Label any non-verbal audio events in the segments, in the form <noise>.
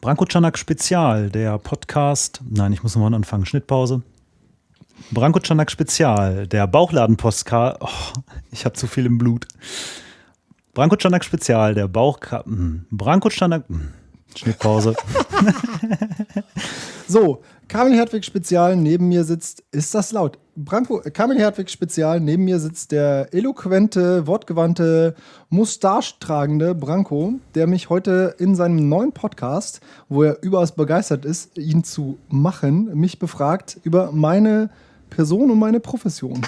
Branko Czanak Spezial, der Podcast. Nein, ich muss nochmal anfangen. Schnittpause. Branko Czanak Spezial, der Bauchladen-Podcast. Oh, ich habe zu viel im Blut. Branko Czanak Spezial, der Bauch. Hm. Branko Czanak. Hm. Schnittpause. <laughs> so, Kamil Hertwig Spezial, neben mir sitzt, ist das laut? Branko, Kamil Hertwig Spezial, neben mir sitzt der eloquente, wortgewandte, mustache-tragende Branko, der mich heute in seinem neuen Podcast, wo er überaus begeistert ist, ihn zu machen, mich befragt über meine Person und meine Profession.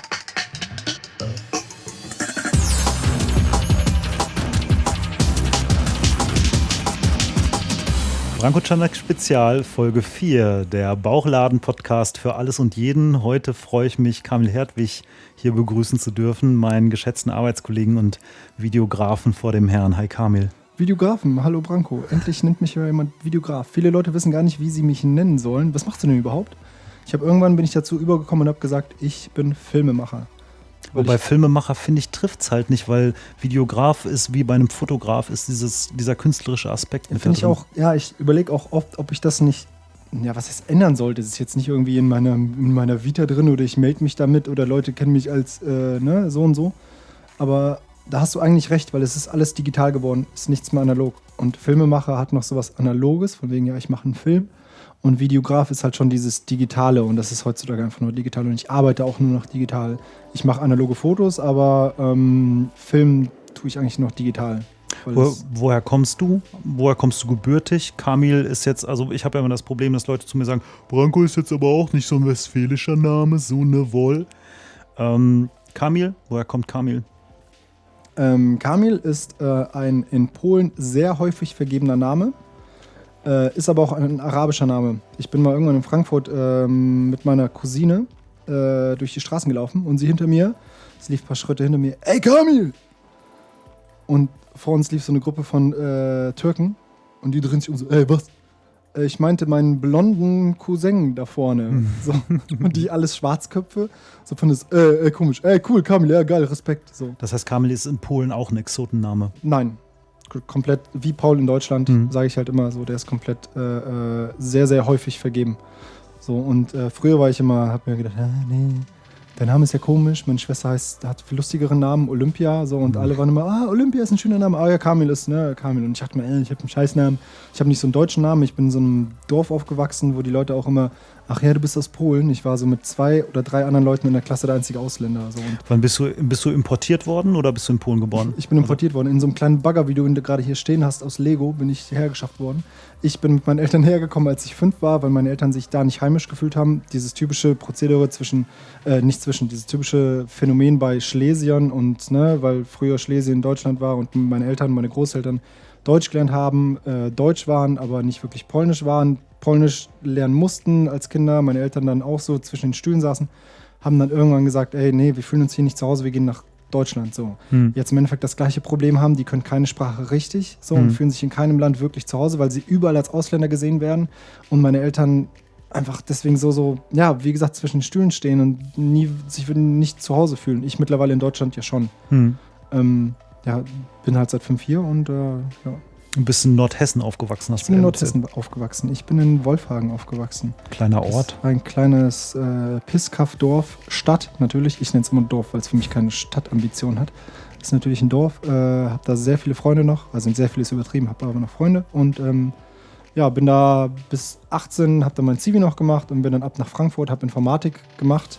Branko Czanak Spezial, Folge 4, der Bauchladen-Podcast für alles und jeden. Heute freue ich mich, Kamil Hertwig hier begrüßen zu dürfen, meinen geschätzten Arbeitskollegen und Videografen vor dem Herrn. Hi Kamil. Videografen, hallo Branko. Endlich nennt mich jemand Videograf. Viele Leute wissen gar nicht, wie sie mich nennen sollen. Was machst du denn überhaupt? Ich habe irgendwann bin ich dazu übergekommen und habe gesagt, ich bin Filmemacher. Wobei Filmemacher, finde ich, trifft es halt nicht, weil Videograf ist wie bei einem Fotograf, ist dieses, dieser künstlerische Aspekt mit Finde ich auch, ja, ich überlege auch oft, ob ich das nicht, ja, was es ändern sollte. Es ist jetzt nicht irgendwie in meiner, in meiner Vita drin oder ich melde mich damit oder Leute kennen mich als äh, ne, so und so. Aber da hast du eigentlich recht, weil es ist alles digital geworden, ist nichts mehr analog. Und Filmemacher hat noch sowas Analoges, von wegen, ja, ich mache einen Film. Und Videograf ist halt schon dieses Digitale und das ist heutzutage einfach nur digital. Und ich arbeite auch nur noch digital. Ich mache analoge Fotos, aber ähm, Film tue ich eigentlich noch digital. Wo, woher kommst du? Woher kommst du gebürtig? Kamil ist jetzt, also ich habe ja immer das Problem, dass Leute zu mir sagen, Branko ist jetzt aber auch nicht so ein westfälischer Name, so eine Woll. Ähm, Kamil, woher kommt Kamil? Ähm, Kamil ist äh, ein in Polen sehr häufig vergebener Name. Äh, ist aber auch ein arabischer Name. Ich bin mal irgendwann in Frankfurt ähm, mit meiner Cousine äh, durch die Straßen gelaufen und sie hinter mir, sie lief ein paar Schritte hinter mir, ey Kamil! Und vor uns lief so eine Gruppe von äh, Türken und die drehen sich um so, ey, was? Äh, ich meinte meinen blonden Cousin da vorne. Mhm. <laughs> So. Und die alles Schwarzköpfe. So von das, äh, äh, komisch, ey, cool, Kamil, ja, geil, Respekt. So. Das heißt, Kamil ist in Polen auch ein Exotenname? Nein, komplett, wie Paul in Deutschland, mhm. sage ich halt immer so, der ist komplett äh, äh, sehr, sehr häufig vergeben. So, und äh, früher war ich immer, hab mir gedacht, ah, nee, der Name ist ja komisch, meine Schwester heißt, hat viel lustigeren Namen, Olympia, so, und mhm. alle waren immer, ah, Olympia ist ein schöner Name, ah ja, Kamil ist, ne, Kamil. Und ich dachte mir, ey, ich habe einen Scheißnamen, ich habe nicht so einen deutschen Namen, ich bin in so einem Dorf aufgewachsen, wo die Leute auch immer ach ja, du bist aus Polen. Ich war so mit zwei oder drei anderen Leuten in der Klasse der einzige Ausländer. So. Wann bist du, bist du importiert worden oder bist du in Polen geboren? Ich bin importiert worden. In so einem kleinen Bagger, wie du ihn gerade hier stehen hast, aus Lego, bin ich hergeschafft worden. Ich bin mit meinen Eltern hergekommen, als ich fünf war, weil meine Eltern sich da nicht heimisch gefühlt haben. Dieses typische Prozedere zwischen, äh, nicht zwischen, dieses typische Phänomen bei Schlesiern und, ne, weil früher Schlesien Deutschland war und meine Eltern, meine Großeltern Deutsch gelernt haben, äh, Deutsch waren, aber nicht wirklich Polnisch waren, Polnisch lernen mussten als Kinder, meine Eltern dann auch so zwischen den Stühlen saßen, haben dann irgendwann gesagt, ey, nee, wir fühlen uns hier nicht zu Hause, wir gehen nach Deutschland so. Hm. Jetzt im Endeffekt das gleiche Problem haben, die können keine Sprache richtig so hm. und fühlen sich in keinem Land wirklich zu Hause, weil sie überall als Ausländer gesehen werden und meine Eltern einfach deswegen so, so, ja, wie gesagt, zwischen den Stühlen stehen und nie sich nicht zu Hause fühlen. Ich mittlerweile in Deutschland ja schon. Hm. Ähm, ja, bin halt seit fünf hier und äh, ja. Du bist in Nordhessen aufgewachsen, hast du Ich bin in Nordhessen aufgewachsen. Ich bin in Wolfhagen aufgewachsen. Kleiner Ort? Ein kleines äh, Pisskaff-Dorf, Stadt natürlich. Ich nenne es immer Dorf, weil es für mich keine Stadtambition hat. Das ist natürlich ein Dorf. Äh, habe da sehr viele Freunde noch. Also sehr vieles übertrieben, habe aber noch Freunde. Und ähm, ja, bin da bis 18, habe dann mein Zivi noch gemacht und bin dann ab nach Frankfurt, habe Informatik gemacht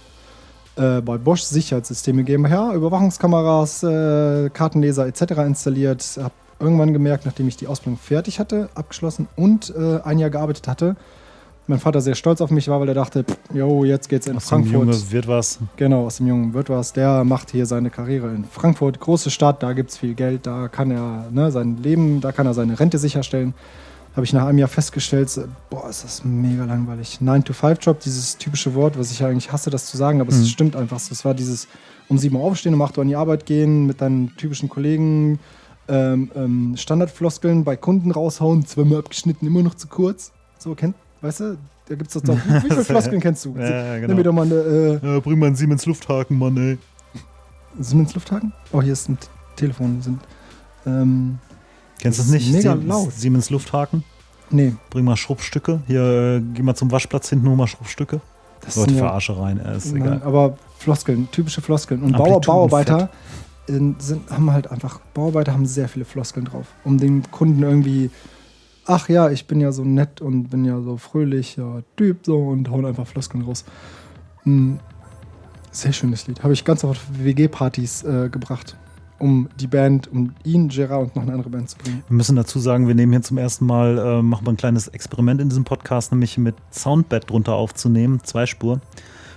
äh, bei Bosch Sicherheitssysteme GmbH, Überwachungskameras, äh, Kartenleser etc. installiert. Habe irgendwann gemerkt, nachdem ich die Ausbildung fertig hatte, abgeschlossen und äh, ein Jahr gearbeitet hatte, mein Vater sehr stolz auf mich war, weil er dachte, jo, jetzt geht's in aus Frankfurt. Aus dem Jungen wird was. Genau, aus dem Jungen wird was. Der macht hier seine Karriere in Frankfurt, große Stadt, da gibt's viel Geld, da kann er ne, sein Leben, da kann er seine Rente sicherstellen habe ich nach einem Jahr festgestellt, boah, ist das mega langweilig. 9-to-5-Job, dieses typische Wort, was ich ja eigentlich hasse, das zu sagen, aber mhm. es stimmt einfach so. Es war dieses um sieben Uhr aufstehen, um acht Uhr an die Arbeit gehen, mit deinen typischen Kollegen, ähm, ähm, Standardfloskeln bei Kunden raushauen, zweimal abgeschnitten, immer noch zu kurz. So, kennt, weißt du, da gibt es doch, wie, <laughs> viele Floskeln kennst du? Ja, genau. Nimm mir doch mal eine, äh, ja, bring mal einen Siemens Lufthaken, Mann, ey. Siemens Lufthaken? Oh, hier ist ein Telefon. Sind, ähm, Kennst du das nicht? Mega Sie laut. Siemens Lufthaken? Nee. Bring mal Schrubbstücke. Hier, äh, geh mal zum Waschplatz hinten, hol mal Schrubbstücke. Das Leute, verarsche rein. Äh, ist Nein, egal. aber Floskeln, typische Floskeln. Und Bauer. Bauarbeiter sind, haben halt einfach, Bauarbeiter haben sehr viele Floskeln drauf, um den Kunden irgendwie, ach ja, ich bin ja so nett und bin ja so fröhlicher Typ so und hauen einfach Floskeln raus. Hm, sehr schönes Lied. Habe ich ganz oft WG-Partys äh, gebracht, um die Band, um ihn, Gerard und noch eine andere Band zu bringen. Wir müssen dazu sagen, wir nehmen hier zum ersten Mal, äh, machen wir ein kleines Experiment in diesem Podcast, nämlich mit Soundbed drunter aufzunehmen, Zweispur.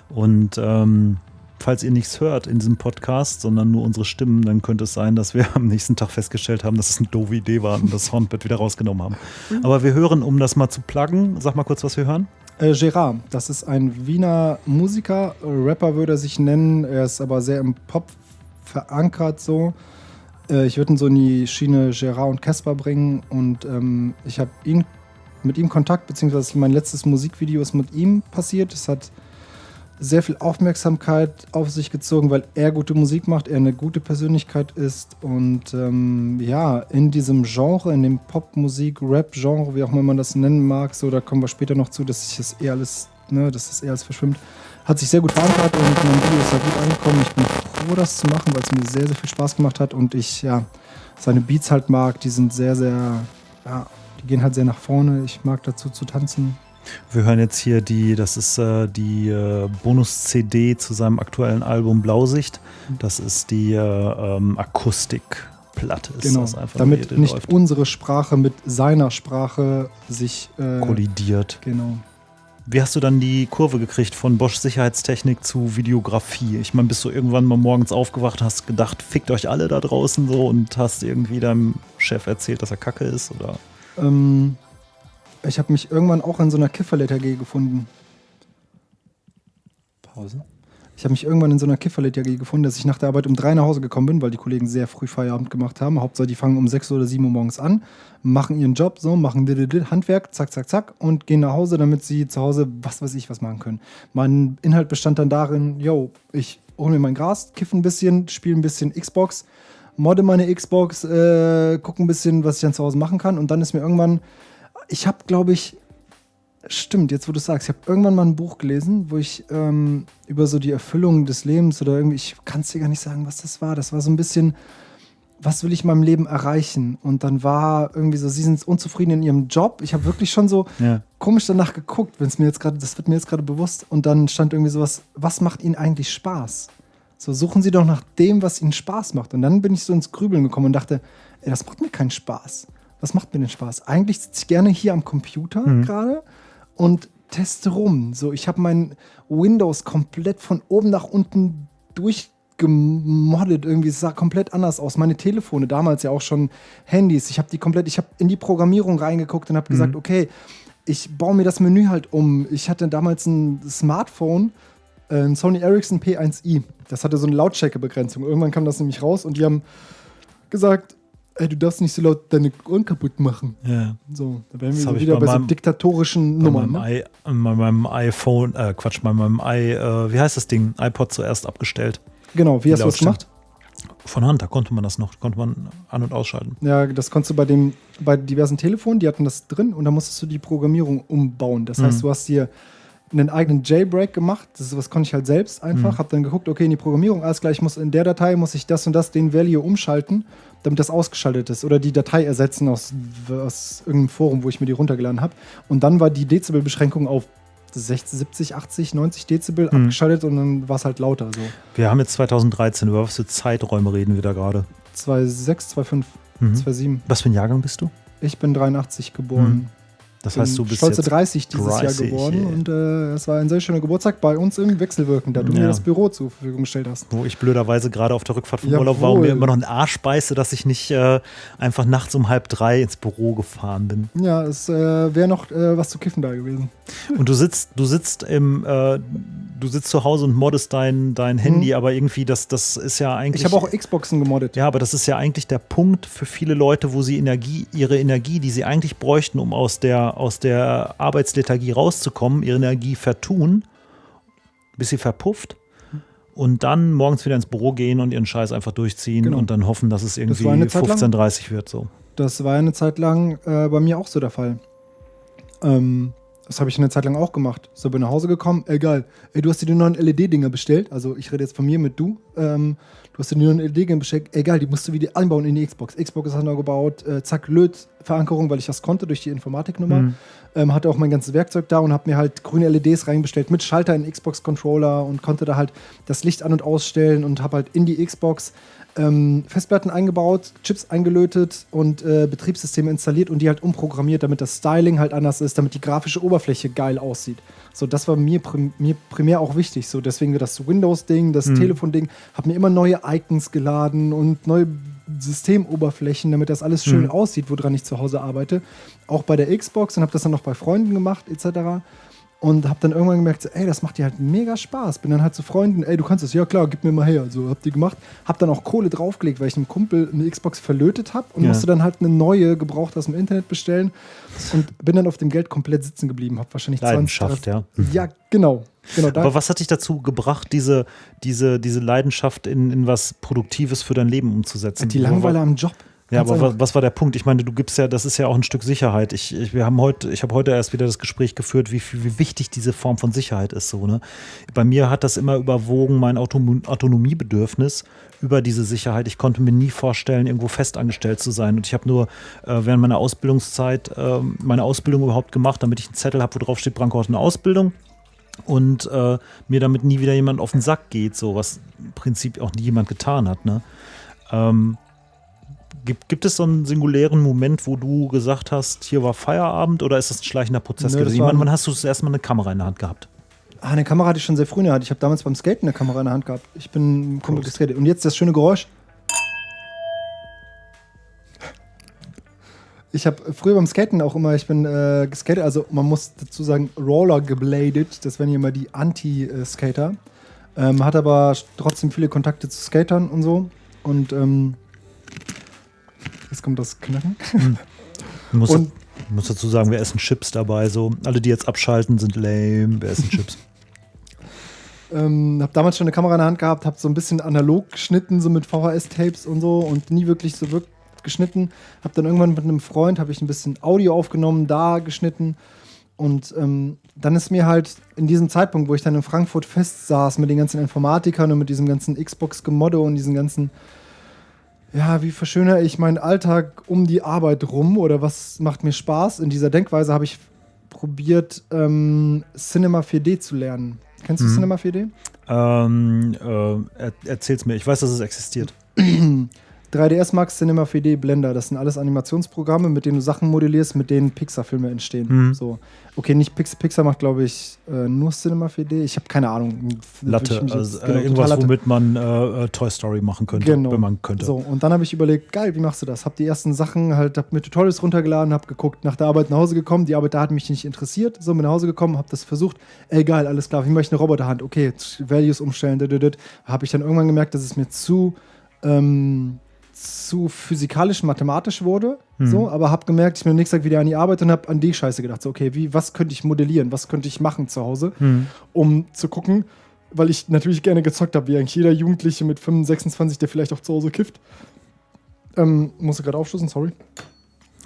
Und ähm, falls ihr nichts hört in diesem Podcast, sondern nur unsere Stimmen, dann könnte es sein, dass wir am nächsten Tag festgestellt haben, dass es eine doofe Idee war und das Soundbed wieder rausgenommen haben. Aber wir hören, um das mal zu pluggen, sag mal kurz, was wir hören. Äh, Gerard, das ist ein Wiener Musiker, Rapper würde er sich nennen, er ist aber sehr im Pop verankert so. Äh, ich würde ihn so in die Schiene Gerard und Casper bringen und ähm, ich habe ihn mit ihm Kontakt, beziehungsweise mein letztes Musikvideo ist mit ihm passiert. Es hat sehr viel Aufmerksamkeit auf sich gezogen, weil er gute Musik macht, er eine gute Persönlichkeit ist und ähm, ja, in diesem Genre, in dem Popmusik, Rap-Genre, wie auch immer man das nennen mag, so, da kommen wir später noch zu, dass sich das eher alles, ne, dass das eher alles verschwimmt, hat sich sehr gut verankert und mein Video ist da gut angekommen. Ich bin froh, das zu machen, weil es mir sehr, sehr viel Spaß gemacht hat und ich, ja, seine Beats halt mag, die sind sehr, sehr, ja, die gehen halt sehr nach vorne. Ich mag dazu zu tanzen. Wir hören jetzt hier die, das ist äh, die äh, Bonus-CD zu seinem aktuellen Album Blausicht. Das ist die äh, ähm, Akustikplatte. Ist Genau, das einfach damit nicht läuft, unsere Sprache mit seiner Sprache sich äh, kollidiert. Genau. Wie hast du dann die Kurve gekriegt von Bosch Sicherheitstechnik zu Videografie? Ich meine, bist du irgendwann mal morgens aufgewacht, hast gedacht, fickt euch alle da draußen so und hast irgendwie deinem Chef erzählt, dass er kacke ist? Oder? Ähm, ich habe mich irgendwann auch in so einer Kifferlet-AG gefunden. Pause. Ich habe mich irgendwann in so einer Kifferlet-AG gefunden, dass ich nach der Arbeit um drei nach Hause gekommen bin, weil die Kollegen sehr früh Feierabend gemacht haben. Hauptsache, die fangen um sechs oder sieben Uhr morgens an, machen ihren Job so, machen Handwerk, zack, zack, zack und gehen nach Hause, damit sie zu Hause was weiß ich was machen können. Mein Inhalt bestand dann darin, yo, ich hole mir mein Gras, kiffe ein bisschen, spiele ein bisschen Xbox, modde meine Xbox, äh, gucke ein bisschen, was ich dann zu Hause machen kann und dann ist mir irgendwann ich habe, glaube ich, stimmt, jetzt wo du sagst, ich habe irgendwann mal ein Buch gelesen, wo ich ähm, über so die Erfüllung des Lebens oder irgendwie, ich kann es dir gar nicht sagen, was das war. Das war so ein bisschen, was will ich in meinem Leben erreichen? Und dann war irgendwie so, sie sind unzufrieden in ihrem Job. Ich habe wirklich schon so Ja. komisch danach geguckt, wenn es mir jetzt gerade, das wird mir jetzt gerade bewusst. Und dann stand irgendwie sowas, was macht ihnen eigentlich Spaß? So suchen sie doch nach dem, was ihnen Spaß macht. Und dann bin ich so ins Grübeln gekommen und dachte, ey, das macht mir keinen Spaß. Was macht mir denn Spaß? Eigentlich sitze ich gerne hier am Computer gerade und teste rum. So, ich habe mein Windows komplett von oben nach unten durchgemoddet. Irgendwie es sah komplett anders aus. Meine Telefone, damals ja auch schon Handys. Ich habe die komplett, ich habe in die Programmierung reingeguckt und habe gesagt, okay, ich baue mir das Menü halt um. Ich hatte damals ein Smartphone, äh, ein Sony Ericsson P1i. Das hatte so eine Lautstärkebegrenzung. Irgendwann kam das nämlich raus und die haben gesagt, ey, du darfst nicht so laut deine Ohren kaputt machen. ja. So, da wären wir wieder bei bei, so meinem- diktatorischen Bei Nummern. meinem, Ne? I, bei meinem iPhone, äh, Quatsch, bei meinem i, äh, wie heißt das Ding? iPod zuerst abgestellt. Genau, wie hast du das gemacht? Von Hand, da konnte man das noch, konnte man an- und ausschalten. Ja, das konntest du bei, dem, bei diversen Telefonen, die hatten das drin und da musstest du die Programmierung umbauen. Das heißt, Mhm. du hast dir einen eigenen Jailbreak gemacht. Das ist, was konnte ich halt selbst einfach. Mhm. Hab dann geguckt, okay, in die Programmierung, alles klar, ich muss in der Datei muss ich das und das, den Value umschalten, damit das ausgeschaltet ist. Oder die Datei ersetzen aus, aus irgendeinem Forum, wo ich mir die runtergeladen habe. Und dann war die Dezibelbeschränkung auf 60, 70, 80, 90 Dezibel Mhm. abgeschaltet und dann war es halt lauter. So Wir haben jetzt 2013, über was für Zeiträume reden wir da gerade? 2,6, 2,5, Mhm. 2,7. Was für ein Jahrgang bist du? Ich bin 83 geboren. Das heißt, du bist stolze jetzt 30 dieses 30, Jahr geworden ey. und äh, es war ein sehr schöner Geburtstag bei uns im Wechselwirken, da du Ja. mir das Büro zur Verfügung gestellt hast. wo ich blöderweise gerade auf der Rückfahrt vom Jawohl. Urlaub war und mir immer noch einen Arsch beiße, dass ich nicht äh, einfach nachts um halb drei ins Büro gefahren bin. Ja, es äh, wäre noch äh, was zu kiffen da gewesen. Und du sitzt, du sitzt im, äh, du sitzt zu Hause und moddest dein, dein Handy, aber irgendwie, das, das ist ja eigentlich. Mhm. Ich habe auch Xboxen gemoddet. Ja, aber das ist ja eigentlich der Punkt für viele Leute, wo sie Energie, ihre Energie, die sie eigentlich bräuchten, um aus der, aus der Arbeitslethargie rauszukommen, ihre Energie vertun, bis sie verpufft und dann morgens wieder ins Büro gehen und ihren Scheiß einfach durchziehen Genau. und dann hoffen, dass es irgendwie war eine Zeit lang. 15.30 wird. So. Das war eine Zeit lang äh, bei mir auch so der Fall. Ähm, das habe ich eine Zeit lang auch gemacht. So bin nach Hause gekommen, egal. Ey, du hast dir die neuen LED-Dinger bestellt. Also ich rede jetzt von mir mit du. Ähm, du hast dir die neuen LED-Dinger bestellt. Egal, die musst du wieder einbauen in die Xbox. Xbox ist neu gebaut. Äh, zack, Löt-Verankerung, weil ich das konnte durch die Informatiknummer. Mhm. Ähm, hatte auch mein ganzes Werkzeug da und habe mir halt grüne LEDs reinbestellt mit Schalter in Xbox-Controller und konnte da halt das Licht an- und ausstellen und habe halt in die Xbox ähm, Festplatten eingebaut, Chips eingelötet und äh, Betriebssysteme installiert und die halt umprogrammiert, damit das Styling halt anders ist, damit die grafische Oberfläche geil aussieht. So, das war mir, prim mir primär auch wichtig. So, deswegen das Windows-Ding, das Mhm. Telefon-Ding, habe mir immer neue Icons geladen und neue Systemoberflächen, damit das alles schön Mhm. aussieht, woran ich zu Hause arbeite. Auch bei der Xbox und habe das dann noch bei Freunden gemacht, etc. Und habe dann irgendwann gemerkt, so, ey, das macht dir halt mega Spaß. Bin dann halt zu Freunden, ey, du kannst das, ja klar, gib mir mal her. So, hab die gemacht. Hab dann auch Kohle draufgelegt, weil ich einem Kumpel eine Xbox verlötet habe und Ja. musste dann halt eine neue gebraucht aus dem Internet bestellen. Und bin dann auf dem Geld komplett sitzen geblieben. Hab wahrscheinlich 20, Leidenschaft, ja. Ja, genau. genau Aber was hat dich dazu gebracht, diese, diese, diese Leidenschaft in, in was Produktives für dein Leben umzusetzen? die Langweiler am Job. Ja, Ganz aber was, was war der Punkt? Ich meine, du gibst ja, das ist ja auch ein Stück Sicherheit. Ich, ich, wir haben heute, ich habe heute erst wieder das Gespräch geführt, wie, wie wichtig diese Form von Sicherheit ist. So, ne? Bei mir hat das immer überwogen, mein Autonom Autonomiebedürfnis über diese Sicherheit. Ich konnte mir nie vorstellen, irgendwo festangestellt zu sein. Und ich habe nur äh, während meiner Ausbildungszeit äh, meine Ausbildung überhaupt gemacht, damit ich einen Zettel habe, wo drauf steht, Branko hat eine Ausbildung und äh, mir damit nie wieder jemand auf den Sack geht, so was im Prinzip auch nie jemand getan hat. Ne? Ähm, gibt, gibt es so einen singulären Moment, wo du gesagt hast, hier war Feierabend oder ist das ein schleichender Prozess Nö, gewesen? Ich meine, wann hast du das erste Mal eine Kamera in der Hand gehabt? Ah, eine Kamera hatte ich schon sehr früh in der Hand. Ich habe damals beim Skaten eine Kamera in der Hand gehabt. Ich bin Prost. geskatet. Und jetzt das schöne Geräusch. Ich habe früher beim Skaten auch immer, ich bin äh, geskatet, also man muss dazu sagen, Roller gebladet. Das wären hier immer die Anti-Skater. Ähm, hat aber trotzdem viele Kontakte zu Skatern und so. Und ähm, jetzt kommt das Knacken. Du musst, Und- du musst dazu sagen, wir essen Chips dabei. So. Alle, die jetzt abschalten, sind lame. Wir essen Chips. <laughs> Ähm, hab damals schon eine Kamera in der Hand gehabt, hab so ein bisschen analog geschnitten, so mit VHS-Tapes und so und nie wirklich so wirklich geschnitten. Hab dann irgendwann mit einem Freund, habe ich ein bisschen Audio aufgenommen, da geschnitten und ähm, dann ist mir halt in diesem Zeitpunkt, wo ich dann in Frankfurt fest saß mit den ganzen Informatikern und mit diesem ganzen Xbox-Gemodde und diesen ganzen ja, wie verschönere ich meinen Alltag um die Arbeit rum oder was macht mir Spaß? In dieser Denkweise habe ich probiert, ähm, Cinema 4D zu lernen. Kennst du Mhm. Cinema 4D? ähm, äh, er, erzähl's mir. Ich weiß, dass es existiert. <clears throat> 3ds Max, Cinema 4D, Blender, das sind alles Animationsprogramme, mit denen du Sachen modellierst, mit denen Pixar-Filme entstehen. Mhm. So. Okay, nicht Pix Pixar macht, glaube ich, äh, nur Cinema 4D. Ich habe keine Ahnung. Latte, mich also jetzt- äh, genau, irgendwas, Latte. womit man äh, äh, Toy Story machen könnte, Genau. wenn man könnte. So, und dann habe ich überlegt, geil, wie machst du das? Hab die ersten Sachen halt, hab mir Tutorials runtergeladen, hab geguckt, nach der Arbeit nach Hause gekommen. Die Arbeit da hat mich nicht interessiert. So, bin nach Hause gekommen, hab das versucht. Ey, geil, alles klar, wie mache ich eine Roboterhand? Okay, Values umstellen, habe ich dann irgendwann gemerkt, dass es mir zu, ähm, zu physikalisch, mathematisch wurde. Mhm. So, aber hab gemerkt, ich bin am nächsten Tag wieder an die Arbeit und hab an die Scheiße gedacht. So, okay, wie, was könnte ich modellieren? Was könnte ich machen zu Hause? Hm. um zu gucken, weil ich natürlich gerne gezockt habe, wie eigentlich jeder Jugendliche mit 25, 26, der vielleicht auch zu Hause kifft. Ähm, musste gerade aufstoßen, sorry.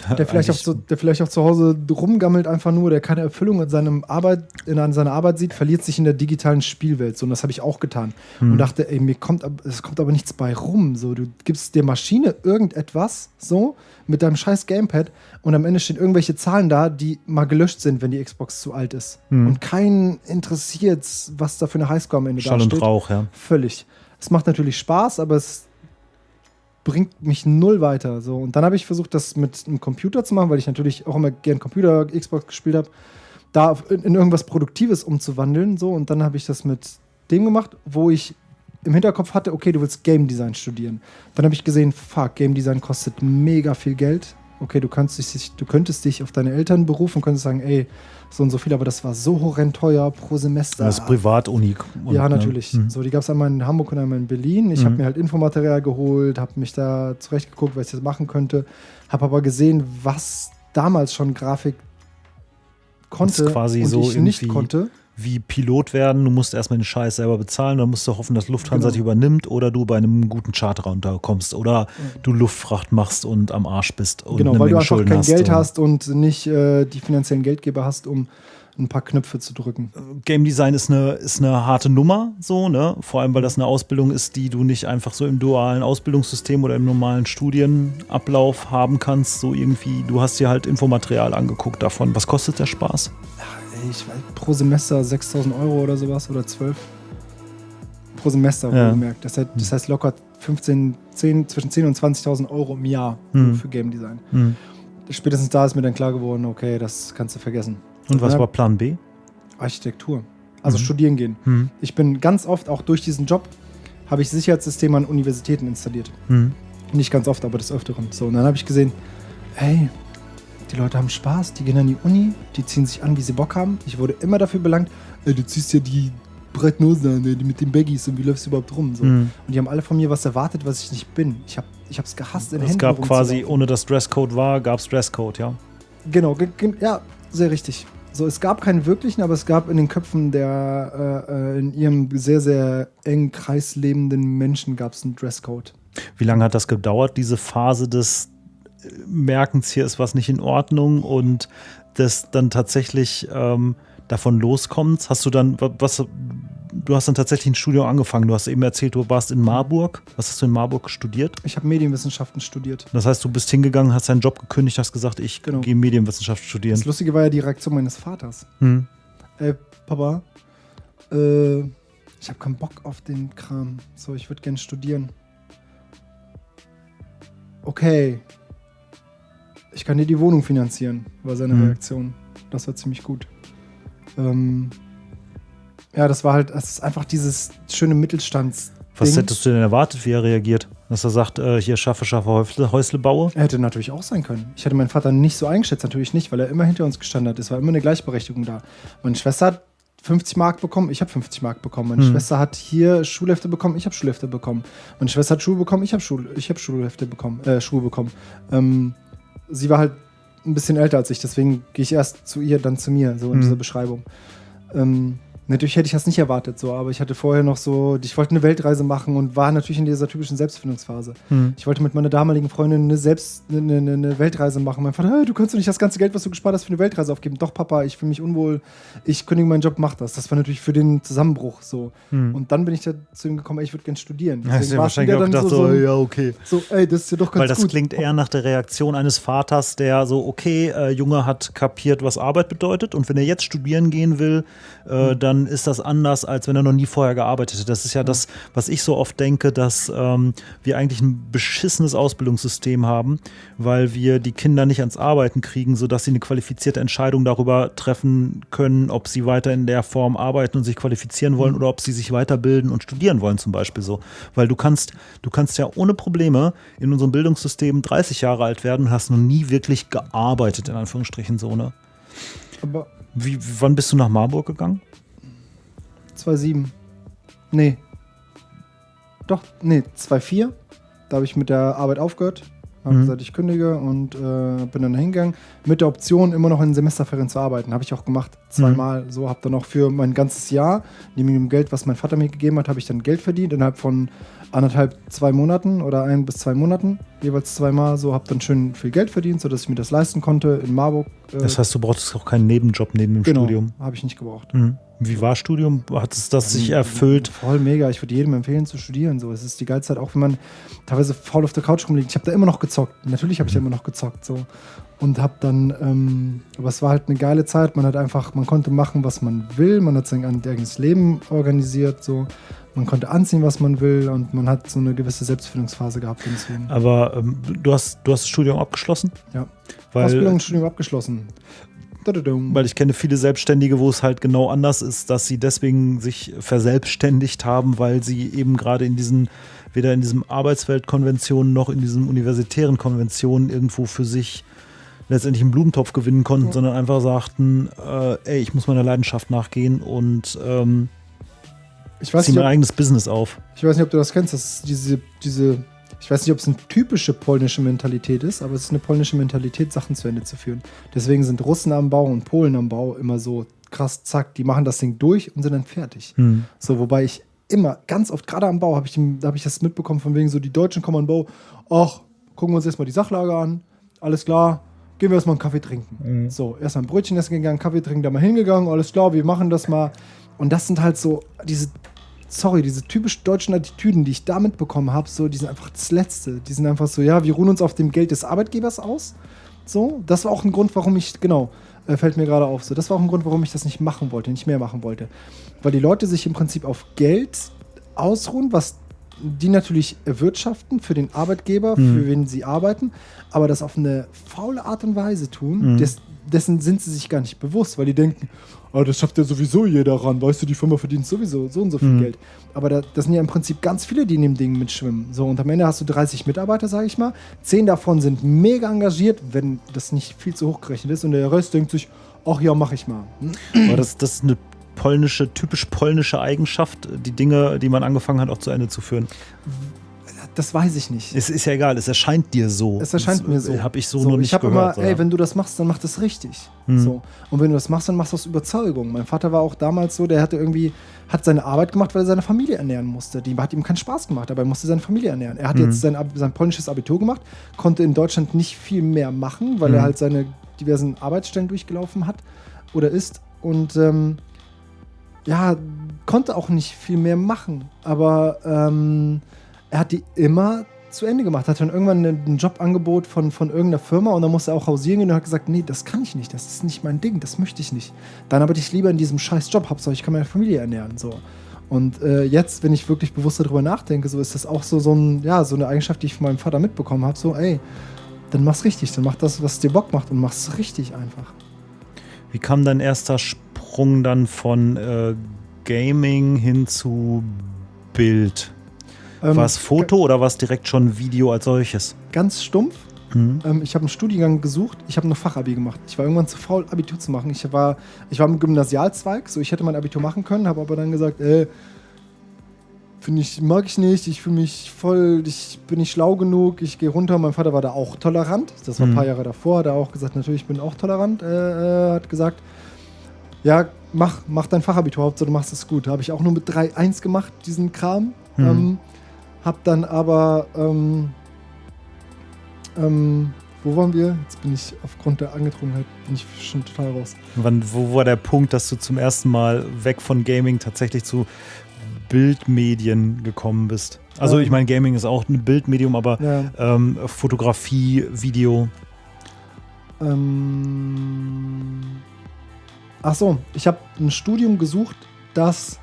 <laughs> Der vielleicht, auch zu, der vielleicht auch zu Hause rumgammelt, einfach nur, der keine Erfüllung in, seinem Arbeit, in seiner Arbeit sieht, verliert sich in der digitalen Spielwelt. So, und das habe ich auch getan. Hm. Und dachte, ey, mir kommt, es kommt aber nichts bei rum. So, du gibst der Maschine irgendetwas, so, mit deinem scheiß Gamepad, und am Ende stehen irgendwelche Zahlen da, die mal gelöscht sind, wenn die Xbox zu alt ist. Hm. Und keinen interessiert, was da für eine Highscore am Ende Schall da und steht. Rauch, ja. Völlig. Es macht natürlich Spaß, aber es bringt mich null weiter. So. Und dann habe ich versucht, das mit einem Computer zu machen, weil ich natürlich auch immer gern Computer, Xbox gespielt habe, da in, irgendwas Produktives umzuwandeln. So. Und dann habe ich das mit dem gemacht, wo ich im Hinterkopf hatte, okay, du willst Game Design studieren. Dann habe ich gesehen, fuck, Game Design kostet mega viel Geld. Okay, du, dich, du könntest dich auf deine Eltern berufen und könntest sagen, ey, so und so viel, aber das war so horrend teuer pro Semester. Das ist Privatuni. Ja, ne, natürlich. hm. So, die gab es einmal in Hamburg und einmal in Berlin. Ich Mhm. habe mir halt Infomaterial geholt, habe mich da zurechtgeguckt, was ich jetzt machen könnte. Habe aber gesehen, was damals schon Grafik konnte quasi und so ich nicht konnte. Wie Pilot werden. Du musst erstmal den Scheiß selber bezahlen, dann musst du hoffen, dass Lufthansa Genau. dich übernimmt oder du bei einem guten Charter unterkommst oder du Luftfracht machst und am Arsch bist und genau, weil du Menge einfach Schulden kein Geld und- hast und nicht äh, die finanziellen Geldgeber hast, um ein paar Knöpfe zu drücken. Game Design ist eine, ist eine harte Nummer, so, ne? Vor allem, weil das eine Ausbildung ist, die du nicht einfach so im dualen Ausbildungssystem oder im normalen Studienablauf haben kannst. So irgendwie, du hast dir halt Infomaterial angeguckt davon. Was kostet der Spaß? Ich weiß, pro Semester 6000 Euro oder sowas oder 12. Pro Semester, Ja. wohlgemerkt. Das, heißt, das heißt locker 15, 10, zwischen 10.000 und 20.000 Euro im Jahr Hm. nur für Game Design. Hm. Spätestens da ist mir dann klar geworden, okay, das kannst du vergessen. Und was war Plan B? Architektur. Also Mhm. studieren gehen. Hm. Ich bin ganz oft, auch durch diesen Job, habe ich Sicherheitssysteme an Universitäten installiert. Hm. Nicht ganz oft, aber des Öfteren. So, und dann habe ich gesehen, hey, die Leute haben Spaß, die gehen an die Uni, die ziehen sich an, wie sie Bock haben. Ich wurde immer dafür belangt, ey, du ziehst ja die breiten Hosen an, ey, die mit den Baggies und wie läufst du überhaupt rum? So. Hm. Und die haben alle von mir was erwartet, was ich nicht bin. Ich habe es ich hab's gehasst, in Es Händen gab quasi, ohne dass Dresscode war, gab es Dresscode, ja. Genau, ge- ge- ja, sehr richtig. So, es gab keinen wirklichen, aber es gab in den Köpfen der äh, äh, in ihrem sehr, sehr engen Kreis lebenden Menschen gab es einen Dresscode. Wie lange hat das gedauert, diese Phase des Merkens, hier ist was nicht in Ordnung und des dann tatsächlich ähm, davon loskommens? Hast du dann, wa- was, du hast dann tatsächlich ein Studium angefangen. Du hast eben erzählt, du warst in Marburg. Was hast du in Marburg studiert? Ich habe Medienwissenschaften studiert. Das heißt, du bist hingegangen, hast deinen Job gekündigt, hast gesagt, ich Genau. gehe Medienwissenschaft studieren. Das Lustige war ja die Reaktion meines Vaters. Hm. Ey, Papa, äh, ich habe keinen Bock auf den Kram. So, ich würde gerne studieren. Okay. Ich kann dir die Wohnung finanzieren, war seine Mhm. Reaktion. Das war ziemlich gut. Ähm, ja, das war halt, es ist einfach dieses schöne Mittelstands. Was hättest du denn erwartet, wie er reagiert? Dass er sagt, äh, hier schaffe, schaffe, Häusle, Häusle baue? Er hätte natürlich auch sein können. Ich hätte meinen Vater nicht so eingeschätzt, natürlich nicht, weil er immer hinter uns gestanden hat. Es war immer eine Gleichberechtigung da. Meine Schwester hat 50 Mark bekommen, ich habe 50 Mark bekommen. Meine Hm. Schwester hat hier Schulhefte bekommen, ich habe Schulhefte bekommen. Meine Schwester hat Schuhe bekommen, ich habe Schul ich hab Schulhefte bekommen, äh, Schuhe bekommen. Ähm, sie war halt ein bisschen älter als ich, deswegen gehe ich erst zu ihr, dann zu mir, so in Hm. dieser Beschreibung. Ähm, natürlich hätte ich das nicht erwartet, so, aber ich hatte vorher noch so, ich wollte eine Weltreise machen und war natürlich in dieser typischen Selbstfindungsphase. Hm. Ich wollte mit meiner damaligen Freundin eine, Selbst, eine, eine, eine Weltreise machen. Mein Vater, "Hey, du kannst doch nicht das ganze Geld, was du gespart hast, für eine Weltreise aufgeben. Doch, Papa, ich fühle mich unwohl. Ich kündige meinen Job, mach das. Das war natürlich für den Zusammenbruch so. Hm. Und dann bin ich zu ihm gekommen, ey, ich würde gerne studieren. Hast Deswegen du war es wahrscheinlich auch dann gedacht, so, so, so, ja, okay. so, ey, das ist ja doch ganz Weil das gut. klingt eher nach der Reaktion eines Vaters, der so, okay, äh, Junge hat kapiert, was Arbeit bedeutet und wenn er jetzt studieren gehen will, äh, dann ist das anders, als wenn er noch nie vorher gearbeitet hätte. Das ist ja das, was ich so oft denke, dass ähm, wir eigentlich ein beschissenes Ausbildungssystem haben, weil wir die Kinder nicht ans Arbeiten kriegen, sodass sie eine qualifizierte Entscheidung darüber treffen können, ob sie weiter in der Form arbeiten und sich qualifizieren wollen oder ob sie sich weiterbilden und studieren wollen, zum Beispiel so. Weil du kannst, du kannst ja ohne Probleme in unserem Bildungssystem 30 Jahre alt werden und hast noch nie wirklich gearbeitet, in Anführungsstrichen so, ne? Aber Wie, wann bist du nach Marburg gegangen? 2,7. Nee. Doch, nee, 2,4. Da habe ich mit der Arbeit aufgehört. Habe Mhm. gesagt, ich kündige und äh, bin dann hingegangen. Mit der Option, immer noch in Semesterferien zu arbeiten. Habe ich auch gemacht. Zweimal. So habe dann noch für mein ganzes Jahr, neben dem Geld, was mein Vater mir gegeben hat, habe ich dann Geld verdient. Innerhalb von anderthalb, zwei Monaten oder ein bis zwei Monaten. Jeweils zweimal. So habe dann schön viel Geld verdient, sodass ich mir das leisten konnte in Marburg. Äh, Das heißt, du brauchtest auch keinen Nebenjob neben dem genau, Studium. habe ich nicht gebraucht. Mhm. Wie war Studium? Hat es das sich erfüllt? Voll mega. Ich würde jedem empfehlen zu studieren. So, es ist die geilste Zeit, auch wenn man teilweise faul auf der Couch rumliegt. Ich habe da immer noch gezockt. Natürlich habe ich da immer noch gezockt. So. Und habe dann, ähm, aber es war halt eine geile Zeit. Man hat einfach, man konnte machen, was man will. Man hat sein eigenes Leben organisiert. So. Man konnte anziehen, was man will. Und man hat so eine gewisse Selbstfindungsphase gehabt. Und deswegen. Aber ähm, du, hast, du hast das Studium abgeschlossen? Ja. Weil, Ausbildung und Studium abgeschlossen. Weil ich kenne viele Selbstständige, wo es halt genau anders ist, dass sie deswegen sich verselbstständigt haben, weil sie eben gerade in diesen, weder in diesem Arbeitsweltkonventionen noch in diesen universitären Konventionen irgendwo für sich letztendlich einen Blumentopf gewinnen konnten, Ja. sondern einfach sagten, äh, ey, ich muss meiner Leidenschaft nachgehen und ähm, ich weiß ziehe nicht, mein ob, eigenes Business auf. Ich weiß nicht, ob du das kennst. Das ist diese, diese, ich weiß nicht, ob es eine typische polnische Mentalität ist, aber es ist eine polnische Mentalität, Sachen zu Ende zu führen. Deswegen sind Russen am Bau und Polen am Bau immer so krass, zack, die machen das Ding durch und sind dann fertig. Hm. So, wobei ich immer, ganz oft, gerade am Bau, habe ich, hab ich das mitbekommen, von wegen so, die Deutschen kommen den Bau, ach, gucken wir uns erstmal die Sachlage an, alles klar, gehen wir erstmal einen Kaffee trinken. So, erstmal ein Brötchen essen gegangen, Kaffee trinken, da mal hingegangen, alles klar, wir machen das mal. Und das sind halt so diese, sorry, diese typisch deutschen Attitüden, die ich da mitbekommen habe, so, die sind einfach das Letzte. Die sind einfach so, ja, wir ruhen uns auf dem Geld des Arbeitgebers aus. So, das war auch ein Grund, warum ich, genau, äh, fällt mir gerade auf, so, das war auch ein Grund, warum ich das nicht machen wollte, nicht mehr machen wollte. Weil die Leute sich im Prinzip auf Geld ausruhen, was die natürlich erwirtschaften für den Arbeitgeber, für wen sie arbeiten, aber das auf eine faule Art und Weise tun, des, dessen sind sie sich gar nicht bewusst, weil die denken, oh, das schafft ja sowieso jeder ran, weißt du, die Firma verdient sowieso so und so viel Geld. Aber da, das sind ja im Prinzip ganz viele, die in dem Ding mitschwimmen. So, und am Ende hast du 30 Mitarbeiter, sage ich mal. Zehn davon sind mega engagiert, wenn das nicht viel zu hoch gerechnet ist. Und der Rest denkt sich, ach ja, mach ich mal. Hm? Aber das, das ist eine polnische, typisch polnische Eigenschaft, die Dinge, die man angefangen hat, auch zu Ende zu führen. Das weiß ich nicht. Es ist ja egal, es erscheint dir so. Es erscheint mir so. Habe ich so, noch nicht ich gehört. immer, ey, wenn du das machst, dann mach das richtig. Hm. So. Und wenn du das machst, dann machst du aus Überzeugung. Mein Vater war auch damals so, der hatte irgendwie, hat seine Arbeit gemacht, weil er seine Familie ernähren musste. Die hat ihm keinen Spaß gemacht, aber er musste seine Familie ernähren. Er hat Hm. jetzt sein, sein polnisches Abitur gemacht, konnte in Deutschland nicht viel mehr machen, weil Hm. er halt seine diversen Arbeitsstellen durchgelaufen hat oder ist. Und ähm, ja, konnte auch nicht viel mehr machen. Aber ähm, er hat die immer zu Ende gemacht. Hat dann irgendwann ein Jobangebot von, von irgendeiner Firma und dann musste er auch hausieren gehen und hat gesagt, nee, das kann ich nicht, das ist nicht mein Ding, das möchte ich nicht. Dann arbeite ich lieber in diesem scheiß Job, Hauptsache ich kann meine Familie ernähren. So. Und äh, jetzt, wenn ich wirklich bewusst darüber nachdenke, so ist das auch so, so, ein, ja, so eine Eigenschaft, die ich von meinem Vater mitbekommen habe. So, ey, dann mach's richtig, dann mach das, was dir Bock macht und mach's richtig einfach. Wie kam dein erster Sprung dann von äh, Gaming hin zu Bild? Ähm, war es Foto oder war es direkt schon Video als solches? Ganz stumpf. Mhm. Ähm, ich habe einen Studiengang gesucht. Ich habe noch Fachabi gemacht. Ich war irgendwann zu faul, Abitur zu machen. Ich war, ich war im Gymnasialzweig, so ich hätte mein Abitur machen können, habe aber dann gesagt, äh, finde ich, mag ich nicht. Ich fühle mich voll, ich bin nicht schlau genug. Ich gehe runter. Mein Vater war da auch tolerant. Das war ein Mhm. paar Jahre davor. Hat er auch gesagt, natürlich, ich bin auch tolerant. Äh, äh, hat gesagt, ja, mach, mach dein Fachabitur, Hauptsache du machst es gut. Habe ich auch nur mit 3-1 gemacht, diesen Kram. Mhm. Ähm, hab dann aber, ähm, ähm, wo waren wir? Jetzt bin ich aufgrund der Angetrunkenheit, bin ich schon total raus. Wann, wo war der Punkt, dass du zum ersten Mal weg von Gaming tatsächlich zu Bildmedien gekommen bist? Also Ähm. ich meine, Gaming ist auch ein Bildmedium, aber Ja, ähm, Fotografie, Video. ähm, ach so, ich habe ein Studium gesucht, das,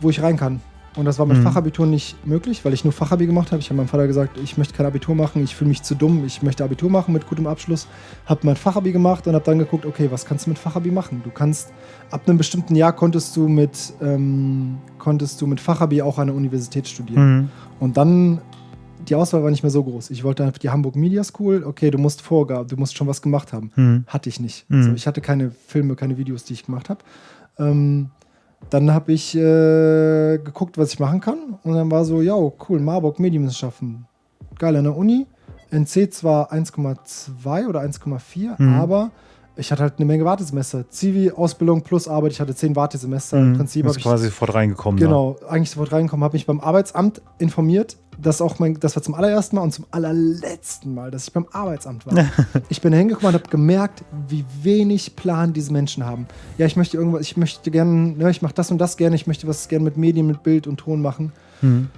wo ich rein kann. Und das war mit Mhm. Fachabitur nicht möglich, weil ich nur Fachabi gemacht habe. Ich habe meinem Vater gesagt, ich möchte kein Abitur machen, ich fühle mich zu dumm, ich möchte Abitur machen mit gutem Abschluss. Habe mein Fachabi gemacht und habe dann geguckt, okay, was kannst du mit Fachabi machen? Du kannst, ab einem bestimmten Jahr konntest du mit, ähm, konntest du mit Fachabi auch an der Universität studieren. Mhm. Und dann, die Auswahl war nicht mehr so groß. Ich wollte einfach die Hamburg Media School, okay, du musst Vorgaben, du musst schon was gemacht haben. Mhm. Hatte ich nicht. Mhm. So, ich hatte keine Filme, keine Videos, die ich gemacht habe. Ähm, dann habe ich äh, geguckt, was ich machen kann. Und dann war so, ja, cool, Marburg Medienwissenschaften. Geil an der Uni. NC zwar 1,2 oder 1,4, Mhm. aber ich hatte halt eine Menge Wartesemester. Zivi, Ausbildung plus Arbeit. Ich hatte zehn Wartesemester. Im Mhm. Prinzip Bist habe ich quasi sofort reingekommen. ne? Genau, eigentlich sofort reingekommen, habe mich beim Arbeitsamt informiert. Das auch mein, das war zum allerersten Mal und zum allerletzten Mal, dass ich beim Arbeitsamt war. <laughs> ich bin da hingekommen und habe gemerkt, wie wenig Plan diese Menschen haben. Ja, ich möchte irgendwas, ich möchte gerne, ne, ich mache das und das gerne, ich möchte was gerne mit Medien, mit Bild und Ton machen. Da. Mhm.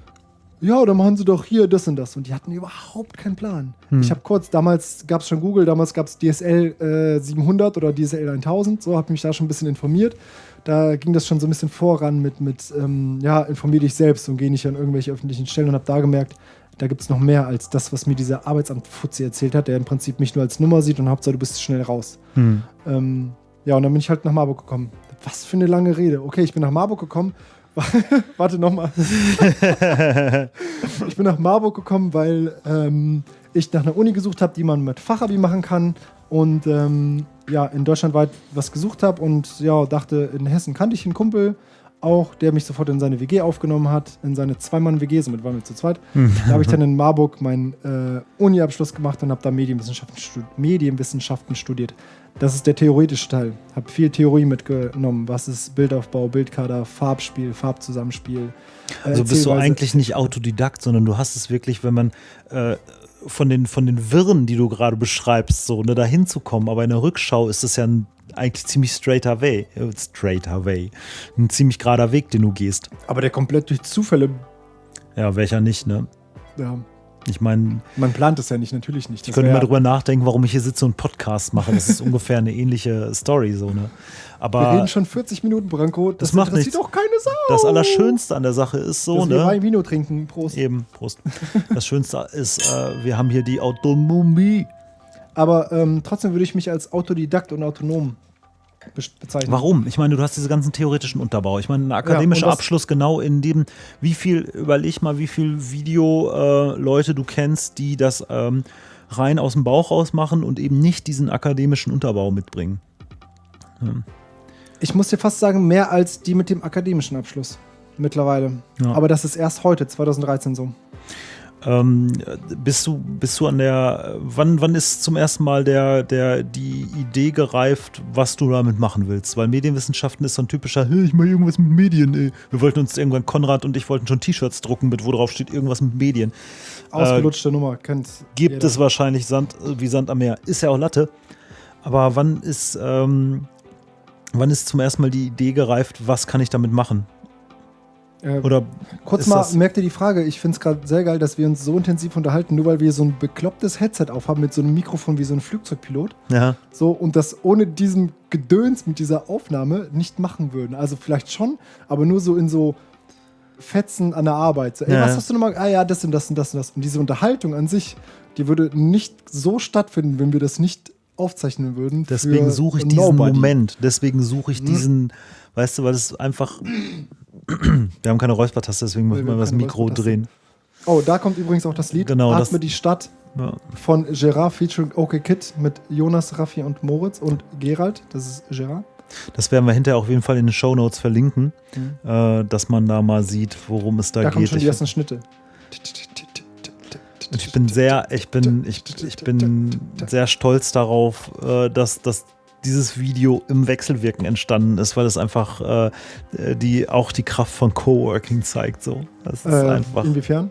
Ja, dann machen sie doch hier das und das. Und die hatten überhaupt keinen Plan. Hm. Ich habe kurz, damals gab es schon Google, damals gab es DSL äh, 700 oder DSL 1000, so habe mich da schon ein bisschen informiert. Da ging das schon so ein bisschen voran mit, mit ähm, ja, informier dich selbst und geh nicht an irgendwelche öffentlichen Stellen und habe da gemerkt, da gibt es noch mehr als das, was mir dieser Arbeitsamt-Fuzzi erzählt hat, der im Prinzip mich nur als Nummer sieht und Hauptsache du bist schnell raus. Mhm. Ähm, ja, und dann bin ich halt nach Marburg gekommen. Was für eine lange Rede. Okay, ich bin nach Marburg gekommen. <laughs> Warte nochmal. <laughs> ich bin nach Marburg gekommen, weil ähm, ich nach einer Uni gesucht habe, die man mit Fachabi machen kann. Und ähm, ja, in Deutschland weit was gesucht habe und ja, dachte, in Hessen kannte ich einen Kumpel auch, der mich sofort in seine WG aufgenommen hat, in seine Zweimann-WG, somit waren wir zu zweit. Da habe ich dann in Marburg meinen äh, Uni-Abschluss gemacht und habe da Medienwissenschaften, Medienwissenschaften studiert. Das ist der theoretische Teil. Habe viel Theorie mitgenommen. Was ist Bildaufbau, Bildkader, Farbspiel, Farbzusammenspiel. Äh, also bist du eigentlich nicht Autodidakt, sondern du hast es wirklich, wenn man äh, von, den, von den Wirren, die du gerade beschreibst, so ne, dahin zu kommen. Aber in der Rückschau ist es ja ein eigentlich ziemlich straighter way, äh, straighter way, ein ziemlich gerader Weg, den du gehst. Aber der komplett durch Zufälle. Ja, welcher nicht, ne? Ja. Ich meine. Man plant es ja nicht, natürlich nicht. Das ich könnte mal drüber nachdenken, warum ich hier sitze und Podcast mache. Das ist <laughs> ungefähr eine ähnliche Story, so, ne? Aber Wir reden schon 40 Minuten, Branko. Das, das macht nichts. doch keine Sau. Das Allerschönste an der Sache ist so, Dass ne? Wir Wein Vino trinken. Prost. Eben, Prost. Das Schönste ist, äh, wir haben hier die Autonomie. Aber ähm, trotzdem würde ich mich als Autodidakt und autonom bezeichnen. Warum? Ich meine, du hast diese ganzen theoretischen Unterbau. Ich meine, ein akademischer ja, Abschluss genau in dem, wie viel, überleg mal, wie viel Video-Leute äh, du kennst, die das ähm, rein aus dem Bauch raus machen und eben nicht diesen akademischen Unterbau mitbringen. Ja. Ich muss dir fast sagen, mehr als die mit dem akademischen Abschluss mittlerweile. Ja. Aber das ist erst heute, 2013 so. Ähm, bist du, bist du an der, wann, wann ist zum ersten Mal der, der, die Idee gereift, was du damit machen willst? Weil Medienwissenschaften ist so ein typischer, hey, ich mache irgendwas mit Medien, ey. Wir wollten uns irgendwann, Konrad und ich wollten schon T-Shirts drucken, mit wo drauf steht, irgendwas mit Medien. Ausgelutschte äh, Nummer, kennt Gibt jeder. es wahrscheinlich Sand, wie Sand am Meer. Ist ja auch Latte. Aber wann ist, ähm, wann ist zum ersten Mal die Idee gereift, was kann ich damit machen? Äh, Oder kurz mal, merkt ihr die Frage, ich finde es gerade sehr geil, dass wir uns so intensiv unterhalten, nur weil wir so ein beklopptes Headset aufhaben mit so einem Mikrofon wie so ein Flugzeugpilot. Ja. So, und das ohne diesen Gedöns mit dieser Aufnahme nicht machen würden. Also vielleicht schon, aber nur so in so Fetzen an der Arbeit. So, ey, ja. was hast du nochmal? Ah ja, das und das und das und das. Und diese Unterhaltung an sich, die würde nicht so stattfinden, wenn wir das nicht aufzeichnen würden. Deswegen suche ich diesen Nobody. Moment. Deswegen suche ich hm. diesen, weißt du, weil es einfach wir haben keine Räuspertaste, deswegen müssen wir das Mikro drehen. Oh, da kommt übrigens auch das Lied genau, Atme das, die Stadt ja. von Gerard featuring OK Kid mit Jonas, Raffi und Moritz und Gerald. Das ist Gerard. Das werden wir hinterher auf jeden Fall in den Show Notes verlinken, mhm. äh, dass man da mal sieht, worum es da, da geht. Da kommen schon die ersten Schnitte. Ich bin sehr, ich bin, ich, ich bin sehr stolz darauf, äh, dass, dass dieses Video im Wechselwirken entstanden ist, weil es einfach äh, die, auch die Kraft von Coworking zeigt. So. Das ist äh, einfach. Inwiefern?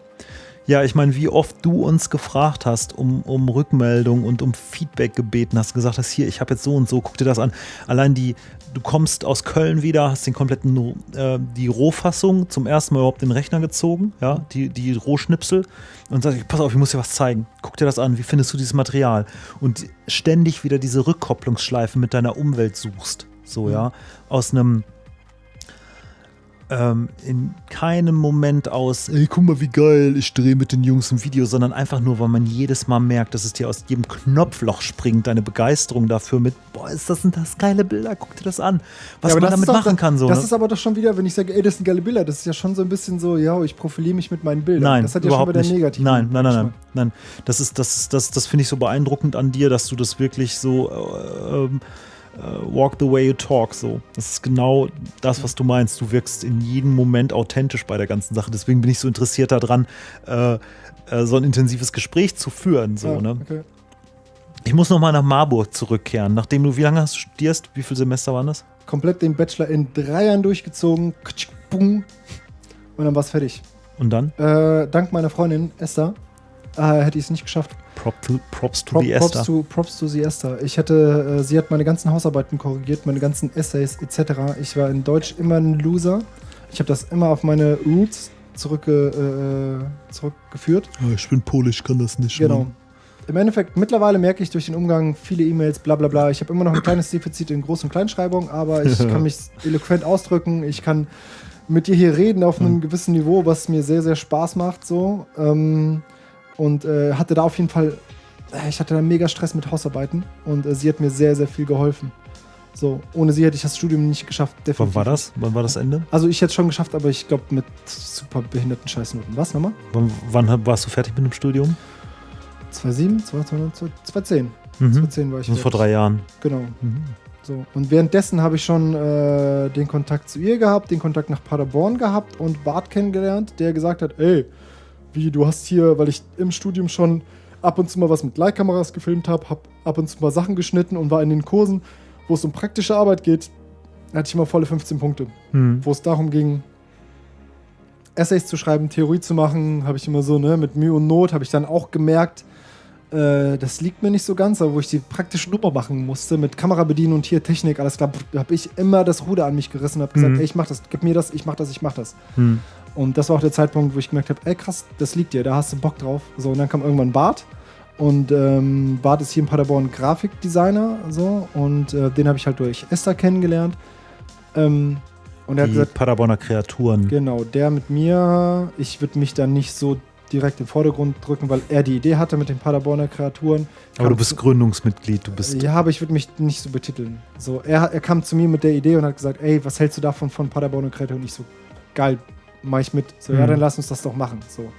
Ja, ich meine, wie oft du uns gefragt hast um, um Rückmeldung und um Feedback gebeten hast, gesagt hast, hier, ich habe jetzt so und so, guck dir das an. Allein die, du kommst aus Köln wieder, hast den kompletten, äh, die Rohfassung zum ersten Mal überhaupt den Rechner gezogen, ja, die, die Rohschnipsel und sagst, pass auf, ich muss dir was zeigen. Guck dir das an, wie findest du dieses Material? Und ständig wieder diese Rückkopplungsschleife mit deiner Umwelt suchst. So, ja, aus einem ähm, in keinem Moment aus, ey, guck mal, wie geil, ich drehe mit den Jungs ein Video, sondern einfach nur, weil man jedes Mal merkt, dass es dir aus jedem Knopfloch springt, deine Begeisterung dafür mit, boah, ist das sind das geile Bilder, guck dir das an, was ja, man damit machen doch, kann. So, das ne? ist aber doch schon wieder, wenn ich sage, ey, das sind geile Bilder, das ist ja schon so ein bisschen so, ja, ich profiliere mich mit meinen Bildern. Nein, das hat ja schon wieder negativ. Nein, nein, nein, nein, nein. Das ist, das ist, das, das finde ich so beeindruckend an dir, dass du das wirklich so äh, ähm, walk the way you talk. So, das ist genau das, was du meinst. Du wirkst in jedem Moment authentisch bei der ganzen Sache. Deswegen bin ich so interessiert daran, äh, äh, so ein intensives Gespräch zu führen. So, ja, ne? okay. Ich muss noch mal nach Marburg zurückkehren. Nachdem du, wie lange hast du studierst? Wie viele Semester waren das? Komplett den Bachelor in drei Jahren durchgezogen. Und dann war es fertig. Und dann? Äh, dank meiner Freundin Esther äh, hätte ich es nicht geschafft. Prop to, props to Prop, the Esther. Props to, props to the Esther. Ich hätte, äh, sie hat meine ganzen Hausarbeiten korrigiert, meine ganzen Essays etc. Ich war in Deutsch immer ein Loser. Ich habe das immer auf meine Roots zurückge, äh, zurückgeführt. Oh, ich bin Polisch, kann das nicht. Genau. Machen. Im Endeffekt, mittlerweile merke ich durch den Umgang viele E-Mails, bla bla bla. Ich habe immer noch ein kleines Defizit in Groß- und Kleinschreibung, aber ich <laughs> kann mich eloquent ausdrücken. Ich kann mit dir hier reden auf einem mhm. gewissen Niveau, was mir sehr, sehr Spaß macht. So. Ähm, und äh, hatte da auf jeden Fall, äh, ich hatte da mega Stress mit Hausarbeiten und äh, sie hat mir sehr, sehr viel geholfen. So, ohne sie hätte ich das Studium nicht geschafft. Wann war das? Wann war das Ende? Also ich hätte es schon geschafft, aber ich glaube mit super behinderten Scheißnoten. Was nochmal? Wann, wann, warst du fertig mit dem Studium? 2007, 2010. Mhm. 2010 war ich. Also vor drei Jahren. Genau. Mhm. So. Und währenddessen habe ich schon äh, den Kontakt zu ihr gehabt, den Kontakt nach Paderborn gehabt und Bart kennengelernt, der gesagt hat, ey, wie du hast hier, weil ich im Studium schon ab und zu mal was mit Leihkameras gefilmt habe, habe ab und zu mal Sachen geschnitten und war in den Kursen, wo es um praktische Arbeit geht, hatte ich immer volle 15 Punkte. Hm. Wo es darum ging, Essays zu schreiben, Theorie zu machen, habe ich immer so, ne, mit Mühe und Not, habe ich dann auch gemerkt, äh, das liegt mir nicht so ganz, aber wo ich die praktische Nummer machen musste, mit Kamera bedienen und hier Technik, alles klar, habe ich immer das Ruder an mich gerissen und habe gesagt, Mhm. ey, ich mach das, gib mir das, ich mach das, ich mach das. Hm. Und das war auch der Zeitpunkt, wo ich gemerkt habe, ey krass, das liegt dir, da hast du Bock drauf. So, und dann kam irgendwann Bart. Und ähm, Bart ist hier in Paderborn Grafikdesigner, so, und äh, den habe ich halt durch Esther kennengelernt. Ähm, und er hat gesagt, Paderborner Kreaturen. genau, der mit mir, ich würde mich dann nicht so direkt im Vordergrund drücken, weil er die Idee hatte mit den Paderborner Kreaturen. Aber du bist zu- Gründungsmitglied, du bist. ja, aber ich würde mich nicht so betiteln. So, er, er kam zu mir mit der Idee und hat gesagt, ey, was hältst du davon von Paderborn und Kreaturen? Und ich so, geil, mach ich mit. So, ja, Mhm. dann lass uns das doch machen. So. Und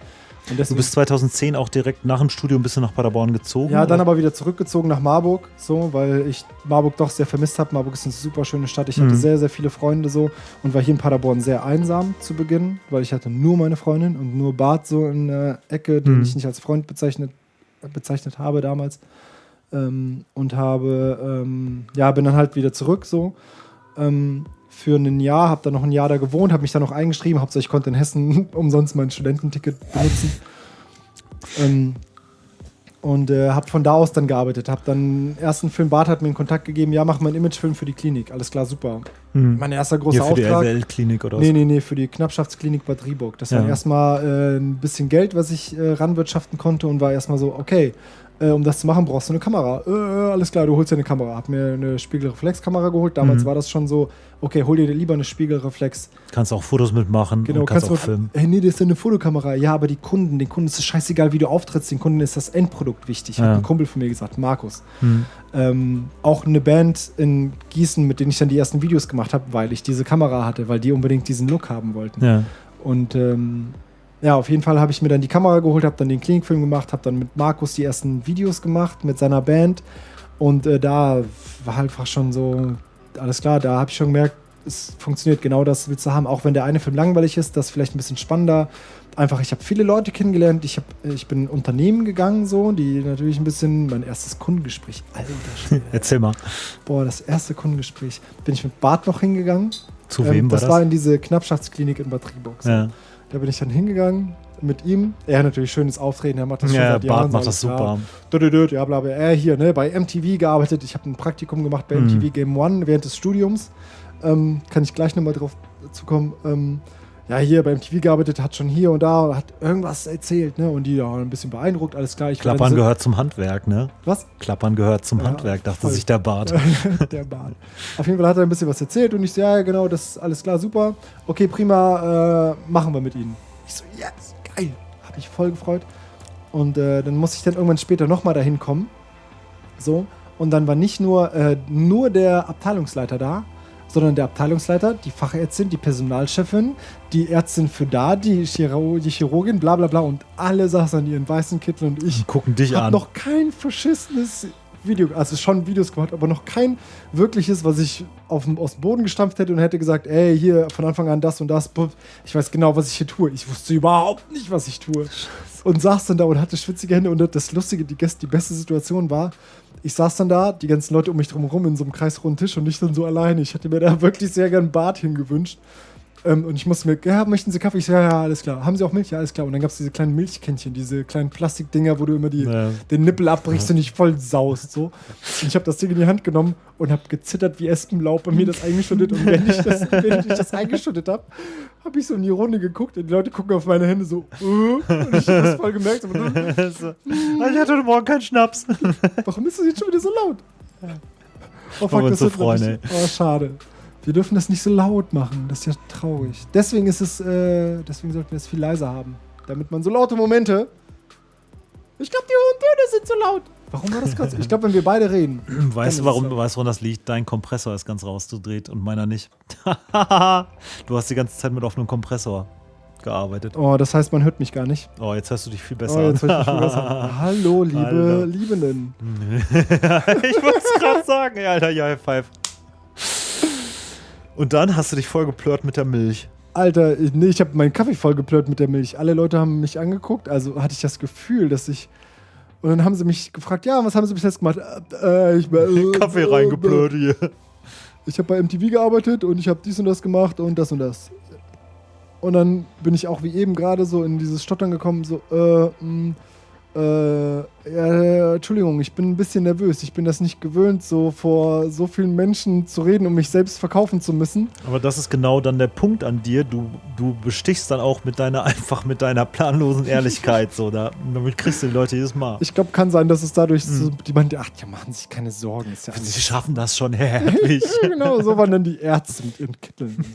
Du deswegen, bist 2010 auch direkt nach dem Studium bist du nach Paderborn gezogen? ja, dann oder? aber wieder zurückgezogen nach Marburg, so, weil ich Marburg doch sehr vermisst habe. Marburg ist eine super schöne Stadt. Ich hatte Mhm. sehr, sehr viele Freunde so und war hier in Paderborn sehr einsam zu Beginn, weil ich hatte nur meine Freundin und nur Bart so in der Ecke, den Mhm. ich nicht als Freund bezeichnet, bezeichnet habe damals. Ähm, und habe, ähm, ja, bin dann halt wieder zurück so. Ähm, für ein Jahr, habe dann noch ein Jahr da gewohnt, habe mich dann noch eingeschrieben, hauptsächlich konnte in Hessen <laughs> umsonst mein Studententicket benutzen. Ähm, und äh, habe von da aus dann gearbeitet. Habe dann ersten Film, Bart hat mir einen Kontakt gegeben, ja, mach mal einen Imagefilm für die Klinik. Alles klar, super. Hm. Mein erster großer Hier für Auftrag. die LWL-Klinik oder was? Nee, nee, nee, für die Knappschaftsklinik Bad Rieburg. Das war Ja. erstmal äh, ein bisschen Geld, was ich äh, ranwirtschaften konnte und war erstmal so, okay, äh, um das zu machen, brauchst du eine Kamera. Äh, äh, alles klar, du holst dir eine Kamera. Hab mir eine Spiegelreflexkamera geholt. Damals Mhm. war das schon so, okay, hol dir lieber eine Spiegelreflex. Kannst auch Fotos mitmachen Genau, und kannst, kannst auch filmen. Hey, nee, das ist eine Fotokamera. Ja, aber die Kunden, den Kunden ist es scheißegal, wie du auftrittst. Den Kunden ist das Endprodukt wichtig. Hat Ja. ein Kumpel von mir gesagt, Markus. Hm. Ähm, auch eine Band in Gießen, mit denen ich dann die ersten Videos gemacht habe, weil ich diese Kamera hatte, weil die unbedingt diesen Look haben wollten. Ja. Und ähm, ja, auf jeden Fall habe ich mir dann die Kamera geholt, habe dann den Klinikfilm gemacht, habe dann mit Markus die ersten Videos gemacht mit seiner Band. Und äh, da war halt einfach schon so, alles klar, da habe ich schon gemerkt, es funktioniert genau das willst du haben. Auch wenn der eine Film langweilig ist, das ist vielleicht ein bisschen spannender. Einfach, ich habe viele Leute kennengelernt. Ich, hab, ich bin in Unternehmen gegangen, so, die natürlich ein bisschen, mein erstes Kundengespräch, alter. <laughs> Erzähl mal. Boah, das erste Kundengespräch. Bin ich mit Bart noch hingegangen. Zu Ähm, wem war das das? war in diese Knappschaftsklinik in Bad so. ja, Da bin ich dann hingegangen mit ihm. Er hat natürlich schönes Auftreten, er macht das schon ja seit Jahren. Bart macht so das super. Dö, Ja, bla, bla. Er hier, ne, bei MTV gearbeitet. Ich habe ein Praktikum gemacht bei Mhm. MTV Game One während des Studiums. Ähm, kann ich gleich nochmal drauf zukommen. Ähm, ja, hier bei MTV gearbeitet, hat schon hier und da, hat irgendwas erzählt, ne? Und die waren ein bisschen beeindruckt, alles klar. Ich Klappern so- gehört zum Handwerk, ne? Was? Klappern gehört zum Ja, Handwerk, dachte voll. sich der Bart. <laughs> der Bahn. Auf jeden Fall hat er ein bisschen was erzählt und ich so, ja, genau, das ist alles klar, super. Okay, prima, äh, machen wir mit ihnen. Ich so, yes, geil. Hab mich voll gefreut. Und äh, dann muss ich dann irgendwann später nochmal dahin kommen. So. Und dann war nicht nur, äh, nur der Abteilungsleiter da, sondern der Abteilungsleiter, die Fachärztin, die Personalchefin, die Ärztin für da, die, Chiro die Chirurgin, bla bla bla. Und alle saßen an ihren weißen Kittel und ich Die gucken dich habe an. noch kein verschissenes Video, also schon Videos gemacht, aber noch kein wirkliches, was ich auf aus dem Boden gestampft hätte und hätte gesagt, ey, hier von Anfang an das und das. Ich weiß genau, was ich hier tue. Ich wusste überhaupt nicht, was ich tue. Und saß dann da und hatte schwitzige Hände. Und das Lustige, die, die beste Situation war, ich saß dann da, die ganzen Leute um mich drum herum in so einem kreisrunden Tisch und ich dann so alleine. Ich hätte mir da wirklich sehr gern einen Bart hingewünscht. Ähm, und ich musste mir, ja, möchten Sie Kaffee? Ich so, ja, ja, alles klar. Haben Sie auch Milch? Ja, alles klar. Und dann gab es diese kleinen Milchkännchen, diese kleinen Plastikdinger, wo du immer die, Ja. den Nippel abbrichst und dich voll saust. So. Und ich habe das Ding in die Hand genommen und habe gezittert wie Espenlaub und mir das eingeschüttet. Und wenn ich das, wenn ich das eingeschüttet habe, habe ich so in die Runde geguckt und die Leute gucken auf meine Hände so, äh, und ich habe das voll gemerkt. <laughs> So, äh, so. Ich hatte heute Morgen keinen Schnaps. warum ist das jetzt schon wieder so laut? Oh, wir uns so richtig- Oh, schade. Wir dürfen das nicht so laut machen. Das ist ja traurig. Deswegen ist es, äh, deswegen sollten wir es viel leiser haben. Damit man so laute Momente. Ich glaube, die hohen Töne sind zu laut. Warum war das gerade so? Ich glaube, wenn wir beide reden. <clears throat> Weißt du, warum, so. weißt, du, woran das liegt? Dein Kompressor ist ganz rausgedreht und meiner nicht. <laughs> du hast die ganze Zeit mit offenem Kompressor gearbeitet. Oh, das heißt, man hört mich gar nicht. Oh, jetzt hörst du dich viel Oh, besser jetzt an. hört mich viel besser. <laughs> Hallo, liebe Alter. Liebenden. <laughs> ich wollte es gerade sagen, ey, Alter, ja, High Five. Und dann hast du dich voll geplört mit der Milch. Alter, ich- nee, ich habe meinen Kaffee vollgeplört mit der Milch. Alle Leute haben mich angeguckt. Also hatte ich das Gefühl, dass ich Und dann haben sie mich gefragt, ja, was haben sie bis jetzt gemacht? Äh, ich, äh, <laughs> Kaffee äh, reingeblöd hier. Ich habe bei MTV gearbeitet und ich habe dies und das gemacht und das und das. Und dann bin ich auch wie eben gerade so in dieses Stottern gekommen, so, äh, mh, äh, ja, Entschuldigung, ich bin ein bisschen nervös. Ich bin das nicht gewöhnt, so vor so vielen Menschen zu reden, um mich selbst verkaufen zu müssen. Aber das ist genau dann der Punkt an dir. Du, du bestichst dann auch mit deiner, <laughs> einfach mit deiner planlosen Ehrlichkeit. so, da, damit kriegst du die Leute jedes Mal. Ich glaube, kann sein, dass es dadurch so, die meinte, ach, ja, machen sich keine Sorgen. Ist ja Sie schaffen das schon, <laughs> herrlich. genau, so waren dann die Ärzte mit ihren Kitteln. <laughs>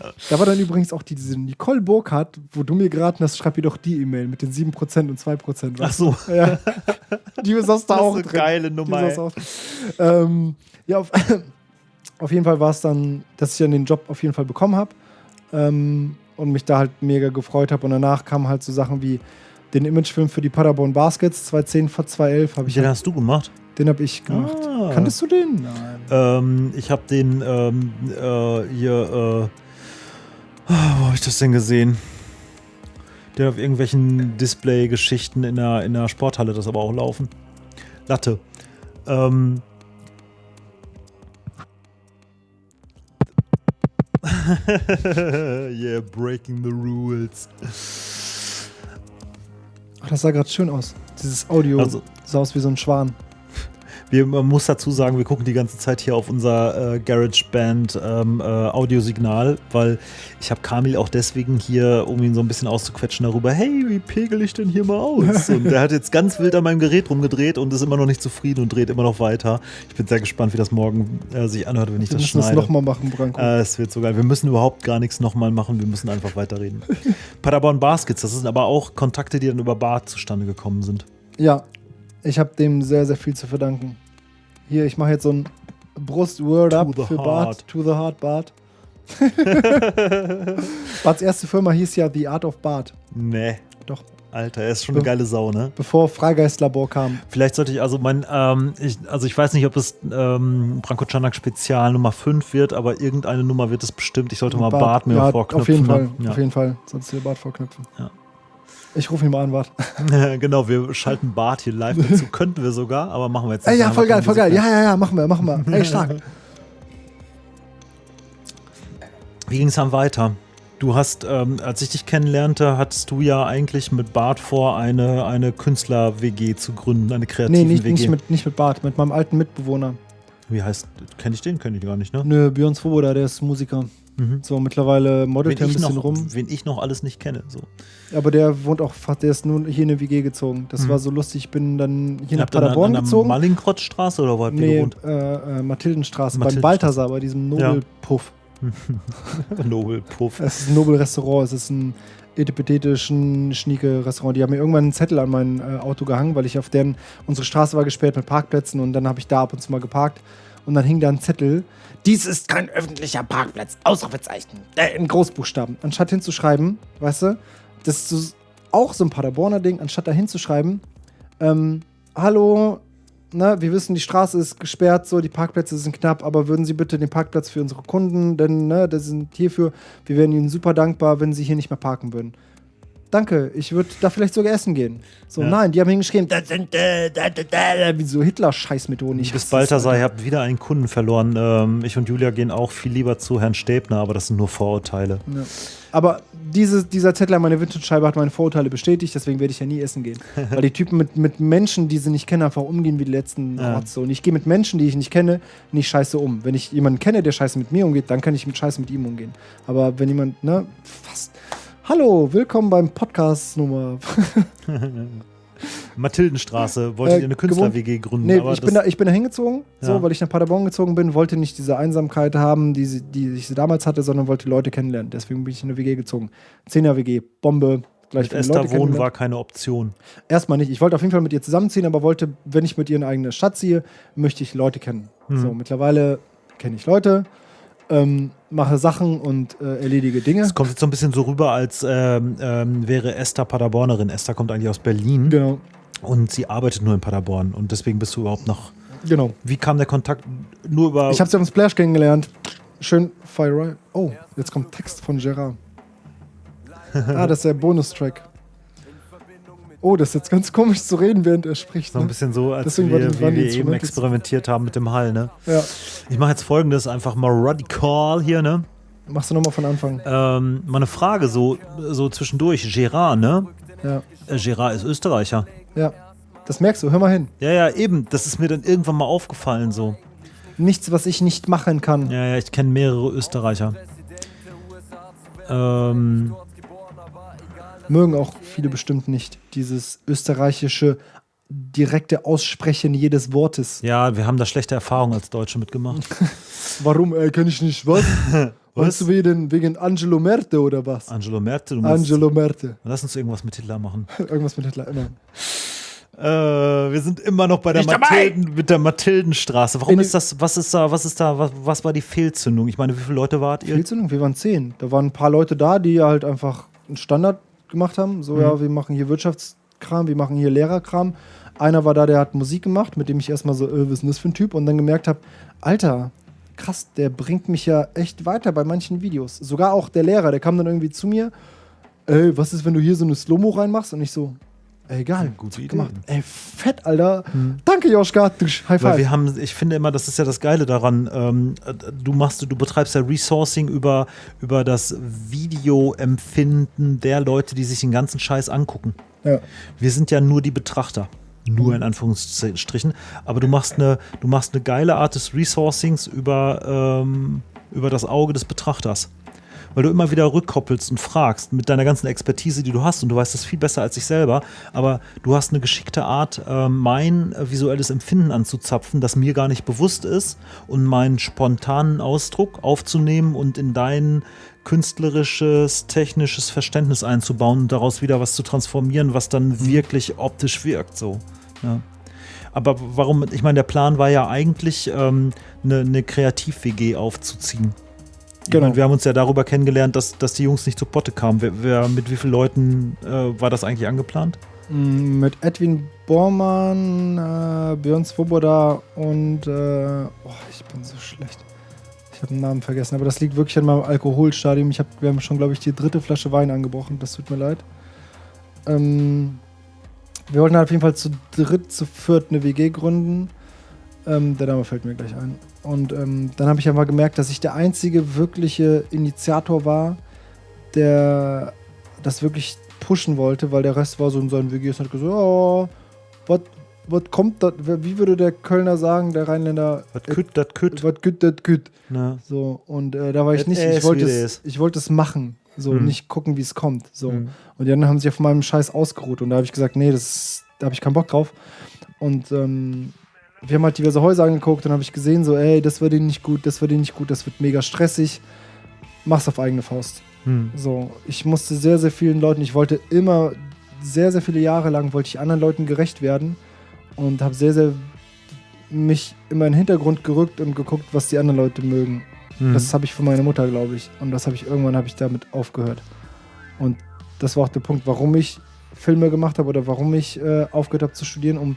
So. Da war dann übrigens auch die, diese Nicole Burkhardt, wo du mir geraten hast, schreib ihr doch die E-Mail mit den 7% und 2%. Ach so. Ja. <laughs> Die saß da Das ist auch eine drin. geile Nummer, auch. Ähm, ja, auf, <laughs> auf jeden Fall war es dann, dass ich dann den Job auf jeden Fall bekommen habe ähm, und mich da halt mega gefreut habe. Und danach kamen halt so Sachen wie den Imagefilm für die Paderborn Baskets 2010 vor 2011 habe ich Den halt, hast du gemacht? den habe ich gemacht. Ah. Kanntest du den? Nein. Ähm, ich habe den ähm, äh, hier, äh, ah, wo habe ich das denn gesehen? Der auf irgendwelchen Display-Geschichten in der, in der Sporthalle das aber auch laufen. Latte. Ähm. <laughs> yeah, breaking the rules. Ach, das sah gerade schön aus. Dieses Audio Also- sah aus wie so ein Schwan. Wir, man muss dazu sagen, wir gucken die ganze Zeit hier auf unser äh, GarageBand ähm, äh, Audiosignal, weil ich habe Kamil auch deswegen hier, um ihn so ein bisschen auszuquetschen darüber, hey, wie pegel ich denn hier mal aus? <laughs> Und der hat jetzt ganz wild an meinem Gerät rumgedreht und ist immer noch nicht zufrieden und dreht immer noch weiter. Ich bin sehr gespannt, wie das morgen äh, sich anhört, wenn ich Wir das müssen das schneide. nochmal machen, Branko. Äh, Es wird so geil. Wir müssen überhaupt gar nichts nochmal machen, wir müssen einfach weiterreden. <laughs> Paderborn Baskets, das sind aber auch Kontakte, die dann über Bart zustande gekommen sind. Ja, ich habe dem sehr, sehr viel zu verdanken. Hier, ich mache jetzt so ein Brust-Word To up the für heart. Bart. To the Heart, Bart. <laughs> Barts erste Firma hieß ja The Art of Bart. Nee. Doch. Alter, er ist schon eine Ja. geile Sau, ne? Bevor Freigeistlabor kam. Vielleicht sollte ich also mein, ähm, ich, also ich weiß nicht, ob es ähm, Branko Canak Spezial Nummer 5 wird, aber irgendeine Nummer wird es bestimmt. Ich sollte mal Bart, mir ja, vorknüpfen. Auf jeden Fall, ne? ja. auf jeden Fall. Du dir Bart vorknüpfen. Ja. Ich rufe ihn mal an, Bart. <laughs> genau, wir schalten Bart hier live dazu. <laughs> Könnten wir sogar, aber machen wir jetzt Ey, nicht. ja, Da haben voll geil, voll geil. Ja, ja, ja, machen wir, machen wir. Ey, stark. <laughs> Wie ging es dann weiter? Du hast, ähm, als ich dich kennenlernte, hattest du ja eigentlich mit Bart vor, eine, eine Künstler-WG zu gründen, eine kreative Nee, nicht, WG. nicht, mit, nicht mit Bart, mit meinem alten Mitbewohner. Wie heißt, kenne ich den? Kenne ich gar nicht, ne? Nö, Björn Svoboda, der ist Musiker. Mhm. So, mittlerweile modelt er ein bisschen noch, rum. wen ich noch alles nicht kenne. So. Aber der wohnt auch, fast- der ist nun hier in eine WG gezogen. Das Mhm. war so lustig. Ich bin dann hier nach Habt ihr an- Paderborn an gezogen. Mallinckrottstraße oder wo habt Nee, gewohnt? äh, äh, Mathildenstraße, beim Mathildenstraße. Balthasar, bei diesem Nobelpuff. <laughs> Nobel Puff. Es ist ein Nobel-Restaurant, es ist ein etipethetischen Schnieke-Restaurant. Die haben mir irgendwann einen Zettel an mein äh, Auto gehangen, weil ich auf deren, unsere Straße war gesperrt mit Parkplätzen und dann habe ich da ab und zu mal geparkt und dann hing da ein Zettel. Dies ist kein öffentlicher Parkplatz. Ausrufezeichen. Äh, in Großbuchstaben. Anstatt hinzuschreiben, weißt du, das ist auch so ein Paderborner Ding, anstatt da hinzuschreiben, ähm, hallo, na, wir wissen, die Straße ist gesperrt, so, die Parkplätze sind knapp, aber würden Sie bitte den Parkplatz für unsere Kunden, denn, ne, das sind hierfür, wir wären Ihnen super dankbar, wenn Sie hier nicht mehr parken würden. Danke, ich würde da vielleicht sogar essen gehen. So, Ja. nein, die haben hingeschrieben, das sind, äh, da, da, da, wie so Hitler-Scheißmethoden. Ich Bis Balthasar, ihr habt wieder einen Kunden verloren. Ähm, ich und Julia gehen auch viel lieber zu Herrn Stäbner, aber das sind nur Vorurteile. Ja. Aber diese, dieser Zettel an meine Vintage-Scheibe hat meine Vorurteile bestätigt, deswegen werde ich ja nie essen gehen. <laughs> Weil die Typen mit, mit Menschen, die sie nicht kennen, einfach umgehen wie die letzten Ja. Rotze. Und ich gehe mit Menschen, die ich nicht kenne, nicht scheiße um. Wenn ich jemanden kenne, der scheiße mit mir umgeht, dann kann ich mit scheiße mit ihm umgehen. Aber wenn jemand, ne, fast. Hallo, willkommen beim Podcast Nummer. <laughs> Mathildenstraße, wolltet Äh, ihr eine Künstler-WG gründen? Nee, aber ich bin, da, ich bin da hingezogen, so, Ja. weil ich nach Paderborn gezogen bin, wollte nicht diese Einsamkeit haben, die, sie, die ich sie damals hatte, sondern wollte Leute kennenlernen. Deswegen bin ich in eine WG gezogen. Zehner WG, Bombe, gleich mit Esther wohnen war keine Option. Erstmal nicht. Ich wollte auf jeden Fall mit ihr zusammenziehen, aber wollte, wenn ich mit ihr in eine eigene Stadt ziehe, möchte ich Leute kennen. Mhm. So, mittlerweile kenne ich Leute, ähm, mache Sachen und äh, erledige Dinge. Es kommt jetzt so ein bisschen so rüber, als ähm, ähm, wäre Esther Paderbornerin. Esther kommt eigentlich aus Berlin Genau, und sie arbeitet nur in Paderborn. Und deswegen bist du überhaupt noch. genau. Wie kam der Kontakt? Nur über. Ich habe sie auf dem Splash kennengelernt. Schön Fire. Oh, jetzt kommt Text von Gerard. ah, das ist der Bonustrack. Oh, das ist jetzt ganz komisch zu reden, während er spricht. So ein Ne? bisschen so, als Deswegen wir, die- wie wir eben experimentiert haben mit dem Hall, ne? Ja. Ich mache jetzt folgendes, einfach mal radikal hier, ne? Machst du nochmal von Anfang. Ähm, mal eine Frage so, so zwischendurch. Gerard, ne? Ja. Äh, Gerard ist Österreicher. Ja. Das merkst du, hör mal hin. Ja, ja, eben. Das ist mir dann irgendwann mal aufgefallen so. Nichts, was ich nicht machen kann. Ja, ja, ich kenne mehrere Österreicher. Ähm, Mögen auch viele bestimmt nicht. Dieses österreichische direkte Aussprechen jedes Wortes. ja, wir haben da schlechte Erfahrungen als Deutsche mitgemacht. <laughs> Warum, kann ich nicht was? <laughs> Was? Weißt du wegen, wegen Angelo Merte oder was? Angelo Merte, du musst, Angelo Merte. lass uns irgendwas mit Hitler machen. <laughs> Irgendwas mit Hitler, immer. Äh, wir sind immer noch bei der! Mathilden, mit der Mathildenstraße. Warum In- ist das, was ist da, was ist da, was, was war die Fehlzündung? Ich meine, wie viele Leute wart ihr? Fehlzündung, wir waren zehn. Da waren ein paar Leute da, die halt einfach einen Standard gemacht haben. So, Mhm. ja, wir machen hier Wirtschaftskram, wir machen hier Lehrerkram. Einer war da, der hat Musik gemacht, mit dem ich erstmal so, äh, was ist denn das für ein Typ? Und dann gemerkt habe, Alter, krass, der bringt mich ja echt weiter bei manchen Videos. Sogar auch der Lehrer, der kam dann irgendwie zu mir, ey, was ist, wenn du hier so eine Slow-Mo reinmachst? Und ich so, egal, Gute Idee. gemacht. Ey, fett, Alter. Danke, Joschka. High Weil five. wir haben, ich finde immer, das ist ja das Geile daran, ähm, äh, du machst, du betreibst ja Resourcing über, über das Videoempfinden der Leute, die sich den ganzen Scheiß angucken. ja. Wir sind ja nur die Betrachter. Nur in Anführungsstrichen. Aber du machst eine, du machst eine geile Art des Resourcings über, ähm, über das Auge des Betrachters. Weil du immer wieder rückkoppelst und fragst mit deiner ganzen Expertise, die du hast, und du weißt das viel besser als ich selber, aber du hast eine geschickte Art, äh, mein äh, visuelles Empfinden anzuzapfen, das mir gar nicht bewusst ist, und meinen spontanen Ausdruck aufzunehmen und in dein künstlerisches, technisches Verständnis einzubauen und daraus wieder was zu transformieren, was dann wirklich optisch wirkt. So. Ja. Aber warum, ich meine, der Plan war ja eigentlich, ähm, eine, eine Kreativ-WG aufzuziehen. Genau. meine, wir haben uns ja darüber kennengelernt, dass, dass die Jungs nicht zu Potte kamen. Wer, wer, mit wie vielen Leuten äh, war das eigentlich angeplant? Mm, Mit Edwin Bormann, äh, Björn Svoboda und äh, oh, ich bin so schlecht. Ich habe den Namen vergessen, aber das liegt wirklich an meinem Alkoholstadium. Ich hab, wir haben schon, glaube ich, die dritte Flasche Wein angebrochen. Das tut mir leid. Ähm, wir wollten halt auf jeden Fall zu dritt, zu viert eine WG gründen. Ähm, der Name fällt mir gleich ein. Und ähm, dann habe ich einfach gemerkt, dass ich der einzige wirkliche Initiator war, der das wirklich pushen wollte, weil der Rest war so in seinen WGs und hat gesagt, oh, was kommt da, wie würde der Kölner sagen, der Rheinländer, Was kütt, das kütt. was güt, das. Ne? So, und äh, da war ich nicht, ich wollte es. ich wollte es machen, so, Mhm. nicht gucken, wie es kommt, so. Mhm. Und die anderen haben sich auf meinem Scheiß ausgeruht und da habe ich gesagt, nee, das, da habe ich keinen Bock drauf. Und ähm, wir haben halt diverse Häuser angeguckt und habe ich gesehen, so, ey, das wird ihnen nicht gut, das wird ihnen nicht gut, das wird mega stressig. Mach's auf eigene Faust. Hm. So, ich musste sehr, sehr vielen Leuten, ich wollte immer, sehr, sehr viele Jahre lang, wollte ich anderen Leuten gerecht werden und habe sehr, sehr mich immer in den Hintergrund gerückt und geguckt, was die anderen Leute mögen. Hm. Das habe ich von meiner Mutter, glaube ich. Und das habe ich irgendwann habe ich damit aufgehört. Und das war auch der Punkt, warum ich Filme gemacht habe oder warum ich äh, aufgehört habe zu studieren, um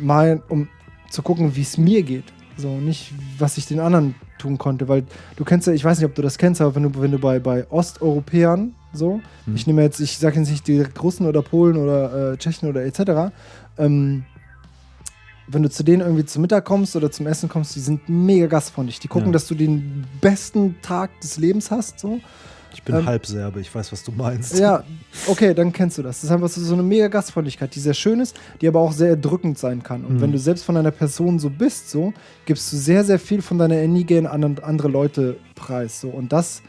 mal, um zu gucken, wie es mir geht. So, nicht, was ich den anderen tun konnte. Weil du kennst ja, ich weiß nicht, ob du das kennst, aber wenn du, wenn du bei, bei Osteuropäern so, Hm. ich nehme jetzt, ich sage jetzt nicht direkt Russen oder Polen oder äh, Tschechen oder etc., ähm, wenn du zu denen irgendwie zum Mittag kommst oder zum Essen kommst, die sind mega gastfreundlich. Die gucken, Ja. dass du den besten Tag des Lebens hast. So. Ich bin ähm, Halbserbe, ich weiß, was du meinst. Ja, <laughs> okay, dann kennst du das. Das ist einfach so, eine mega Gastfreundlichkeit, die sehr schön ist, die aber auch sehr erdrückend sein kann. Und Mhm. wenn du selbst von einer Person so bist, so, gibst du sehr, sehr viel von deiner Energie an an andere Leute preis. So. Und das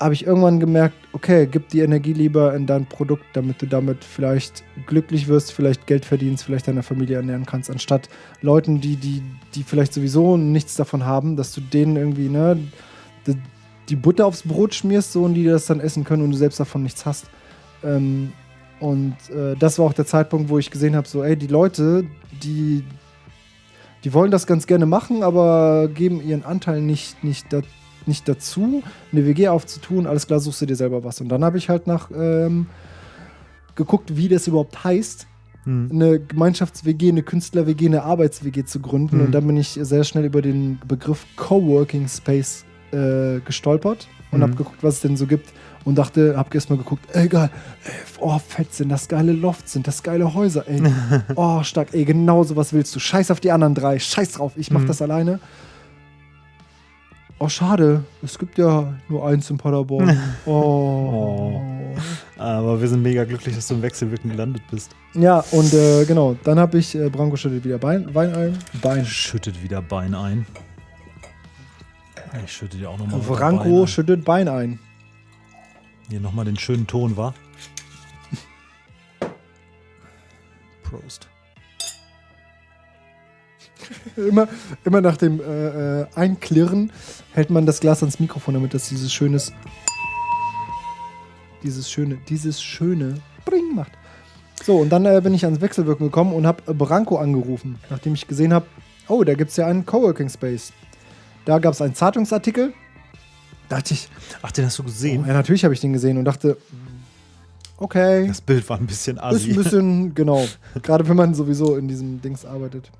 habe ich irgendwann gemerkt, okay, gib die Energie lieber in dein Produkt, damit du damit vielleicht glücklich wirst, vielleicht Geld verdienst, vielleicht deine Familie ernähren kannst, anstatt Leuten, die, die, die vielleicht sowieso nichts davon haben, dass du denen irgendwie, ne, die, Butter aufs Brot schmierst so und die das dann essen können und du selbst davon nichts hast. Ähm, und äh, das war auch der Zeitpunkt, wo ich gesehen habe, so, ey, die Leute, die, die wollen das ganz gerne machen, aber geben ihren Anteil nicht, nicht, da, nicht dazu, eine WG aufzutun. Alles klar, suchst du dir selber was. Und dann habe ich halt nach ähm, geguckt, wie das überhaupt heißt, Hm. eine Gemeinschafts-WG, eine Künstler-WG, eine Arbeits-WG zu gründen. Mhm. Und dann bin ich sehr schnell über den Begriff Coworking Space äh, gestolpert. und Mhm. habe geguckt, was es denn so gibt und dachte, hab erstmal geguckt, ey geil, ey, oh fett sind das geile Lofts, sind das geile Häuser, ey, <laughs> oh stark, ey genau sowas willst du, scheiß auf die anderen drei, scheiß drauf, ich mach Mhm. das alleine. Oh schade, es gibt ja nur eins in Paderborn. <laughs> Oh. Aber wir sind mega glücklich, dass du im Wechselwirken gelandet bist. Ja, und äh, genau, dann habe ich äh, Branko schüttet wieder Bein, Wein ein. Bein. Schüttet wieder Bein ein. Ich schütte dir auch nochmal Branko schüttet Bein ein. Hier nochmal den schönen Ton, wa? Prost. <laughs> Immer, immer nach dem äh, äh, Einklirren hält man das Glas ans Mikrofon, damit das dieses schönes, dieses schöne, dieses schöne Bring macht. So, und dann äh, bin ich ans Wechselwirken gekommen und habe Branko angerufen, nachdem ich gesehen habe, oh, da gibt es ja einen Coworking Space. Da gab es einen Zeitungsartikel. Dachte ich, Ach, den hast du oh, gesehen? ja, natürlich habe ich den gesehen und dachte, okay. Das Bild war ein bisschen Ist assi. ein bisschen, <laughs> genau. Gerade wenn man sowieso in diesem Dings arbeitet.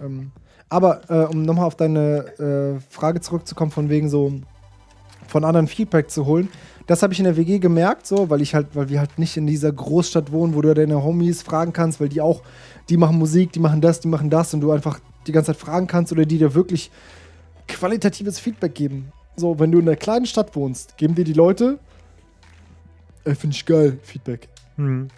Ähm, aber äh, um nochmal auf deine äh, Frage zurückzukommen, von wegen so von anderen Feedback zu holen, das habe ich in der WG gemerkt, so, weil ich halt, weil wir halt nicht in dieser Großstadt wohnen, wo du deine Homies fragen kannst, weil die auch, die machen Musik, die machen das, die machen das und du einfach die ganze Zeit fragen kannst oder die dir wirklich qualitatives Feedback geben. So, wenn du in einer kleinen Stadt wohnst, geben dir die Leute, ey, finde ich geil, Feedback. Hm.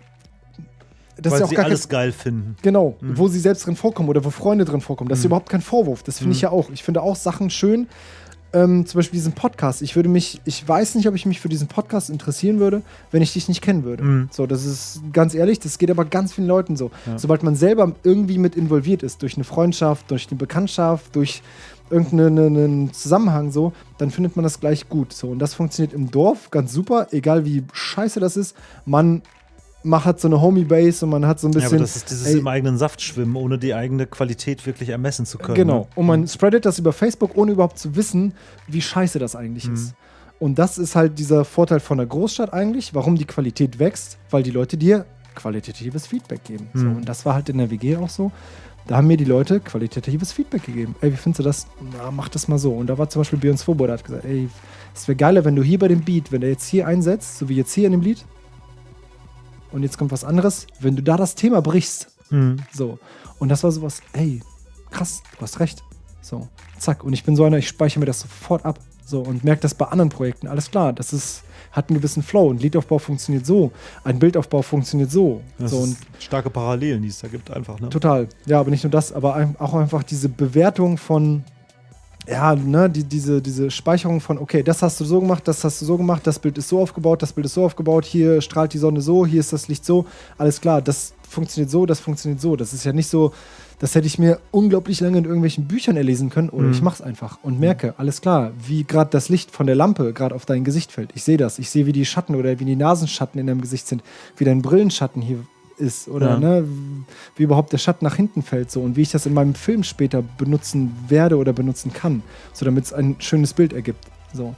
Das Weil ist ja auch sie gar alles geil finden. Genau, Mhm. wo sie selbst drin vorkommen oder wo Freunde drin vorkommen. Das ist Mhm. überhaupt kein Vorwurf. Das finde ich Mhm. ja auch. Ich finde auch Sachen schön. Ähm, zum Beispiel diesen Podcast. Ich würde mich, ich weiß nicht, ob ich mich für diesen Podcast interessieren würde, wenn ich dich nicht kennen würde. Mhm. So, das ist ganz ehrlich, das geht aber ganz vielen Leuten so. Ja. Sobald man selber irgendwie mit involviert ist, durch eine Freundschaft, durch eine Bekanntschaft, durch irgendeinen Zusammenhang so, dann findet man das gleich gut. So, und das funktioniert im Dorf ganz super, egal wie scheiße das ist. Man macht hat so eine Homie-Base und man hat so ein Ja, bisschen. aber das ist dieses ey, im eigenen Saft schwimmen, ohne die eigene Qualität wirklich ermessen zu können. Genau. Ne? Und man spreadet das über Facebook, ohne überhaupt zu wissen, wie scheiße das eigentlich Mhm. ist. Und das ist halt dieser Vorteil von der Großstadt eigentlich, warum die Qualität wächst, weil die Leute dir qualitatives Feedback geben. So, Mhm. und das war halt in der WG auch so. Da haben mir die Leute qualitatives Feedback gegeben. Ey, wie findest du das? Na, mach das mal so. Und da war zum Beispiel Björn Svoboda, hat gesagt, ey, es wäre geiler, wenn du hier bei dem Beat, wenn der jetzt hier einsetzt, so wie jetzt hier in dem Lied, und jetzt kommt was anderes, wenn du da das Thema brichst, Mhm. so. Und das war sowas, ey, krass, du hast recht. So, zack. Und ich bin so einer, ich speichere mir das sofort ab. So, und merke das bei anderen Projekten. Alles klar, das ist, hat einen gewissen Flow. Ein Liedaufbau funktioniert so, ein Bildaufbau funktioniert so. Das so und starke Parallelen, die es da gibt, einfach. Ne? total. Ja, aber nicht nur das, aber auch einfach diese Bewertung von, ja, ne, die, diese, diese Speicherung von, okay, das hast du so gemacht, das hast du so gemacht, das Bild ist so aufgebaut, das Bild ist so aufgebaut, hier strahlt die Sonne so, hier ist das Licht so, alles klar, das funktioniert so, das funktioniert so. Das ist ja nicht so, das hätte ich mir unglaublich lange in irgendwelchen Büchern erlesen können oder Mhm. ich mach's einfach und merke, alles klar, wie gerade das Licht von der Lampe gerade auf dein Gesicht fällt. Ich sehe das, ich sehe, wie die Schatten oder wie die Nasenschatten in deinem Gesicht sind, wie dein Brillenschatten hier ist oder Ja. ne, wie überhaupt der Schatten nach hinten fällt so und wie ich das in meinem Film später benutzen werde oder benutzen kann, so damit es ein schönes Bild ergibt. So.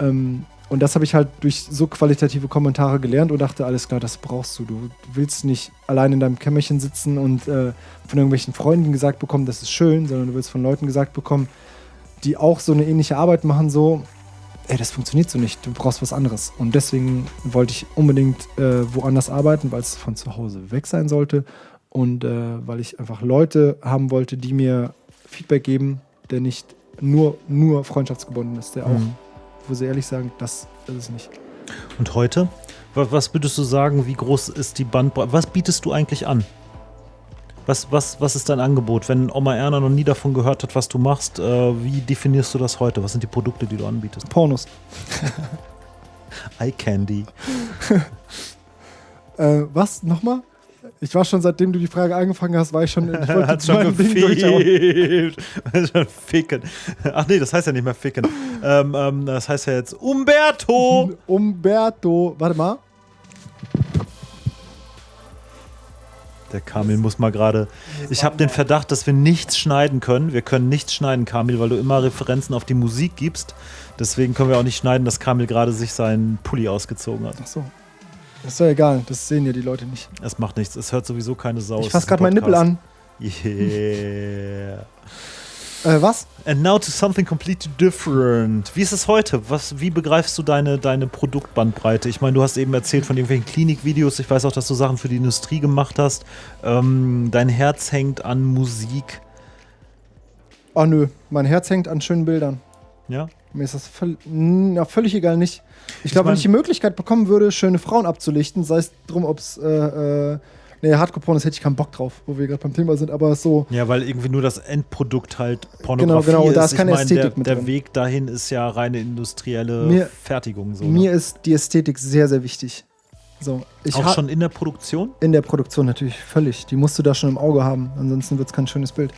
Ähm, und das habe ich halt durch so qualitative Kommentare gelernt und dachte, alles klar, das brauchst du. Du willst nicht allein in deinem Kämmerchen sitzen und äh, von irgendwelchen Freunden gesagt bekommen, das ist schön, sondern du willst von Leuten gesagt bekommen, die auch so eine ähnliche Arbeit machen, so, ey, das funktioniert so nicht, du brauchst was anderes. Und deswegen wollte ich unbedingt äh, woanders arbeiten, weil es von zu Hause weg sein sollte und äh, weil ich einfach Leute haben wollte, die mir Feedback geben, der nicht nur, nur freundschaftsgebunden ist, der auch, Mhm. Wo sie ehrlich sagen, das ist es nicht. Und heute? Was, würdest du sagen, wie groß ist die Bandbreite? Was bietest du eigentlich an? Was, was, was ist dein Angebot? Wenn Oma Erna noch nie davon gehört hat, was du machst, äh, wie definierst du das heute? Was sind die Produkte, die du anbietest? Pornos. <laughs> Eye Candy. <laughs> Äh, was? Nochmal? Ich war schon, seitdem du die Frage angefangen hast, war ich schon, ich <laughs> Hat schon gefehlt. <laughs> schon ficken. Ach nee, das heißt ja nicht mehr ficken. Ähm, ähm, das heißt ja jetzt Umberto. Umberto, warte mal. Der Kamil muss mal gerade. Ich habe den Verdacht, dass wir nichts schneiden können. Wir können nichts schneiden, Kamil, weil du immer Referenzen auf die Musik gibst. Deswegen können wir auch nicht schneiden, dass Kamil gerade sich seinen Pulli ausgezogen hat. Ach so. Das ist ja egal, das sehen ja die Leute nicht. Es macht nichts. Es hört sowieso keine Sau. Ich fasse gerade meinen Nippel an. Yeah. Äh, was? And now to something completely different. Wie ist es heute? Was, wie begreifst du deine, deine Produktbandbreite? Ich meine, du hast eben erzählt von irgendwelchen Klinikvideos. Ich weiß auch, dass du Sachen für die Industrie gemacht hast. Ähm, dein Herz hängt an Musik. Oh nö, mein Herz hängt an schönen Bildern. Ja? Mir ist das völ na, völlig egal nicht. Ich glaube, mein- wenn ich die Möglichkeit bekommen würde, schöne Frauen abzulichten, sei es drum, ob es äh, äh, nee, Hardcore-Porn ist, hätte ich keinen Bock drauf, wo wir gerade beim Thema sind, aber so, Ja, weil irgendwie nur das Endprodukt halt Pornografie Genau, genau, ist. da ist keine ich meine, Ästhetik der, mit der drin. Weg dahin ist ja reine industrielle Mir- Fertigung. So, mir ne? ist die Ästhetik sehr, sehr wichtig. So, ich Auch schon in der Produktion? in der Produktion natürlich völlig. Die musst du da schon im Auge haben, ansonsten wird es kein schönes Bild.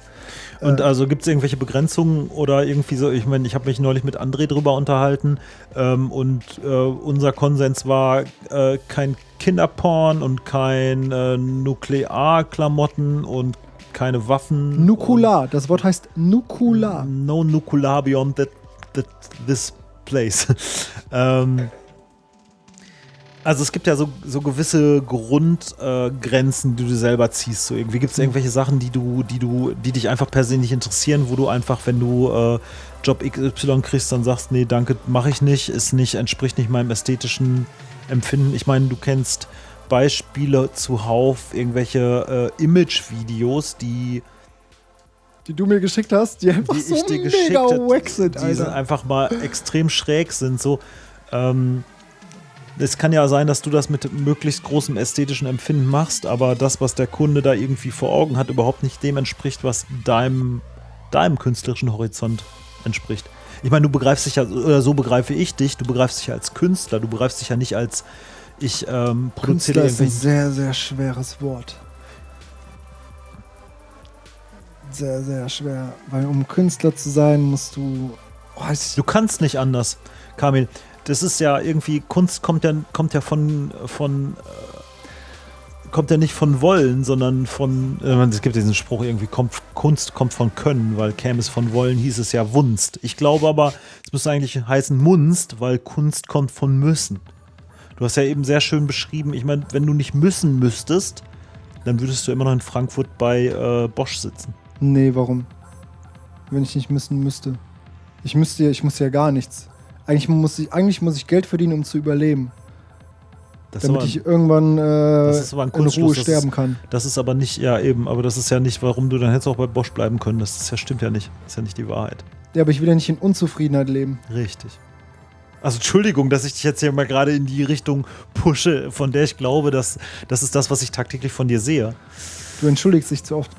Und Äh, also gibt es irgendwelche Begrenzungen oder irgendwie so, ich meine, ich habe mich neulich mit André drüber unterhalten ähm, und äh, unser Konsens war äh, kein Kinderporn und kein äh, Nuklearklamotten und keine Waffen. Nukular, das Wort heißt Nukular. No Nukular beyond that, that this place. <laughs> ähm, also es gibt ja so, so gewisse Grundgrenzen, äh, die du selber ziehst. So irgendwie gibt es irgendwelche Sachen, die du, die du, die dich einfach persönlich interessieren, wo du einfach, wenn du äh, Job XY kriegst, dann sagst, nee, danke, mache ich nicht, ist nicht, entspricht nicht meinem ästhetischen Empfinden. Ich meine, du kennst Beispiele zuhauf, irgendwelche äh, Image-Videos, die Die du mir geschickt hast, die einfach die so mega wack sind, die sind einfach mal extrem schräg sind. So, ähm, es kann ja sein, dass du das mit möglichst großem ästhetischen Empfinden machst, aber das, was der Kunde da irgendwie vor Augen hat, überhaupt nicht dem entspricht, was deinem, deinem künstlerischen Horizont entspricht. Ich meine, du begreifst dich ja, oder so begreife ich dich, du begreifst dich ja als Künstler, du begreifst dich ja nicht als ich ähm, produziere Künstler ist ein sehr, sehr schweres Wort. Sehr, sehr schwer. Weil um Künstler zu sein, musst du. Oh, Du kannst nicht anders, Kamil. Das ist ja irgendwie, Kunst kommt ja, kommt ja von, von äh, kommt ja nicht von Wollen, sondern von, äh, es gibt diesen Spruch irgendwie, kommt, Kunst kommt von Können, weil käme es von Wollen, hieß es ja Wunst. Ich glaube aber, es müsste eigentlich heißen Munst, weil Kunst kommt von Müssen. Du hast ja eben sehr schön beschrieben, ich meine, wenn du nicht müssen müsstest, dann würdest du immer noch in Frankfurt bei äh, Bosch sitzen. nee, warum? Wenn ich nicht müssen müsste. Ich müsste ja, ich muss ja gar nichts. Eigentlich muss ich, eigentlich muss ich Geld verdienen, um zu überleben. Das damit aber- ich irgendwann äh, ein in Ruhe sterben ist- kann. Das ist aber nicht, ja eben, aber das ist ja nicht, warum du dann hättest auch bei Bosch bleiben können. Das ist ja, stimmt ja nicht. Das ist ja nicht die Wahrheit. Ja, aber ich will ja nicht in Unzufriedenheit leben. Richtig. Also Entschuldigung, dass ich dich jetzt hier mal gerade in die Richtung pushe, von der ich glaube, dass das ist das, was ich tagtäglich von dir sehe. Du entschuldigst dich zu oft.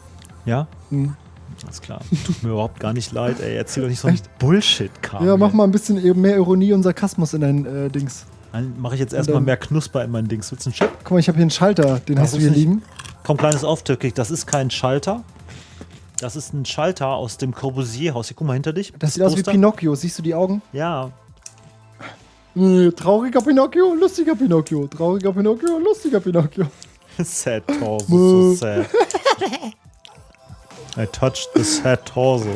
Ja? Hm. Alles klar. Tut mir überhaupt gar nicht leid, ey. Erzähl doch nicht so ein Bullshit, Karl. Ja, mach mal ein bisschen e- mehr Ironie und Sarkasmus in dein äh, Dings. Dann mache ich jetzt erstmal mehr Knusper in mein Dings. Willst du einen Chip? Guck mal, ich habe hier einen Schalter, den Das hast du hier nicht- liegen. Komm, kleines Auftürkig. Das ist kein Schalter. Das ist ein Schalter aus dem Corbusier-Haus. Hier, guck mal hinter dich. Das sieht aus wie Poster. Pinocchio. Siehst du die Augen? Ja, Äh, trauriger Pinocchio, lustiger Pinocchio. Trauriger Pinocchio, lustiger Pinocchio. <laughs> Sad torso, so sad. <laughs> I touched the sad torso.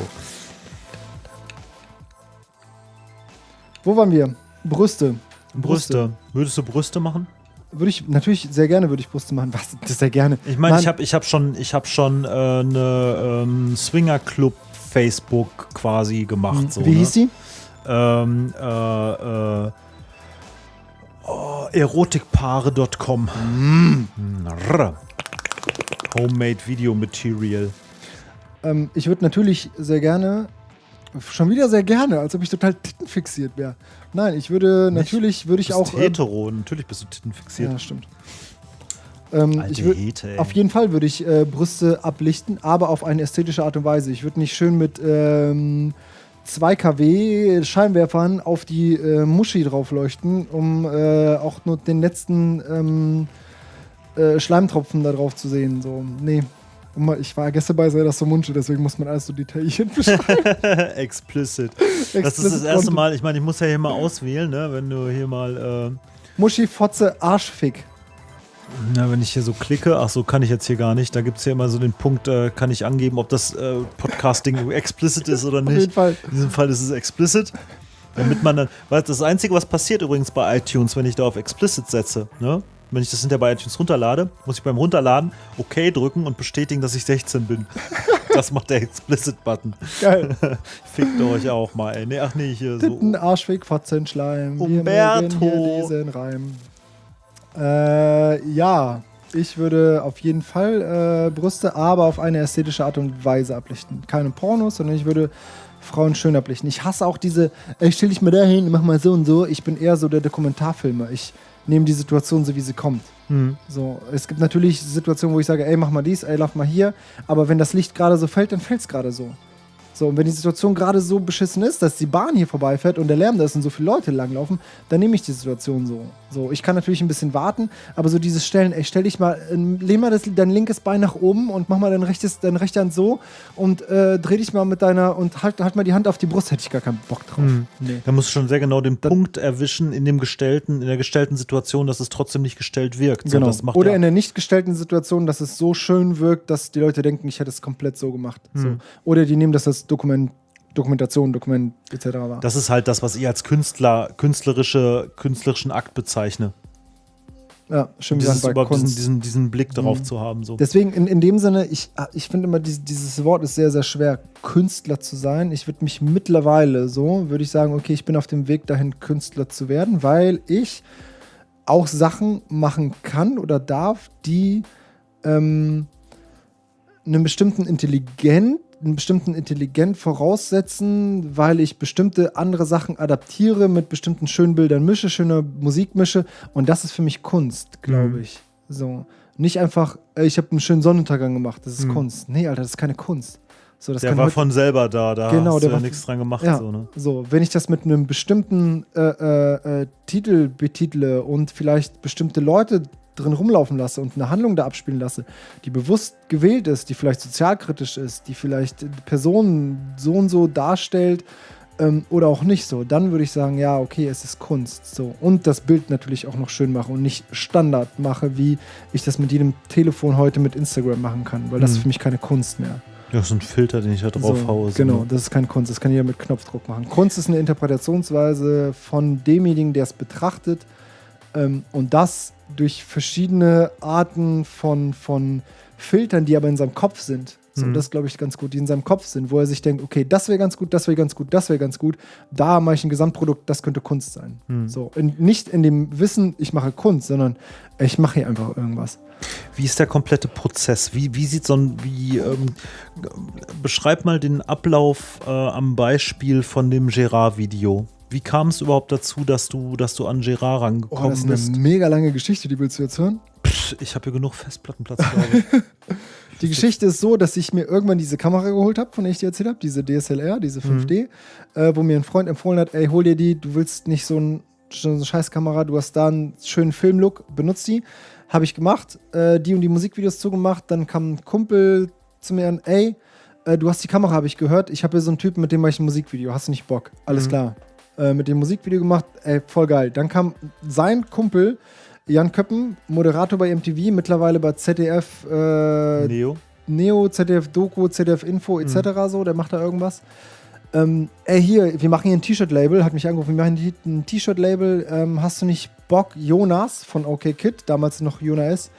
Wo waren wir? Brüste. Brüste. Würdest du Brüste machen? Würde ich, natürlich, sehr gerne würde ich Brüste machen. Was? Das sehr gerne. Ich meine, ich habe ich hab schon, ich hab schon äh, eine ähm, Swinger-Club Facebook quasi gemacht. So, Wie ne? hieß die? Ähm, äh, äh, oh, erotikpaare.com. Mm. Rrr. Homemade Video Material. Ähm, ich würde natürlich sehr gerne, schon wieder sehr gerne, als ob ich total tittenfixiert wäre. Nein, ich würde, Nicht? natürlich würde Du ich bist auch. ähm, hetero, natürlich bist du tittenfixiert. ja, stimmt. Ähm, Alte ich würd, Hete, auf jeden Fall würde ich äh, Brüste ablichten, aber auf eine ästhetische Art und Weise. Ich würde nicht schön mit ähm, 2 kW Scheinwerfern auf die äh, Muschi drauf leuchten, um äh, auch nur den letzten ähm, äh, Schleimtropfen da drauf zu sehen. So, nee. Mal- Ich war gestern bei Zelda so Munche, deswegen muss man alles so detailliert beschreiben. <laughs> Explicit. Das ist das erste Mal, ich meine, ich muss ja hier mal auswählen, ne? wenn du hier mal, äh, Muschi, Fotze, Arschfick. na, wenn ich hier so klicke, ach so, kann ich jetzt hier gar nicht, da gibt es hier immer so den Punkt, äh, kann ich angeben, ob das äh, Podcasting <laughs> explicit ist oder Auf jeden nicht. Fall. In diesem Fall ist es explicit. Damit man dann, weil das Einzige, was passiert übrigens bei iTunes, wenn ich da auf explicit setze, ne? Wenn ich das hinterher bei iTunes runterlade, muss ich beim Runterladen OK drücken und bestätigen, dass ich 16 bin. <laughs> Das macht der Explicit-Button. Geil. <laughs> Fickt euch auch mal, ey. Nee, ach nee, hier so. Titten, Arschweg, Fotzen, Schleim. Wir Umberto. mögen hier Reim. Äh, ja, ich würde auf jeden Fall äh, Brüste, aber auf eine ästhetische Art und Weise ablichten. Keine Pornos, sondern ich würde Frauen schön ablichten. Ich hasse auch diese, ey, stell dich mal dahin, mach mal so und so. Ich bin eher so der Dokumentarfilmer. Ich nehme die Situation so, wie sie kommt. Hm. So, es gibt natürlich Situationen, wo ich sage, ey, mach mal dies, ey, lauf mal hier. Aber wenn das Licht gerade so fällt, dann fällt es gerade so. So, und wenn die Situation gerade so beschissen ist, dass die Bahn hier vorbeifährt und der Lärm da ist und so viele Leute langlaufen, dann nehme ich die Situation so. So, ich kann natürlich ein bisschen warten, aber so dieses Stellen, ey, stell dich mal, äh, lehn mal das, dein linkes Bein nach oben und mach mal dein rechtes, deine rechte Hand so und äh, dreh dich mal mit deiner und halt, halt mal die Hand auf die Brust, hätte ich gar keinen Bock drauf. Hm. Nee. Da musst du schon sehr genau den Punkt erwischen in dem gestellten, in der gestellten Situation, dass es trotzdem nicht gestellt wirkt. So, Genau. das Oder in der nicht gestellten Situation, dass es so schön wirkt, dass die Leute denken, ich hätte es komplett so gemacht. So. Hm. Oder die nehmen das als Dokument, Dokumentation, Dokument etc. wahr. das ist halt das, was ich als Künstler, künstlerische, künstlerischen Akt bezeichne. ja, schön Dieses, bei überhaupt diesen, Kunst. diesen, diesen Blick darauf Mhm. zu haben. So. Deswegen in, in dem Sinne, ich, ah, ich finde immer, dieses, dieses Wort ist sehr, sehr schwer, Künstler zu sein. Ich würde mich mittlerweile so, würde ich sagen, okay, ich bin auf dem Weg dahin, Künstler zu werden, weil ich auch Sachen machen kann oder darf, die ähm, einen bestimmten Intelligent, einen bestimmten Intelligent voraussetzen, weil ich bestimmte andere Sachen adaptiere, mit bestimmten schönen Bildern mische, schöne Musik mische. Und das ist für mich Kunst, glaube Mhm. ich. So. Nicht einfach, ich habe einen schönen Sonnenuntergang gemacht, das ist Mhm. Kunst. Nee, Alter, das ist keine Kunst. So, das der war von selber da, da Genau, hast der du ja nichts dran gemacht. ja, So, ne? so, wenn ich das mit einem bestimmten äh, äh, äh, Titel betitle und vielleicht bestimmte Leute drin rumlaufen lasse und eine Handlung da abspielen lasse, die bewusst gewählt ist, die vielleicht sozialkritisch ist, die vielleicht Personen so und so darstellt ähm, oder auch nicht so, dann würde ich sagen, ja, okay, es ist Kunst. So. Und das Bild natürlich auch noch schön mache und nicht Standard mache, wie ich das mit jedem Telefon heute mit Instagram machen kann, weil das Mhm. ist für mich keine Kunst mehr. Ja, so ein Filter, den ich da drauf So, haue. genau, ne? das ist keine Kunst, das kann jeder mit Knopfdruck machen. Kunst ist eine Interpretationsweise von demjenigen, der es betrachtet und das durch verschiedene Arten von, von Filtern, die aber in seinem Kopf sind. So, Mhm. Das glaube ich ganz gut, die in seinem Kopf sind, wo er sich denkt, okay, das wäre ganz gut, das wäre ganz gut, das wäre ganz gut. Da mache ich ein Gesamtprodukt, das könnte Kunst sein. Mhm. So, in, nicht in dem Wissen, ich mache Kunst, sondern ich mache hier einfach irgendwas. Wie ist der komplette Prozess? Wie, wie sieht so ein, wie, ähm, beschreib mal den Ablauf äh, am Beispiel von dem Gerard-Video. Wie kam es überhaupt dazu, dass du, dass du an Gerard Oh, rangekommen das ist eine bist? mega lange Geschichte, die willst du jetzt hören? Pff, ich habe hier genug Festplattenplatz, glaube ich. <laughs> Die Geschichte ist so, dass ich mir irgendwann diese Kamera geholt habe, von der ich dir erzählt habe, diese DSLR, diese 5D, äh, wo mir ein Freund empfohlen hat, ey, hol dir die, du willst nicht so, ein, so eine Scheißkamera, du hast da einen schönen Filmlook, benutzt die. Habe ich gemacht, äh, die und die Musikvideos zugemacht, dann kam ein Kumpel zu mir an, ey, äh, du hast die Kamera, habe ich gehört, ich habe hier so einen Typen, mit dem mache ich ein Musikvideo, hast du nicht Bock? Alles Mhm. klar. Äh, mit dem Musikvideo gemacht, ey, voll geil. Dann kam sein Kumpel, Jan Köppen, Moderator bei MTV, mittlerweile bei ZDF, äh, Neo? Neo, ZDF Doku, ZDF Info etc. so, der macht da irgendwas. Ähm, ey, hier, wir machen hier ein T-Shirt-Label, hat mich angerufen, wir machen hier ein T-Shirt-Label, ähm, hast du nicht Bock, Jonas von OK Kid, damals noch Jonas,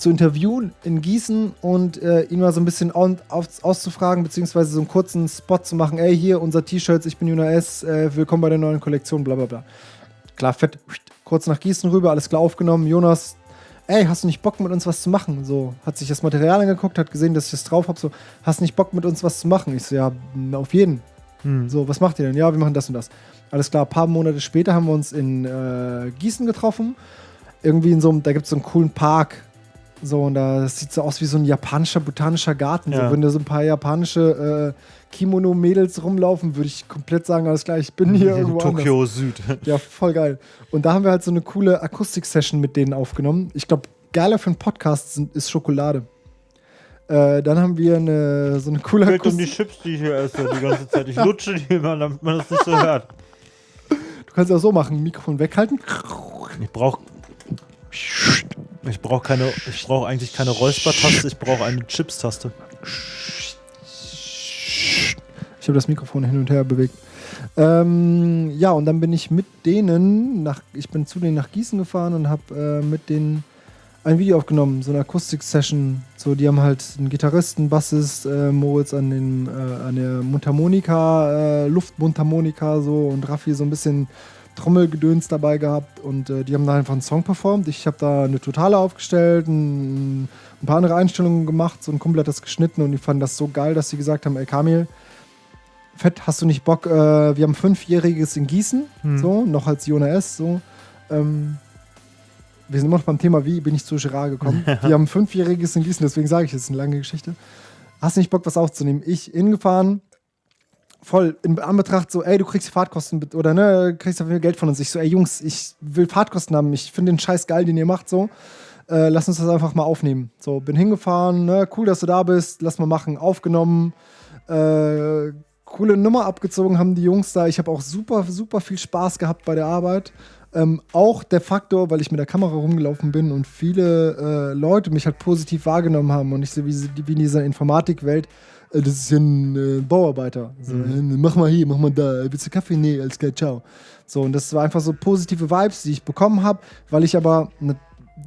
zu interviewen in Gießen und äh, ihn mal so ein bisschen au- aus, auszufragen, beziehungsweise so einen kurzen Spot zu machen, ey, hier, unser T-Shirts, ich bin Jonas, äh, willkommen bei der neuen Kollektion, bla bla bla. Klar, fett, kurz nach Gießen rüber, alles klar aufgenommen, Jonas, ey, hast du nicht Bock mit uns was zu machen? So, hat sich das Material angeguckt, hat gesehen, dass ich das drauf habe, so, hast nicht Bock mit uns was zu machen? Ich so, ja, auf jeden. Hm. So, was macht ihr denn? Ja, wir machen das und das. Alles klar, ein paar Monate später haben wir uns in äh, Gießen getroffen. Irgendwie in so einem, da gibt es so einen coolen Park. So, und da das sieht so aus wie so ein japanischer botanischer Garten. Ja. So, wenn da so ein paar japanische äh, Kimono-Mädels rumlaufen, würde ich komplett sagen, alles klar, ich bin <laughs> hier irgendwo anders. Tokio Süd. <laughs> Ja, voll geil. Und da haben wir halt so eine coole Akustik-Session mit denen aufgenommen. Ich glaube, geiler für einen Podcast sind, ist Schokolade. Äh, dann haben wir eine, so eine coole Geht um die Akustik. Chips, die ich hier esse, die ganze Zeit. Ich lutsche die immer, damit man das nicht so <laughs> hört. Du kannst auch so machen, Mikrofon weghalten. Ich brauche ich brauch keine, ich brauche eigentlich keine Räuspertaste, ich brauche eine Chips-Taste. Ich habe das Mikrofon hin und her bewegt. Ähm, ja, und dann bin ich mit denen nach, ich bin zu denen nach Gießen gefahren und habe äh, mit denen ein Video aufgenommen, so eine Akustik-Session. So, die haben halt einen Gitarristen, Bassist, äh, Moritz an, den, äh, an der Mundharmonika, äh, Luftmundharmonika so und Raffi so ein bisschen Trommelgedöns dabei gehabt und äh, die haben da einfach einen Song performt. Ich habe da eine Totale aufgestellt, ein, ein, paar andere Einstellungen gemacht, so ein Kumpel hat das geschnitten und die fanden das so geil, dass sie gesagt haben, ey Kamil, fett, hast du nicht Bock, äh, wir haben Fünfjähriges in Gießen, hm. so, noch als Jona S, so, ähm, wir sind immer noch beim Thema, wie bin ich zu Gerard gekommen. <laughs> wir haben Fünfjähriges in Gießen, deswegen sage ich, es ist eine lange Geschichte. Hast du nicht Bock, was aufzunehmen? Ich hingefahren, voll in Anbetracht so, ey, du kriegst Fahrtkosten oder ne, kriegst dafür Geld von uns. Ich so, ey Jungs, ich will Fahrtkosten haben, ich finde den Scheiß geil, den ihr macht, so. Äh, lass uns das einfach mal aufnehmen. So, bin hingefahren, ne, cool, dass du da bist, lass mal machen, aufgenommen. Äh, coole Nummer abgezogen haben die Jungs da. Ich habe auch super, super viel Spaß gehabt bei der Arbeit. Ähm, auch der Faktor, weil ich mit der Kamera rumgelaufen bin und viele äh, Leute mich halt positiv wahrgenommen haben und nicht so wie, wie in dieser Informatikwelt, das ist ja ein äh, Bauarbeiter. So, mhm. Äh, mach mal hier, mach mal da, willst du Kaffee? Nee, alles klar, ciao. So, und das war einfach so positive Vibes, die ich bekommen habe, weil ich aber,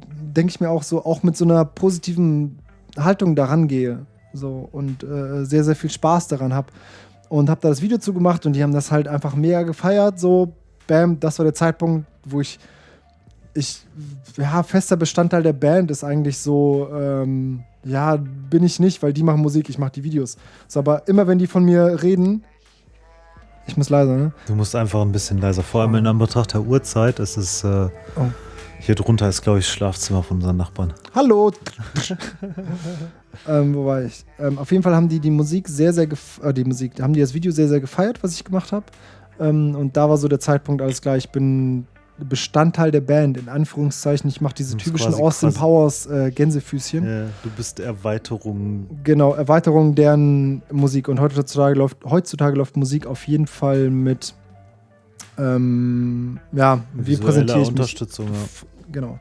denke ich mir auch so, auch mit so einer positiven Haltung daran gehe. So, und äh, sehr, sehr viel Spaß daran habe. Und habe da das Video zugemacht und die haben das halt einfach mega gefeiert. So, bam, das war der Zeitpunkt, wo ich ich, ja, fester Bestandteil der Band ist eigentlich so, ähm, ja, bin ich nicht, weil die machen Musik, ich mache die Videos. So, aber immer wenn die von mir reden, ich muss leiser, ne? Du musst einfach ein bisschen leiser. Vor allem in Anbetracht der Uhrzeit. Es ist. Äh, oh. Hier drunter ist, glaube ich, das Schlafzimmer von unseren Nachbarn. Hallo! <laughs> ähm, wo war ich? Ähm, auf jeden Fall haben die die Musik sehr, sehr äh, die Musik, haben die das Video sehr, sehr gefeiert, was ich gemacht habe. Ähm, und da war so der Zeitpunkt, alles klar, ich bin Bestandteil der Band, in Anführungszeichen. Ich mache diese typischen Austin Powers äh, Gänsefüßchen. Ja, du bist Erweiterung. Genau, Erweiterung deren Musik. Und heutzutage läuft, heutzutage läuft Musik auf jeden Fall mit, ähm, ja, wie präsentiere ich Unterstützung, mich? Ja. Genau.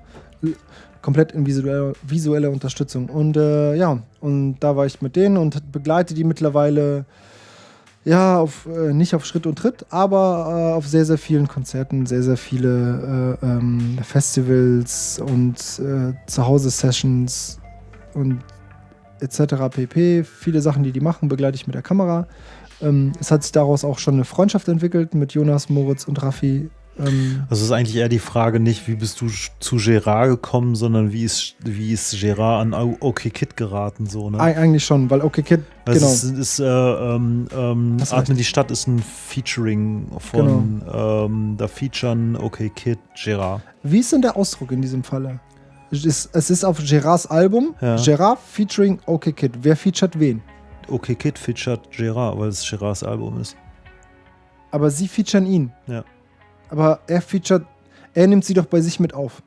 Komplett in visueller, visueller Unterstützung. Und äh, ja, und da war ich mit denen und begleite die mittlerweile ja, auf, äh, nicht auf Schritt und Tritt, aber äh, auf sehr, sehr vielen Konzerten, sehr, sehr viele äh, ähm, Festivals und äh, Zuhause-Sessions und etc. pp. Viele Sachen, die die machen, begleite ich mit der Kamera. Ähm, es hat sich daraus auch schon eine Freundschaft entwickelt mit Jonas, Moritz und Raffi, ähm, also ist eigentlich eher die Frage nicht, wie bist du zu Gerard gekommen, sondern wie ist, wie ist Gerard an OK Kid geraten? So, ne? Eigentlich schon, weil OK Kid, weil genau. Es ist, ist äh, ähm, ähm, Atmen die Stadt ist ein Featuring von, genau. ähm, da featuren OK Kid, Gerard. Wie ist denn der Ausdruck in diesem Falle? Es ist, es ist auf Gerards Album, ja. Gerard featuring OK Kid. Wer featuret wen? OK Kid featuret Gerard, weil es Gerards Album ist. Aber sie featuren ihn. Ja aber er featuret, er nimmt sie doch bei sich mit auf.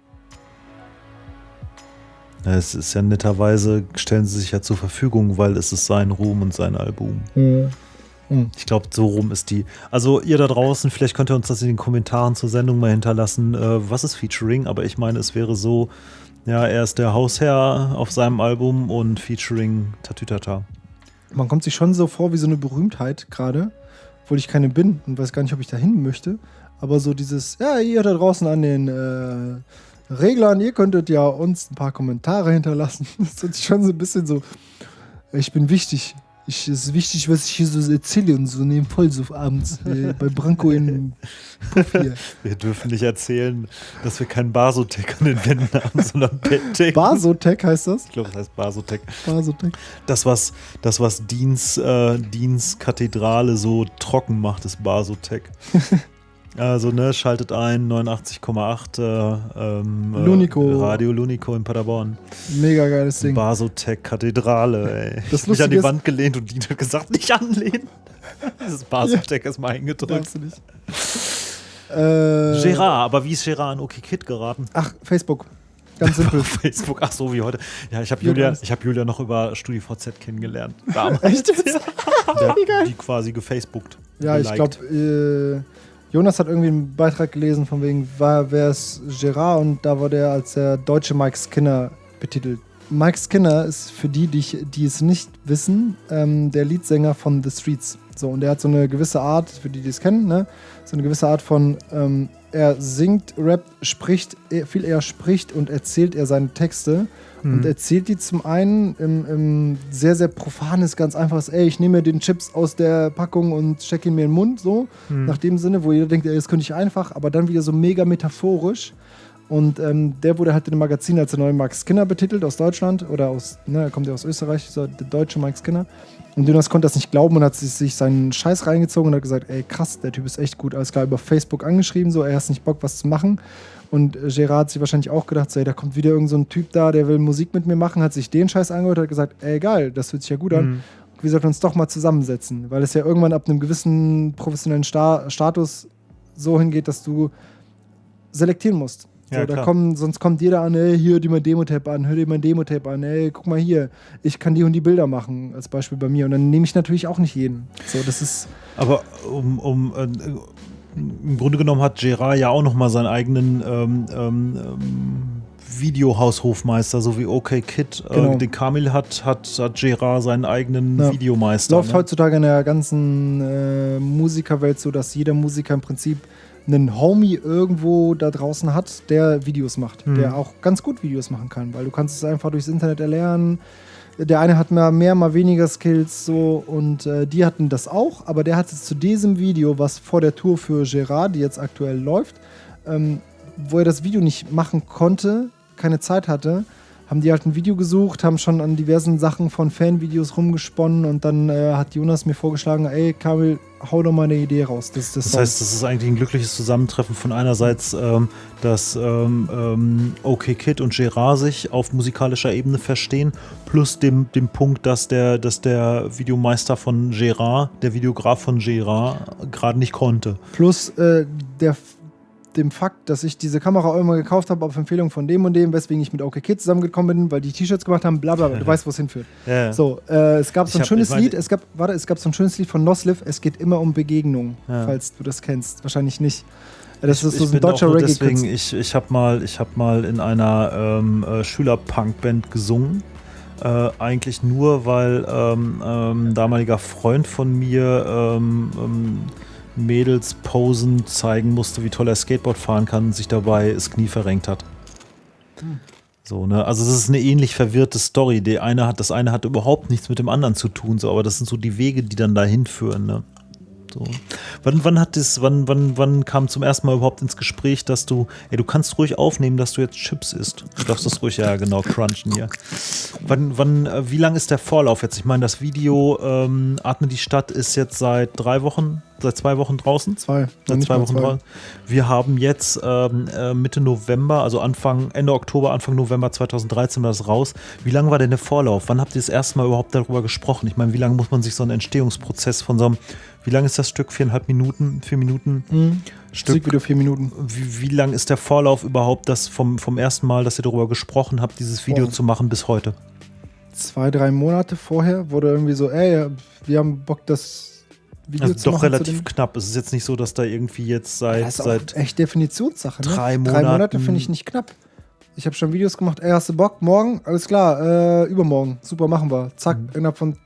Es ist ja netterweise, stellen sie sich ja zur Verfügung, weil es ist sein Ruhm und sein Album. Mhm. Mhm. Ich glaube, so rum ist die. Also ihr da draußen, vielleicht könnt ihr uns das in den Kommentaren zur Sendung mal hinterlassen, äh, was ist Featuring, aber ich meine, es wäre so, ja, er ist der Hausherr auf seinem Album und Featuring Tatütata. Man kommt sich schon so vor wie so eine Berühmtheit gerade, obwohl ich keine bin und weiß gar nicht, ob ich dahin möchte. Aber so dieses, ja, ihr da draußen an den äh, Reglern, ihr könntet ja uns ein paar Kommentare hinterlassen. <laughs> Das ist schon so ein bisschen so, ich bin wichtig. Ich, es ist wichtig, was ich hier so erzähle und so neben voll so abends äh, <laughs> bei Branko in. Wir dürfen nicht erzählen, dass wir keinen Basotec an den Wänden haben, sondern <laughs> Bettdecken. Basotec heißt das? Ich glaube, das heißt Basotec. Basotec. Das, was, das, was Diens, äh, Diens Kathedrale so trocken macht, ist Basotec. Also, ne, schaltet ein, 89,8 äh, ähm, Lunico. Radio Lunico in Paderborn. Mega geiles Ding. Basotec Kathedrale, ey. Das ich mich an die Wand gelehnt und die hat gesagt, nicht anlehnen. <laughs> Dieses Basotec ja. ist mal eingedrückt. Du nicht. Äh, Gerard, aber wie ist Gerard an OK Kid geraten? Ach, Facebook. Ganz simpel. <laughs> Facebook, ach so wie heute. Ja, ich habe Julia, hab Julia noch über StudiVZ kennengelernt. <laughs> Damals. Echt jetzt? Ja. Die quasi gefacebookt. Ja, geliked. ich glaube, äh, Jonas hat irgendwie einen Beitrag gelesen, von wegen, wer ist Gerard und da war der als der deutsche Mike Skinner betitelt. Mike Skinner ist für die, die, ich, die es nicht wissen, ähm, der Leadsänger von The Streets. So, und der hat so eine gewisse Art, für die, die es kennen, ne? so eine gewisse Art von, ähm, er singt, rappt, spricht, viel eher spricht und erzählt er seine Texte. Mhm. Und erzählt die zum einen im, im, sehr, sehr profanes, ganz einfaches, ey, ich nehme mir den Chips aus der Packung und stecke ihn mir in den Mund, so, mhm. nach dem Sinne, wo jeder denkt, ey, das könnte ich einfach, aber dann wieder so mega metaphorisch. Und ähm, der wurde halt in dem Magazin als der neue Max Skinner betitelt aus Deutschland oder aus, ne, er kommt ja aus Österreich, so der deutsche Max Skinner. Und Jonas konnte das nicht glauben und hat sich seinen Scheiß reingezogen und hat gesagt, ey krass, der Typ ist echt gut. Alles klar, über Facebook angeschrieben, so, er hat nicht Bock, was zu machen. Und Gerard hat sich wahrscheinlich auch gedacht, so, ey, da kommt wieder irgendein so Typ da, der will Musik mit mir machen, hat sich den Scheiß angehört, hat gesagt, ey geil, das hört sich ja gut an. Mhm. Wir sollten uns doch mal zusammensetzen, weil es ja irgendwann ab einem gewissen professionellen Sta Status so hingeht, dass du selektieren musst. So, ja, da kommen, sonst kommt jeder an, ey, hier dir mein Demo-Tape an, hör dir mein Demo-Tape an, ey, guck mal hier, ich kann die und die Bilder machen, als Beispiel bei mir. Und dann nehme ich natürlich auch nicht jeden. So, das ist. Aber um, um äh, im Grunde genommen hat Gerard ja auch nochmal seinen eigenen ähm, ähm, Videohaushofmeister, so wie OK Kid äh, genau. den Kamil hat, hat, hat Gerard seinen eigenen ja. Videomeister. Läuft ne? heutzutage in der ganzen äh, Musikerwelt so, dass jeder Musiker im Prinzip einen Homie irgendwo da draußen hat, der Videos macht, mhm. der auch ganz gut Videos machen kann, weil du kannst es einfach durchs Internet erlernen. Der eine hat mal mehr, mal weniger Skills so und äh, die hatten das auch, aber der hat es zu diesem Video, was vor der Tour für Gerard, die jetzt aktuell läuft, ähm, wo er das Video nicht machen konnte, keine Zeit hatte, haben die halt ein Video gesucht, haben schon an diversen Sachen von Fanvideos rumgesponnen und dann äh, hat Jonas mir vorgeschlagen, ey Kamil, hau doch mal eine Idee raus. Das, das, das heißt, das ist eigentlich ein glückliches Zusammentreffen von einerseits, ähm, dass ähm, ähm, OK Kid und Gerard sich auf musikalischer Ebene verstehen, plus dem, dem Punkt, dass der, dass der Videomeister von Gerard, der Videograf von Gerard, gerade nicht konnte. Plus äh, der dem Fakt, dass ich diese Kamera immer gekauft habe auf Empfehlung von dem und dem, weswegen ich mit OK Kids zusammengekommen bin, weil die T-Shirts gemacht haben, bla bla, du <laughs> weißt, wo es hinführt. Ja. So, äh, es gab so ein hab, schönes Lied, es gab, warte, es gab so ein schönes Lied von Nosliv, es geht immer um Begegnung, ja. falls du das kennst. Wahrscheinlich nicht. Das ich, ist so ein deutscher reggae deswegen, ich, ich habe mal, hab mal in einer ähm, äh, Schüler-Punk-Band gesungen. Äh, eigentlich nur, weil ähm, ähm, damaliger Freund von mir ähm, ähm Mädels posen zeigen musste, wie toll er Skateboard fahren kann und sich dabei das Knie verrenkt hat. Hm. So, ne? Also das ist eine ähnlich verwirrte Story. Der eine hat, das eine hat überhaupt nichts mit dem anderen zu tun, so, aber das sind so die Wege, die dann dahin führen, ne? So. Wann, wann hat das, wann, wann, wann kam zum ersten Mal überhaupt ins Gespräch, dass du, ey, du kannst ruhig aufnehmen, dass du jetzt Chips isst. Du darfst das ruhig, ja genau, crunchen hier. Wann, wann, äh, wie lang ist der Vorlauf jetzt? Ich meine, das Video ähm, Atme die Stadt ist jetzt seit drei Wochen, seit zwei Wochen draußen. Zwei. Seit zwei Wochen zwei. draußen. Wir haben jetzt ähm, äh, Mitte November, also Anfang, Ende Oktober, Anfang November 2013 war das raus. Wie lange war denn der Vorlauf? Wann habt ihr das erste Mal überhaupt darüber gesprochen? Ich meine, wie lange muss man sich so einen Entstehungsprozess von so einem wie lang ist das Stück? Viereinhalb Minuten? Vier Minuten? Mhm. Stück. Musikvideo vier Minuten. Wie, wie lang ist der Vorlauf überhaupt, das vom, vom ersten Mal, dass ihr darüber gesprochen habt, dieses Video oh. zu machen bis heute? Zwei, drei Monate vorher wurde irgendwie so, ey, wir haben Bock, das Video also zu doch machen. Doch relativ knapp. Es ist jetzt nicht so, dass da irgendwie jetzt seit. Das ist seit echt Definitionssache. Ne? Drei Monate. Drei Monate finde ich nicht knapp. Ich habe schon Videos gemacht, ey, hast du Bock? Morgen? Alles klar, äh, übermorgen. Super, machen wir. Zack, mhm. innerhalb von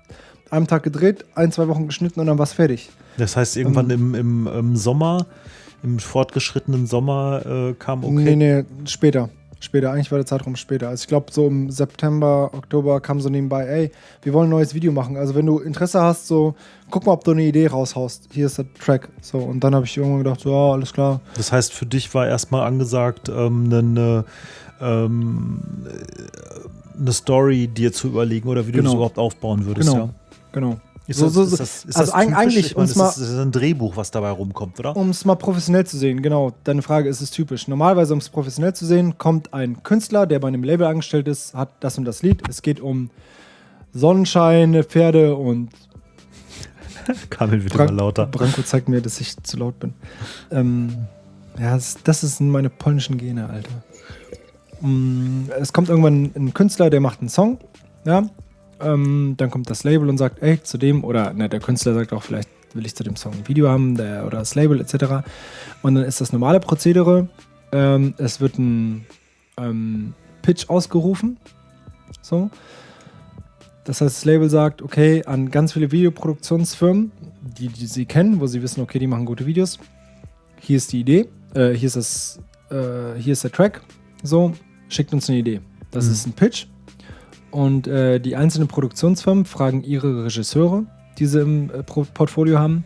einem Tag gedreht, ein, zwei Wochen geschnitten und dann war es fertig. Das heißt, irgendwann ähm, im, im, im, Sommer, im fortgeschrittenen Sommer äh, kam okay. Nee, nee, später. Später, eigentlich war der Zeitraum später. Also ich glaube, so im September, Oktober kam so nebenbei, ey, wir wollen ein neues Video machen. Also wenn du Interesse hast, so, guck mal, ob du eine Idee raushaust. Hier ist der Track. So, und dann habe ich irgendwann gedacht, so, ja, alles klar. Das heißt, für dich war erstmal angesagt, ähm, eine, ähm, eine Story dir zu überlegen oder wie genau. du das überhaupt aufbauen würdest, genau. ja. Genau. Ist so, so, ist das, ist also das eigentlich, um es mal. Das ist ein Drehbuch, was dabei rumkommt, oder? Um es mal professionell zu sehen, genau. Deine Frage ist es typisch. Normalerweise, um es professionell zu sehen, kommt ein Künstler, der bei einem Label angestellt ist, hat das und das Lied. Es geht um Sonnenschein, Pferde und. <laughs> Kamel wird Bran immer lauter. Branko zeigt mir, dass ich zu laut bin. Ähm, ja, das, das sind meine polnischen Gene, Alter. Mm, es kommt irgendwann ein Künstler, der macht einen Song, ja, ähm, dann kommt das Label und sagt, ey, zu dem, oder ne, der Künstler sagt auch, vielleicht will ich zu dem Song ein Video haben der, oder das Label etc. Und dann ist das normale Prozedere, ähm, es wird ein ähm, Pitch ausgerufen So. Das heißt, das Label sagt, okay, an ganz viele Videoproduktionsfirmen, die, die sie kennen, wo sie wissen, okay, die machen gute Videos. Hier ist die Idee, äh, hier ist das, äh, hier ist der Track. So, schickt uns eine Idee. Das Mhm. ist ein Pitch. Und äh, die einzelnen Produktionsfirmen fragen ihre Regisseure, die sie im äh, Portfolio haben,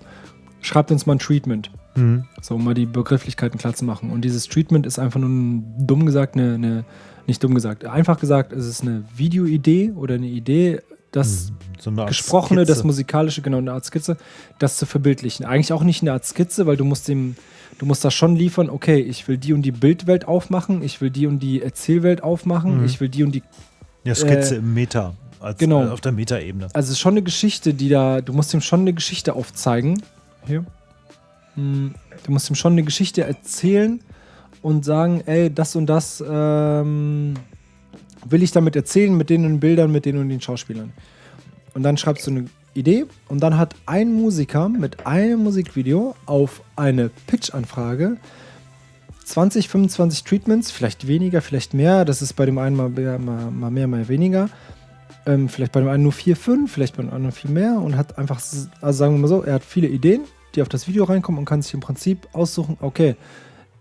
schreibt uns mal ein Treatment. Mhm. So, um mal die Begrifflichkeiten klar zu machen. Und dieses Treatment ist einfach nur ein, dumm gesagt, eine, eine, nicht dumm gesagt, einfach gesagt, es ist eine Videoidee oder eine Idee, das So eine Gesprochene, Skizze. das Musikalische, genau, eine Art Skizze, das zu verbildlichen. Eigentlich auch nicht eine Art Skizze, weil du musst dem, du musst das schon liefern, okay, ich will die und die Bildwelt aufmachen, ich will die und die Erzählwelt aufmachen, Mhm. ich will die und die Ja, Skizze äh, im Meta. Als, genau. äh, auf der Meta-Ebene. Also es ist schon eine Geschichte, die da, du musst ihm schon eine Geschichte aufzeigen. Hier. Hm, Du musst ihm schon eine Geschichte erzählen und sagen, ey, das und das ähm, will ich damit erzählen, mit den und den Bildern, mit den und den Schauspielern. Und dann schreibst du eine Idee und dann hat ein Musiker mit einem Musikvideo auf eine Pitch-Anfrage 20, 25 Treatments, vielleicht weniger, vielleicht mehr. Das ist bei dem einen mal mehr, mal, mal mehr, mal weniger. Ähm, vielleicht bei dem einen nur 4, 5, vielleicht bei dem anderen viel mehr und hat einfach, also sagen wir mal so, er hat viele Ideen, die auf das Video reinkommen und kann sich im Prinzip aussuchen, okay,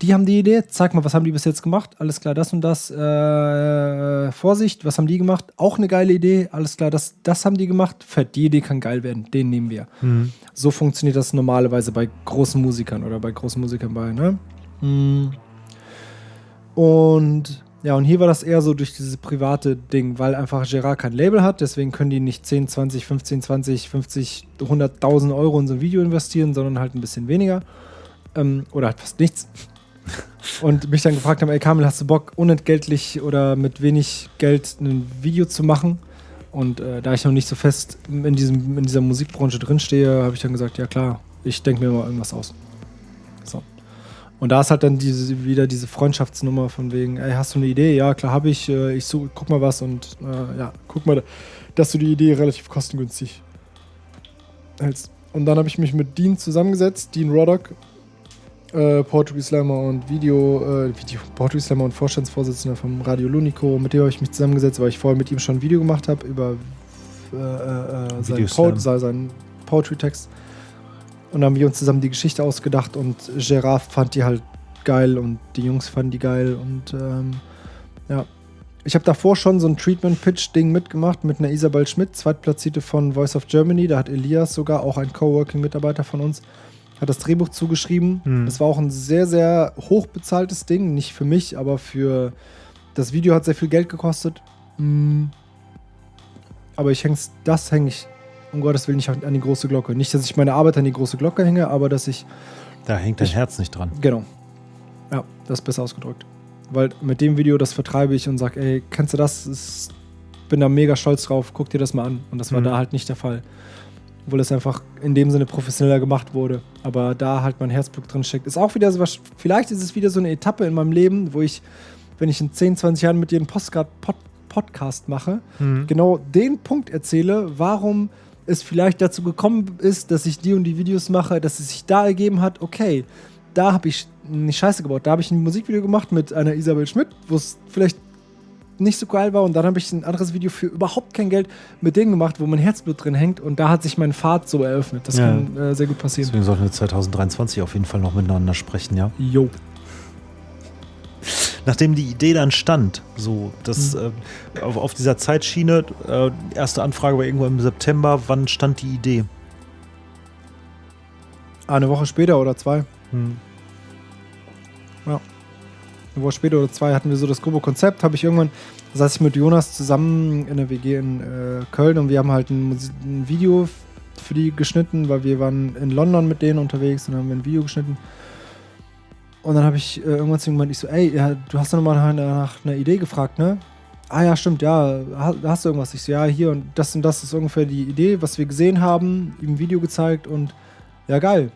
die haben die Idee, zeig mal, was haben die bis jetzt gemacht, alles klar, das und das, äh, Vorsicht, was haben die gemacht, auch eine geile Idee, alles klar, das, das haben die gemacht, fett, die Idee kann geil werden, den nehmen wir. Mhm. So funktioniert das normalerweise bei großen Musikern oder bei großen Musikern bei, ne? Mm. Und ja, und hier war das eher so durch dieses private Ding, weil einfach Gerard kein Label hat, deswegen können die nicht 10, 20, 15, 20, 50, 100.000 Euro in so ein Video investieren, sondern halt ein bisschen weniger. Ähm, oder halt fast nichts. <laughs> Und mich dann gefragt haben, ey Kamil, hast du Bock, unentgeltlich oder mit wenig Geld ein Video zu machen? Und äh, da ich noch nicht so fest in, diesem, in dieser Musikbranche drinstehe, habe ich dann gesagt, ja klar, ich denke mir mal irgendwas aus. Und da ist halt dann diese, wieder diese Freundschaftsnummer von wegen, ey, hast du eine Idee? Ja, klar habe ich. Äh, ich such, guck mal was und äh, ja, guck mal, dass du die Idee relativ kostengünstig hältst. Und dann habe ich mich mit Dean zusammengesetzt, Dean Roddock, äh, Poetry Slammer und Video, äh, Video, Poetry Slammer und Vorstandsvorsitzender vom Radio Lunico. Mit dem habe ich mich zusammengesetzt, weil ich vorher mit ihm schon ein Video gemacht habe über äh, äh, seinen, Videoslam. po seinen Poetry-Text. Und dann haben wir uns zusammen die Geschichte ausgedacht und Gerard fand die halt geil und die Jungs fanden die geil und ähm, ja. Ich habe davor schon so ein Treatment-Pitch-Ding mitgemacht mit einer Isabel Schmidt, Zweitplatzierte von Voice of Germany. Da hat Elias sogar, auch ein Coworking-Mitarbeiter von uns, hat das Drehbuch zugeschrieben. Hm. Das war auch ein sehr, sehr hochbezahltes Ding. Nicht für mich, aber für das Video hat sehr viel Geld gekostet. Mm. Aber ich häng's, das hänge ich um Gottes Willen nicht an die große Glocke. Nicht, dass ich meine Arbeit an die große Glocke hänge, aber dass ich Da hängt dein Ich- Herz nicht dran. Genau. Ja, das ist besser ausgedrückt. Weil mit dem Video, das vertreibe ich und sage, ey, kennst du das? Ich bin da mega stolz drauf, guck dir das mal an. Und das war Mhm. da halt nicht der Fall. Obwohl es einfach in dem Sinne professioneller gemacht wurde. Aber da halt mein Herzblut drin steckt. Ist auch wieder so was, vielleicht ist es wieder so eine Etappe in meinem Leben, wo ich, wenn ich in 10, 20 Jahren mit dir einen Postcard Pod Podcast mache, Mhm. genau den Punkt erzähle, warum es vielleicht dazu gekommen ist, dass ich die und die Videos mache, dass es sich da ergeben hat, okay, da habe ich nicht Scheiße gebaut. Da habe ich ein Musikvideo gemacht mit einer Isabel Schmidt, wo es vielleicht nicht so geil war und dann habe ich ein anderes Video für überhaupt kein Geld mit denen gemacht, wo mein Herzblut drin hängt und da hat sich mein Pfad so eröffnet. Das Ja. kann äh, sehr gut passieren. Deswegen sollten wir 2023 auf jeden Fall noch miteinander sprechen, ja. Jo. Nachdem die Idee dann stand, so, das Mhm. äh, auf, auf dieser Zeitschiene, äh, erste Anfrage war irgendwo im September, wann stand die Idee? Eine Woche später oder zwei. Hm. Eine Woche später oder zwei hatten wir so das grobe Konzept. Habe ich irgendwann, saß ich mit Jonas zusammen in der WG in äh, Köln und wir haben halt ein, ein Video für die geschnitten, weil wir waren in London mit denen unterwegs und haben wir ein Video geschnitten. Und dann habe ich äh, irgendwann zu ihm gemeint, ich so, ey, ja, du hast doch nochmal nach, einer Idee gefragt, ne? Ah ja, stimmt, ja, ha- hast du irgendwas? Ich so, ja, hier und das und das ist ungefähr die Idee, was wir gesehen haben, ihm ein Video gezeigt und ja, geil.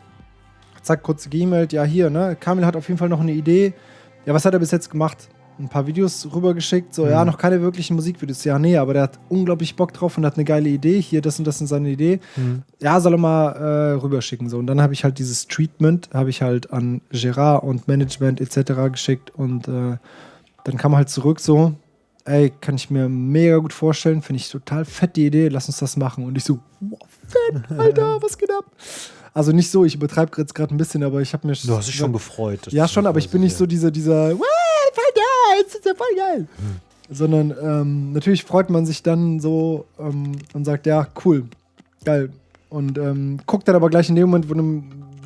Zack, kurz geemailt, ja, hier, ne? Kamil hat auf jeden Fall noch eine Idee. Ja, was hat er bis jetzt gemacht? Ein paar Videos rübergeschickt, so, Mhm. ja, noch keine wirklichen Musikvideos. Ja, nee, aber der hat unglaublich Bock drauf und hat eine geile Idee. Hier, das und das ist seine Idee. Hm. Ja, soll er mal äh, rüberschicken. So. Und dann habe ich halt dieses Treatment, habe ich halt an Gerard und Management etc. geschickt und äh, dann kam halt zurück so, ey, kann ich mir mega gut vorstellen, finde ich total fett die Idee, lass uns das machen. Und ich so, wow, fett, <laughs> Alter, was geht ab? Also nicht so, ich übertreibe jetzt gerade ein bisschen, aber ich habe mir. Du hast dich schon gefreut. Ja, schon, aber ich bin nicht so dieser, dieser, wow, voll geil, das ist ja voll geil. Sondern ähm, natürlich freut man sich dann so ähm, und sagt, ja, cool, geil. Und ähm, guckt dann aber gleich in dem Moment, wo,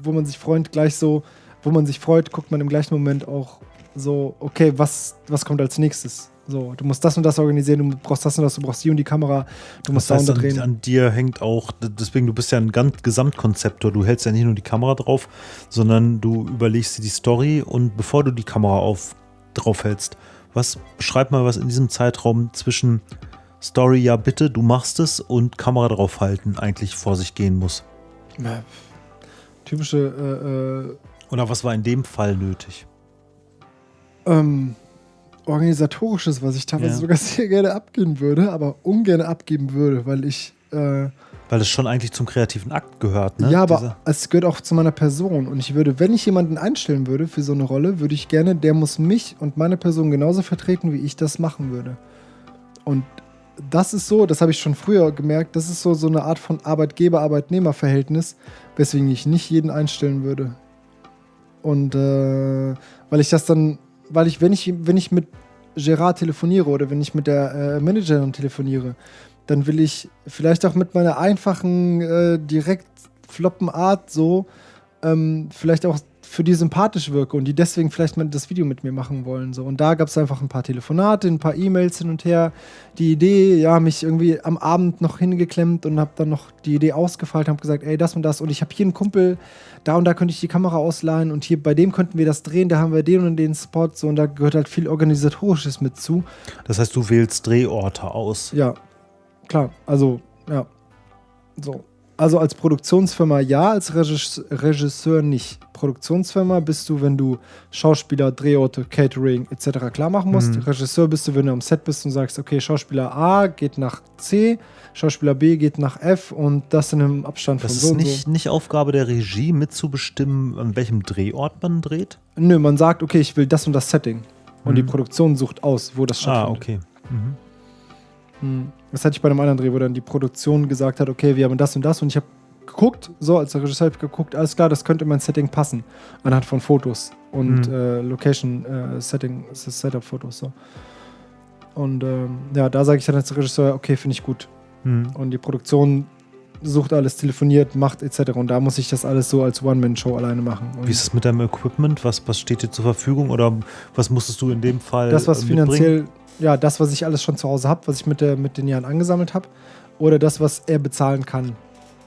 wo man sich freut, gleich so, wo man sich freut, guckt man im gleichen Moment auch so, okay, was, was kommt als nächstes? So, du musst das und das organisieren, du brauchst das und das, du brauchst die und die Kamera, du musst Das da und da an, drehen. an dir hängt auch, deswegen, du bist ja ein ganz Gesamtkonzeptor. Du hältst ja nicht nur die Kamera drauf, sondern du überlegst dir die Story und bevor du die Kamera auf, drauf hältst, was, beschreib mal, was in diesem Zeitraum zwischen Story, ja bitte, du machst es und Kamera draufhalten eigentlich vor sich gehen muss. Ja, typische äh, Oder was war in dem Fall nötig? äh, ähm, organisatorisches, was ich teilweise Ja. sogar <laughs> sehr gerne abgeben würde, aber ungern abgeben würde, weil ich äh, Weil es schon eigentlich zum kreativen Akt gehört, ne? ja, aber Diese- es gehört auch zu meiner Person und ich würde, wenn ich jemanden einstellen würde für so eine Rolle, würde ich gerne, der muss mich und meine Person genauso vertreten, wie ich das machen würde. Und das ist so, das habe ich schon früher gemerkt, das ist so, so eine Art von Arbeitgeber-Arbeitnehmer-Verhältnis, weswegen ich nicht jeden einstellen würde. Und äh, weil ich das dann, weil ich, wenn ich, wenn ich mit Gerard telefoniere oder wenn ich mit der äh, Managerin telefoniere, dann will ich vielleicht auch mit meiner einfachen, äh, direkt floppen Art so ähm, vielleicht auch für die sympathisch wirke und die deswegen vielleicht mal das Video mit mir machen wollen. So. Und da gab es einfach ein paar Telefonate, ein paar E-Mails hin und her. Die Idee, ja, mich irgendwie am Abend noch hingeklemmt und habe dann noch die Idee ausgefeilt, habe gesagt, ey, das und das. Und ich habe hier einen Kumpel, da und da könnte ich die Kamera ausleihen und hier bei dem könnten wir das drehen, da haben wir den und den Spot. So, und da gehört halt viel Organisatorisches mit zu. Das heißt, du wählst Drehorte aus. Ja, klar. Also, ja. So. Also als Produktionsfirma ja, als Regis Regisseur nicht. Produktionsfirma bist du, wenn du Schauspieler, Drehorte, Catering etc. klar machen musst. Mhm. Regisseur bist du, wenn du am Set bist und sagst, okay, Schauspieler A geht nach C, Schauspieler B geht nach F und das in einem Abstand Das von ist so und nicht, so. nicht Aufgabe der Regie, mitzubestimmen, an welchem Drehort man dreht? Nö, man sagt, okay, ich will das und das Setting. Und Mhm. die Produktion sucht aus, wo das Ah, stattfindet. okay. Mhm. Das hatte ich bei einem anderen Dreh, wo dann die Produktion gesagt hat, okay, wir haben das und das und ich habe geguckt, so als Regisseur habe ich geguckt, alles klar, das könnte in mein Setting passen, anhand von Fotos und Mhm. äh, Location äh, Setting, Setup-Fotos so. Und ähm, ja, da sage ich dann als Regisseur, okay, finde ich gut. Mhm. Und die Produktion sucht alles, telefoniert, macht etc. Und da muss ich das alles so als One-Man-Show alleine machen. Und Wie ist es mit deinem Equipment? Was, was steht dir zur Verfügung oder was musstest du in dem Fall das, was äh, mitbringen? finanziell, ja, das, was ich alles schon zu Hause habe, was ich mit, der, mit den Jahren angesammelt habe, oder das, was er bezahlen kann.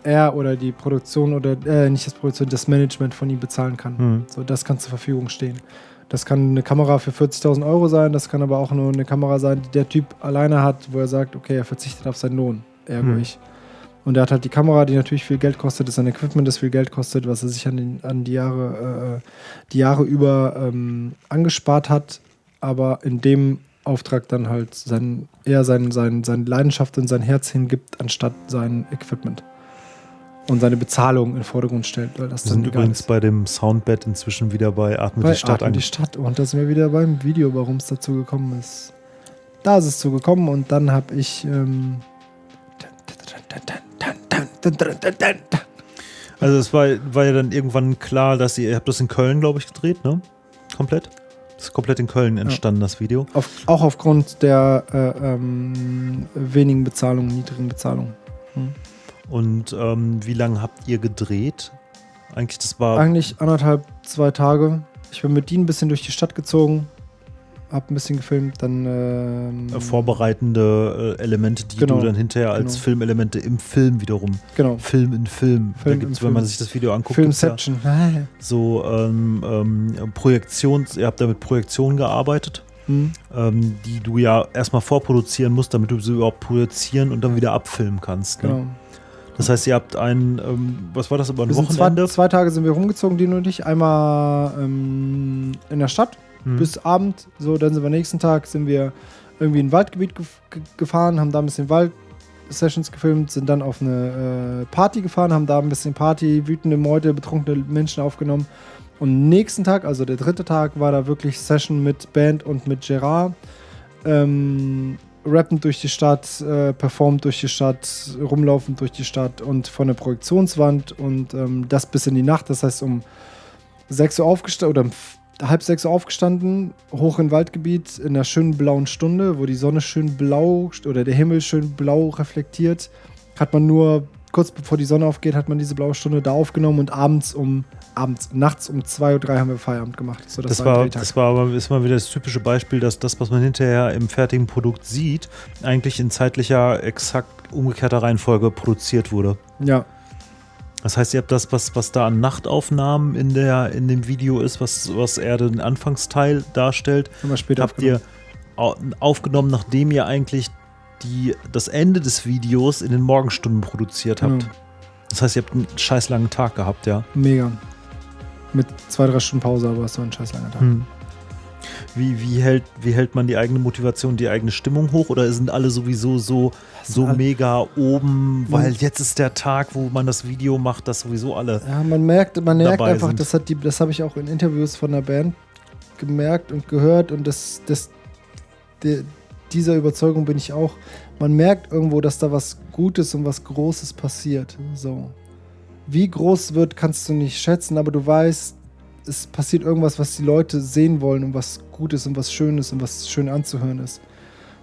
Er oder die Produktion oder äh, nicht das Produktion, das Management von ihm bezahlen kann. Mhm. So, das kann zur Verfügung stehen. Das kann eine Kamera für 40.000 Euro sein, das kann aber auch nur eine Kamera sein, die der Typ alleine hat, wo er sagt, okay, er verzichtet auf seinen Lohn, ergo Hm. ich. Und er hat halt die Kamera, die natürlich viel Geld kostet, das ist ein Equipment, das viel Geld kostet, was er sich an, den, an die, Jahre, äh, die Jahre über ähm, angespart hat, aber in dem Auftrag dann halt sein, eher sein, sein, seine Leidenschaft und sein Herz hingibt, anstatt sein Equipment. Und seine Bezahlung in den Vordergrund stellt, weil das Wir dann sind übrigens ist. bei dem Soundbed inzwischen wieder bei Atme Bei die Stadt Atmen die. Stadt. Und da sind wir wieder beim Video, warum es dazu gekommen ist. Da ist es zu gekommen und dann habe ich. Ähm, Also es war, war ja dann irgendwann klar, dass ihr, ihr habt das in Köln, glaube ich, gedreht, ne? Komplett? Ist komplett in Köln entstanden, das Video. auf, auch aufgrund der äh, ähm, wenigen Bezahlung, niedrigen Bezahlung. Und ähm, wie lange habt ihr gedreht? Eigentlich, das war Eigentlich anderthalb, zwei Tage. Ich bin mit Dean ein bisschen durch die Stadt gezogen, hab ein bisschen gefilmt, dann. Ähm, äh, vorbereitende äh, Elemente, die Genau, du dann hinterher als genau. Filmelemente im Film wiederum, Genau. Film in Film, Film da gibt's, wenn man sich das Video anguckt, gibt's ja Filmception. <laughs> so ähm, ähm, Projektions, ihr habt da mit Projektionen gearbeitet, Hm. ähm, die du ja erstmal vorproduzieren musst, damit du sie überhaupt produzieren und dann wieder abfilmen kannst. Ne? Genau. Das heißt, ihr habt ein, ähm, was war das, über ein Wir sind zwei, Wochenende? zwei Tage sind wir rumgezogen, Dean und ich. Einmal ähm, in der Stadt Hm. bis Abend. So, dann sind wir nächsten Tag sind wir irgendwie in ein Waldgebiet gef- ge gefahren, haben da ein bisschen Wald-Sessions gefilmt, sind dann auf eine äh, Party gefahren, haben da ein bisschen Party, wütende Meute, betrunkene Menschen aufgenommen. Und nächsten Tag, also der dritte Tag, war da wirklich Session mit Band und mit Gerard. ähm, rappend durch die Stadt, äh, performt durch die Stadt, rumlaufend durch die Stadt und von der Projektionswand und ähm, das bis in die Nacht. Das heißt, um 6 Uhr aufgestanden oder halb sechs Uhr aufgestanden, hoch im Waldgebiet in einer schönen blauen Stunde, wo die Sonne schön blau oder der Himmel schön blau reflektiert, hat man nur kurz bevor die Sonne aufgeht, hat man diese blaue Stunde da aufgenommen und abends um abends, nachts um 2.03 Uhr haben wir Feierabend gemacht. So, Das, ein war, Drehtag. das war aber ist mal wieder das typische Beispiel, dass das, was man hinterher im fertigen Produkt sieht, eigentlich in zeitlicher, exakt umgekehrter Reihenfolge produziert wurde. ja, Das heißt, ihr habt das, was, was da an Nachtaufnahmen in, der, in dem Video ist, was, was eher den Anfangsteil darstellt, habt ihr au- aufgenommen, nachdem ihr eigentlich die, das Ende des Videos in den Morgenstunden produziert habt. Genau. Das heißt, ihr habt einen scheiß langen Tag gehabt, ja. Mega. Mit zwei, drei Stunden Pause, aber es war ein scheiß langer Tag. Hm. Wie, wie, hält, wie hält man die eigene Motivation, die eigene Stimmung hoch? Oder sind alle sowieso so, so mega oben, weil jetzt ist der Tag, wo man das Video macht, dass sowieso alle. Ja, man merkt, man merkt einfach, sind. das hat die, das habe ich auch in Interviews von der Band gemerkt und gehört und das, das, de, dieser Überzeugung bin ich auch. Man merkt irgendwo, dass da was Gutes und was Großes passiert. So. Wie groß wird, kannst du nicht schätzen, aber du weißt, es passiert irgendwas, was die Leute sehen wollen und was Gutes und was Schönes und was schön anzuhören ist.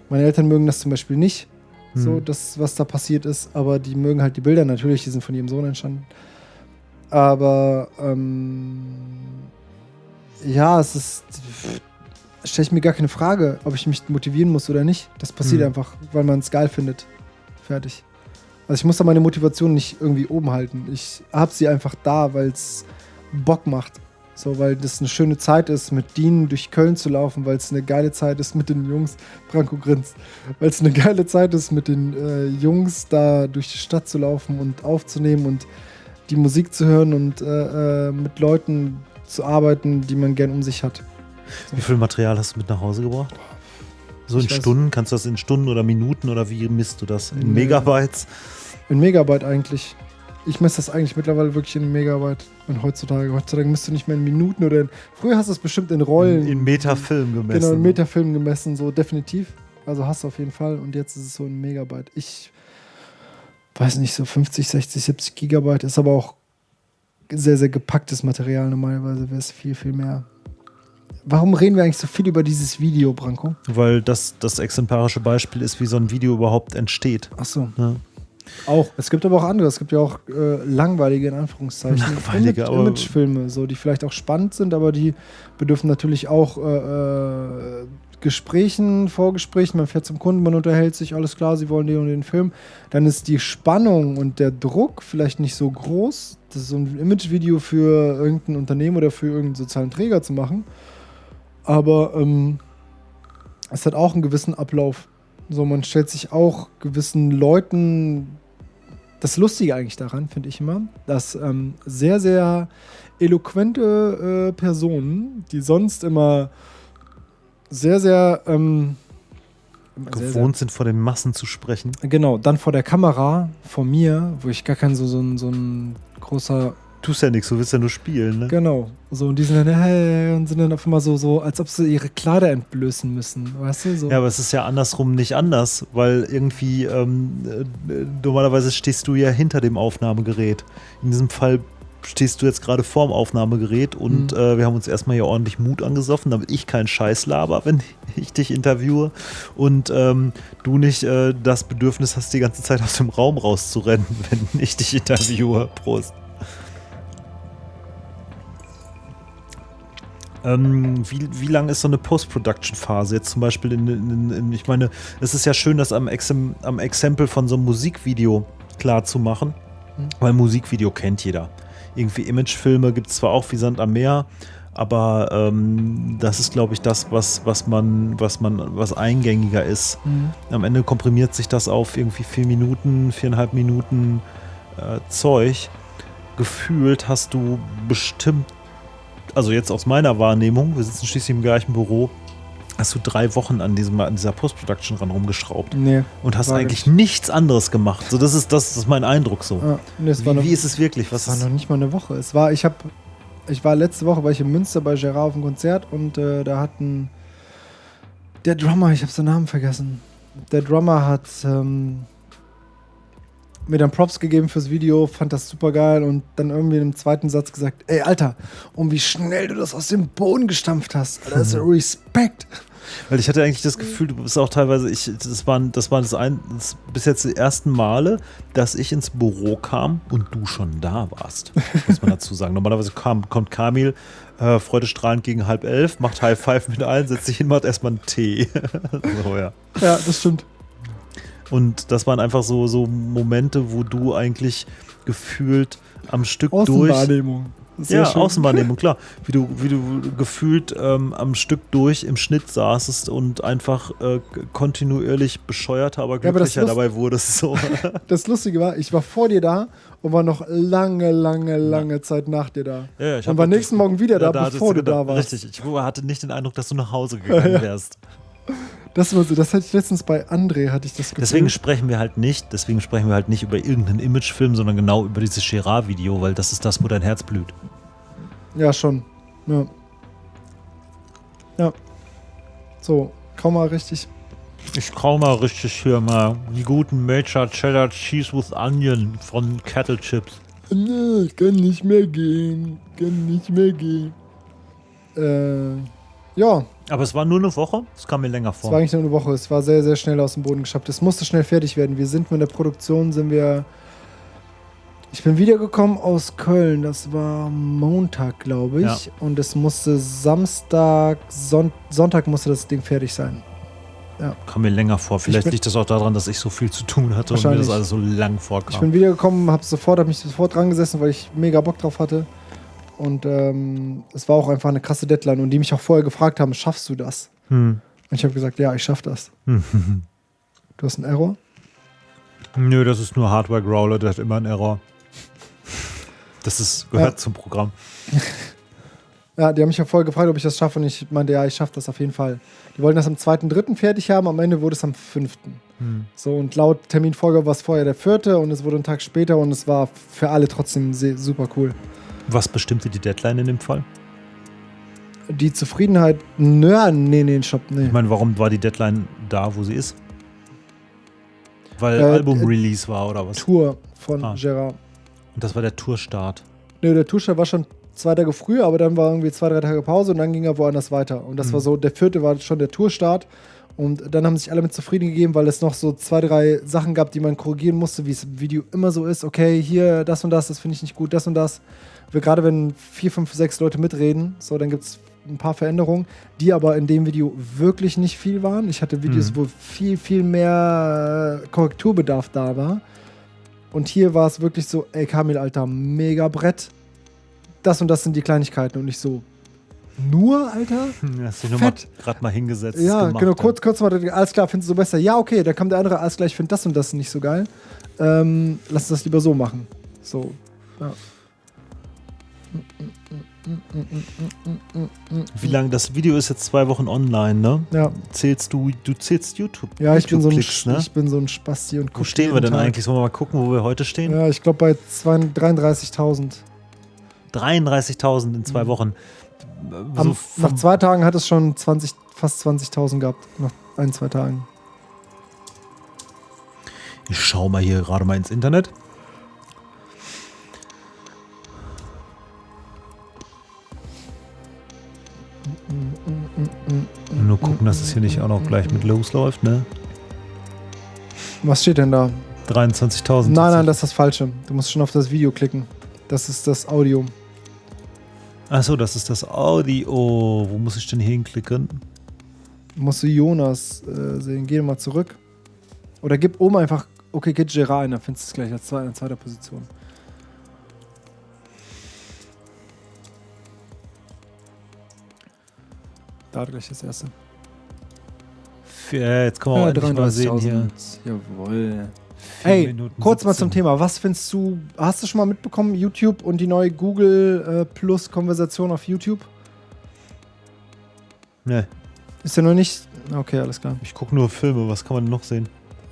Meine Eltern mögen das zum Beispiel nicht, so Hm. das, was da passiert ist, aber die mögen halt die Bilder natürlich, die sind von ihrem Sohn entstanden. Aber ähm, ja, es ist. Stelle ich mir gar keine Frage, ob ich mich motivieren muss oder nicht. Das passiert Mhm. einfach, weil man es geil findet. Fertig. Also ich muss da meine Motivation nicht irgendwie oben halten. Ich habe sie einfach da, weil es Bock macht. So, weil das eine schöne Zeit ist, mit Dean durch Köln zu laufen, weil es eine geile Zeit ist mit den Jungs. Branko grinst. Weil es eine geile Zeit ist, mit den äh, Jungs da durch die Stadt zu laufen und aufzunehmen und die Musik zu hören und äh, äh, mit Leuten zu arbeiten, die man gern um sich hat. Wie viel Material hast du mit nach Hause gebracht? So in Stunden? Kannst du das in Stunden oder Minuten oder wie misst du das? In. Megabytes? In Megabyte eigentlich. Ich messe das eigentlich mittlerweile wirklich in Megabyte. Und heutzutage, heutzutage misst du nicht mehr in Minuten oder in. Früher hast du es bestimmt in Rollen. In, in Metafilm gemessen. Genau, in Metafilm gemessen, so definitiv. Also hast du auf jeden Fall. Und jetzt ist es so in Megabyte. Ich weiß nicht, so 50, 60, 70 Gigabyte ist aber auch sehr, sehr gepacktes Material. Normalerweise wäre es viel, viel mehr. Warum reden wir eigentlich so viel über dieses Video, Branko? Weil das das exemplarische Beispiel ist, wie so ein Video überhaupt entsteht. Achso, Ne? Auch. Es gibt aber auch andere. Es gibt ja auch äh, langweilige, in Anführungszeichen, Langweilige, Image, Imagefilme, so, die vielleicht auch spannend sind, aber die bedürfen natürlich auch äh, äh, Gesprächen, Vorgesprächen. Man fährt zum Kunden, man unterhält sich, alles klar, sie wollen den und den Film. Dann ist die Spannung und der Druck vielleicht nicht so groß, das ist so ein Imagevideo für irgendein Unternehmen oder für irgendeinen sozialen Träger zu machen. Aber ähm, es hat auch einen gewissen Ablauf. So, man stellt sich auch gewissen Leuten. Das Lustige eigentlich daran, finde ich immer, dass ähm, sehr, sehr eloquente äh, Personen, die sonst immer sehr, sehr, ähm, sehr, sehr Gewohnt sind, vor den Massen zu sprechen. Genau, dann vor der Kamera, vor mir, wo ich gar kein so, so, ein, so ein großer. Tust ja nichts, du willst ja nur spielen, ne? Genau. So, und die sind dann, hey, und sind dann auf einmal so, so, als ob sie ihre Kleider entblößen müssen. Weißt du? So. Ja, aber es ist ja andersrum nicht anders, weil irgendwie ähm, äh, normalerweise stehst du ja hinter dem Aufnahmegerät. In diesem Fall stehst du jetzt gerade vorm Aufnahmegerät und Mhm. äh, wir haben uns erstmal hier ordentlich Mut angesoffen, damit ich keinen Scheiß laber, <laughs> wenn ich dich interviewe und ähm, du nicht äh, das Bedürfnis hast, die ganze Zeit aus dem Raum rauszurennen, <laughs> wenn ich dich interviewe. Prost. Ähm, wie, wie lang ist so eine Post-Production-Phase? Jetzt zum Beispiel in, in, in, ich meine, es ist ja schön, das am, Exem, am Exempel von so einem Musikvideo klar zu machen, Mhm. weil Musikvideo kennt jeder. Irgendwie Imagefilme gibt es zwar auch wie Sand am Meer, aber ähm, das ist, glaube ich, das, was, was man, was man, was eingängiger ist. Mhm. Am Ende komprimiert sich das auf irgendwie vier Minuten, viereinhalb Minuten äh, Zeug. Gefühlt hast du bestimmt, also jetzt aus meiner Wahrnehmung, wir sitzen schließlich im gleichen Büro, hast du drei Wochen an, diesem, an dieser Post-Production ran rumgeschraubt Nee. und hast eigentlich nicht. nichts anderes gemacht. So, das ist, das ist mein Eindruck so. Ah, nee, Wie, noch, wie ist es wirklich? Was es war ist, noch nicht mal eine Woche. Es war, ich habe, ich war letzte Woche war ich in Münster bei Gerard auf dem Konzert und äh, da hatten Der Drummer, ich habe seinen Namen vergessen. Der Drummer hat ähm, mir dann Props gegeben fürs Video, fand das super geil und dann irgendwie in einem zweiten Satz gesagt: Ey, Alter, und wie schnell du das aus dem Boden gestampft hast. Alter, das ist <laughs> Respekt. Weil ich hatte eigentlich das Gefühl, du bist auch teilweise, ich, das waren, das waren das ein, das bis jetzt die ersten Male, dass ich ins Büro kam und du schon da warst. <laughs> Muss man dazu sagen. Normalerweise kam, kommt Kamil äh, freudestrahlend gegen halb elf, macht High Five mit allen, setzt sich hin, macht erstmal einen Tee. <laughs> so, ja. Ja, das stimmt. Und das waren einfach so, so Momente, wo du eigentlich gefühlt am Stück durch. Außenwahrnehmung. Sehr ja, schön. Außenwahrnehmung, klar. <laughs> Wie du, wie du gefühlt ähm, am Stück durch im Schnitt saßest und einfach äh, kontinuierlich bescheuerter, aber Ja, aber glücklicher dabei wurdest. So. <laughs> <laughs> Das Lustige war, ich war vor dir da und war noch lange, lange, lange Zeit nach dir da. Ja, ja, ich und war nächsten Morgen wieder da, hattest bevor du da warst. Richtig, ich hatte nicht den Eindruck, dass du nach Hause gegangen wärst. Das, war so, das hatte ich letztens bei André, hatte ich das Gefühl. Deswegen sprechen wir halt nicht, deswegen sprechen wir halt nicht über irgendeinen Imagefilm, sondern genau über dieses Gerard-Video, weil das ist das, wo dein Herz blüht. Ja, schon. Ja. Ja. So, kaum mal richtig. Ich kau mal richtig hier mal die guten Major Cheddar Cheese with Onion von Kettle Chips. Nee, ich kann nicht mehr gehen. Kann nicht mehr gehen. Äh, ja, Aber es war nur eine Woche, es kam mir länger es vor. war eigentlich nur eine Woche. Es war sehr, sehr schnell aus dem Boden geschafft. Es musste schnell fertig werden. Wir sind mit der Produktion, sind wir. Ich bin wiedergekommen aus Köln. Das war Montag, glaube ich. Ja. Und es musste Samstag, Son Sonntag musste das Ding fertig sein. kam mir länger vor. Vielleicht liegt das auch daran, dass ich so viel zu tun hatte und mir das alles so lang Ich vorkam. bin wiedergekommen, habe sofort, habe mich sofort dran gesessen, weil ich mega Bock drauf hatte. Und ähm, es war auch einfach eine krasse Deadline und die mich auch vorher gefragt haben, schaffst du das? Hm. Und ich habe gesagt, ja, ich schaff das. <laughs> Du hast einen Error? Nö, das ist nur Hardware Growler, der hat immer einen Error. Das ist, gehört Ja. zum Programm. <laughs> Ja, die haben mich ja vorher gefragt, ob ich das schaffe und ich meinte, ja, ich schaffe das auf jeden Fall. Die wollten das am 2.3. fertig haben, am Ende wurde es am 5. Hm. So, und laut Terminfolge war es vorher der 4. und es wurde ein Tag später und es war für alle trotzdem super cool. Was bestimmte die Deadline in dem Fall? Die Zufriedenheit, nö, nee, nee, Shop, nee. Ich meine, warum war die Deadline da, wo sie ist? Weil Äh, Album-Release war oder was? Tour von Ah. Gerard. Und das war der Tourstart. Nee, der Tourstart war schon zwei Tage früher, aber dann war irgendwie zwei, drei Tage Pause und dann ging er woanders weiter. Und das Mhm. war so, der vierte war schon der Tourstart. Und dann haben sich alle mit zufrieden gegeben, weil es noch so zwei, drei Sachen gab, die man korrigieren musste, wie es im Video immer so ist. Okay, hier das und das, das finde ich nicht gut, das und das. Gerade wenn vier, fünf, sechs Leute mitreden, so, dann gibt es ein paar Veränderungen, die aber in dem Video wirklich nicht viel waren. Ich hatte Videos, Mhm. wo viel, viel mehr äh, Korrekturbedarf da war. Und hier war es wirklich so, ey Kamil, Alter, mega Brett. Das und das sind die Kleinigkeiten und nicht so, nur, Alter? <laughs> Hast dich nur gerade mal hingesetzt. Ja, gemacht, genau, kurz, kurz mal, alles klar, findest du so besser? Ja, okay, dann kommt der andere, alles klar, ich finde das und das nicht so geil. Ähm, lass uns das lieber so machen. So, ja. Wie lange? Das Video ist jetzt zwei Wochen online, ne? Ja, Zählst du, du zählst YouTube. ja ich, bin so ein, ne? ich bin so ein Spasti und Wo stehen wir denn Tag. eigentlich? Sollen wir mal gucken, wo wir heute stehen? Ja, ich glaube bei zwei- 33.000. 33.000 in zwei Mhm. Wochen. Am- So Nach zwei Tagen hat es schon 20, fast 20.000 gehabt. Nach ein, zwei Tagen. Ich schau mal hier gerade mal ins Internet. Nur gucken, dass es hier nicht auch noch gleich mit losläuft, ne? Was steht denn da? 23.000. Nein, nein, das ist das Falsche. Du musst schon auf das Video klicken. Das ist das Audio. Achso, das ist das Audio. Wo muss ich denn hinklicken? Musst du Jonas äh, sehen. Geh mal zurück. Oder gib oben einfach Okay Kid Gerard ein, dann findest du es gleich als zwei, in zweiter Position. Da gleich das erste. Ja, jetzt können wir auch endlich mal sehen hier. Jawohl. Ey, Minuten kurz mal zum 17. Thema. Was findest du, hast du schon mal mitbekommen, YouTube und die neue Google äh, Plus Konversation auf YouTube? Ne, Ist ja noch nicht. Okay, alles klar. ich gucke nur Filme. Was kann man noch sehen?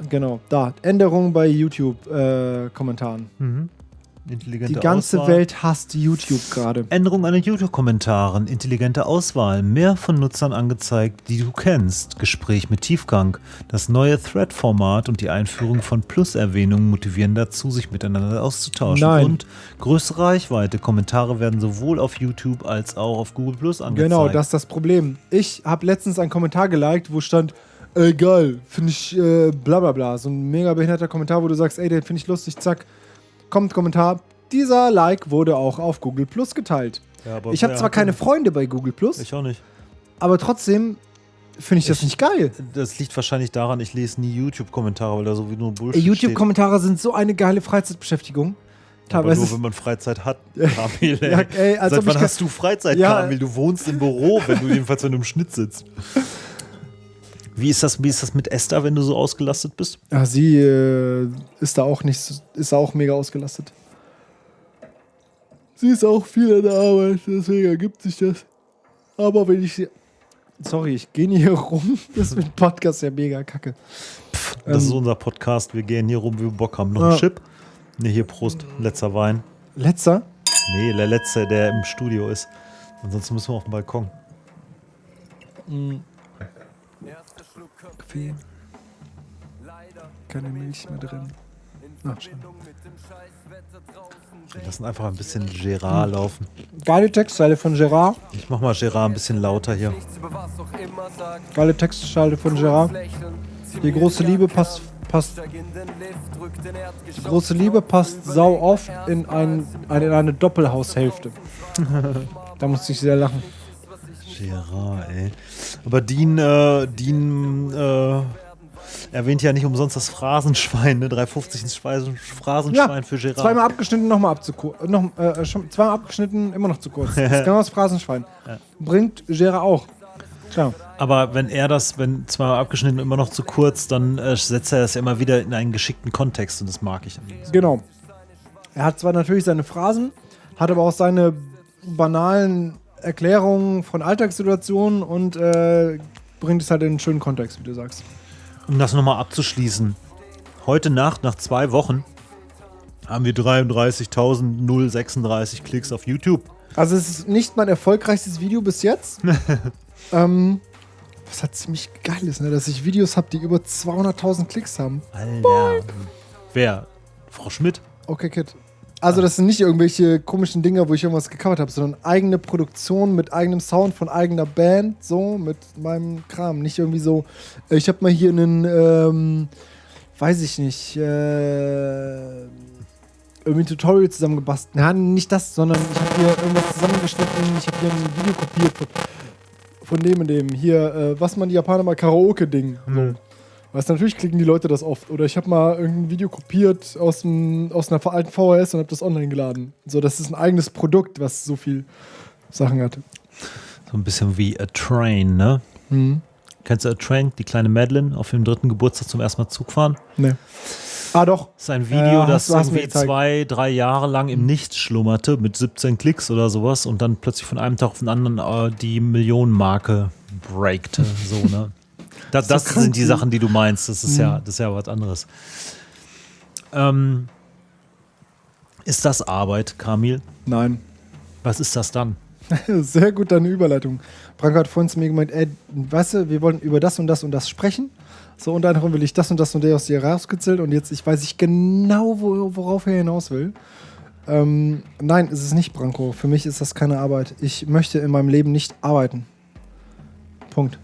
Genau, da. Änderungen bei YouTube-Kommentaren. Mhm. Intelligente Die ganze Auswahl. Welt hasst YouTube gerade. Änderung an den YouTube-Kommentaren, intelligente Auswahl, mehr von Nutzern angezeigt, die du kennst, Gespräch mit Tiefgang, das neue Thread-Format und die Einführung von Plus-Erwähnungen motivieren dazu, sich miteinander auszutauschen. Nein. Und größere Reichweite. Kommentare werden sowohl auf YouTube als auch auf Google Plus angezeigt. Genau, das ist das Problem. Ich habe letztens einen Kommentar geliked, wo stand, ey geil, finde ich äh, bla bla bla. So ein mega behinderter Kommentar, wo du sagst, ey, den finde ich lustig, zack. Kommt Kommentar. Dieser Like wurde auch auf Google Plus geteilt. Ja, aber Ich habe zwar keine Freunde bei Google Plus, Ich auch nicht. aber trotzdem finde ich das Ich- nicht geil. Das liegt wahrscheinlich daran, ich lese nie YouTube-Kommentare, weil da so wie nur Bullshit. YouTube-Kommentare sind so eine geile Freizeitbeschäftigung. Aber nur, wenn man Freizeit hat, <laughs> Kamil. Ey. Ja, ey, Seit wann hast du Freizeit, Ja. Kamil? Du wohnst im Büro, wenn du jedenfalls wenn du im Schnitt sitzt. <laughs> Wie ist, das, wie ist das mit Esther, wenn du so ausgelastet bist? Ja, sie äh, ist da auch nicht, ist da auch mega ausgelastet. Sie ist auch viel in der Arbeit, deswegen ergibt sich das. Aber wenn ich sie. Sorry, ich gehe hier rum. <laughs> Das ist mit dem Podcast ja mega kacke. Das ist Ähm, unser Podcast. Wir gehen hier rum, wie wir Bock haben. Noch Ja. ein Chip? Ne, hier Prost. Letzter Wein. Letzter? Nee, der letzte, der im Studio ist. Ansonsten müssen wir auf den Balkon. Kaffee. Keine Milch mehr drin. Ach, schade. Wir lassen einfach ein bisschen Gerard laufen. Geile Textzeile von Gerard. Ich mach mal Gerard ein bisschen lauter hier. Geile Textzeile von Gerard. Die große Liebe passt, passt Die große Liebe passt sau oft in, ein, ein, in eine Doppelhaushälfte. <laughs> da musste ich sehr lachen. Gerard, ey. Aber Dean, äh, Dean äh, erwähnt ja nicht umsonst das Phrasenschwein, ne? 3,50 ins Speisen- Phrasenschwein für Gerard. Zweimal abgeschnitten, nochmal abzukurz. Noch, äh, schon, zweimal abgeschnitten, immer noch zu kurz. Das ist <laughs> genau das Phrasenschwein. Bringt Gera auch. Klar. Aber wenn er das, wenn zweimal abgeschnitten immer noch zu kurz, dann äh, setzt er das ja immer wieder in einen geschickten Kontext und das mag ich. Genau. Er hat zwar natürlich seine Phrasen, hat aber auch seine banalen Erklärungen von Alltagssituationen und äh, bringt es halt in einen schönen Kontext, wie du sagst. Um das nochmal abzuschließen. Heute Nacht, nach zwei Wochen, haben wir 33.036 Klicks auf YouTube. Also es ist nicht mein erfolgreichstes Video bis jetzt. <laughs> ähm, was halt ziemlich geil ist, ne? dass ich Videos habe, die über 200.000 Klicks haben. Alter. Wer? Frau Schmidt? Okay, Kid. Also das sind nicht irgendwelche komischen Dinger, wo ich irgendwas gecovert habe, sondern eigene Produktion mit eigenem Sound von eigener Band, so mit meinem Kram. Nicht irgendwie so, ich habe mal hier einen, ähm, weiß ich nicht, äh, irgendwie ein Tutorial zusammengebastelt. Ja, nicht das, sondern ich habe hier irgendwas zusammengeschnitten, ich habe hier ein Video kopiert von, von dem und dem. Hier, äh, was man die Japaner mal Karaoke-Ding. So. Weißt du, natürlich klicken die Leute das oft. Oder ich habe mal irgendein Video kopiert aus, dem, aus einer alten VHS und habe das online geladen. So, das ist ein eigenes Produkt, was so viel Sachen hat. So ein bisschen wie A Train, ne? Mhm. Kennst du A Train? Die kleine Madeline auf dem dritten Geburtstag zum ersten Mal Zug fahren? Nee. Ah, doch. Das ist ein Video, Ja, das irgendwie zwei, drei Jahre lang im Nichts schlummerte mit 17 Klicks oder sowas und dann plötzlich von einem Tag auf den anderen äh, die Millionenmarke breakte. So, ne? <laughs> Das, So das krank, sind die? Sachen, die du meinst. Das ist, Mhm. ja, das ist ja was anderes. Ähm, ist das Arbeit, Kamil? Nein. Was ist das dann? <laughs> Sehr gut deine Überleitung. Branko hat vorhin zu mir gemeint, ey, weißt du, wir wollen über das und das und das sprechen. So, unter anderem will ich das und das und der aus dir rausgezählt und jetzt ich weiß ich genau, wo, worauf er hinaus will. Ähm, nein, es ist nicht Branko. Für mich ist das keine Arbeit. Ich möchte in meinem Leben nicht arbeiten. Punkt.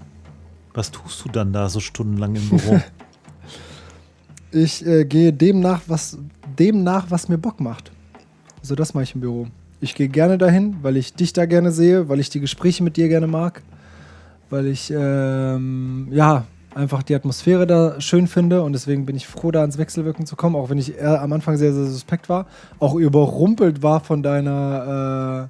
Was tust du dann da so stundenlang im Büro? <laughs> Ich äh, gehe dem nach, was, dem nach, was mir Bock macht. So, das mache ich im Büro. Ich gehe gerne dahin, weil ich dich da gerne sehe, weil ich die Gespräche mit dir gerne mag, weil ich ähm, ja einfach die Atmosphäre da schön finde und deswegen bin ich froh, da ans Wechselwirken zu kommen, auch wenn ich am Anfang sehr, sehr suspekt war, auch überrumpelt war von deiner,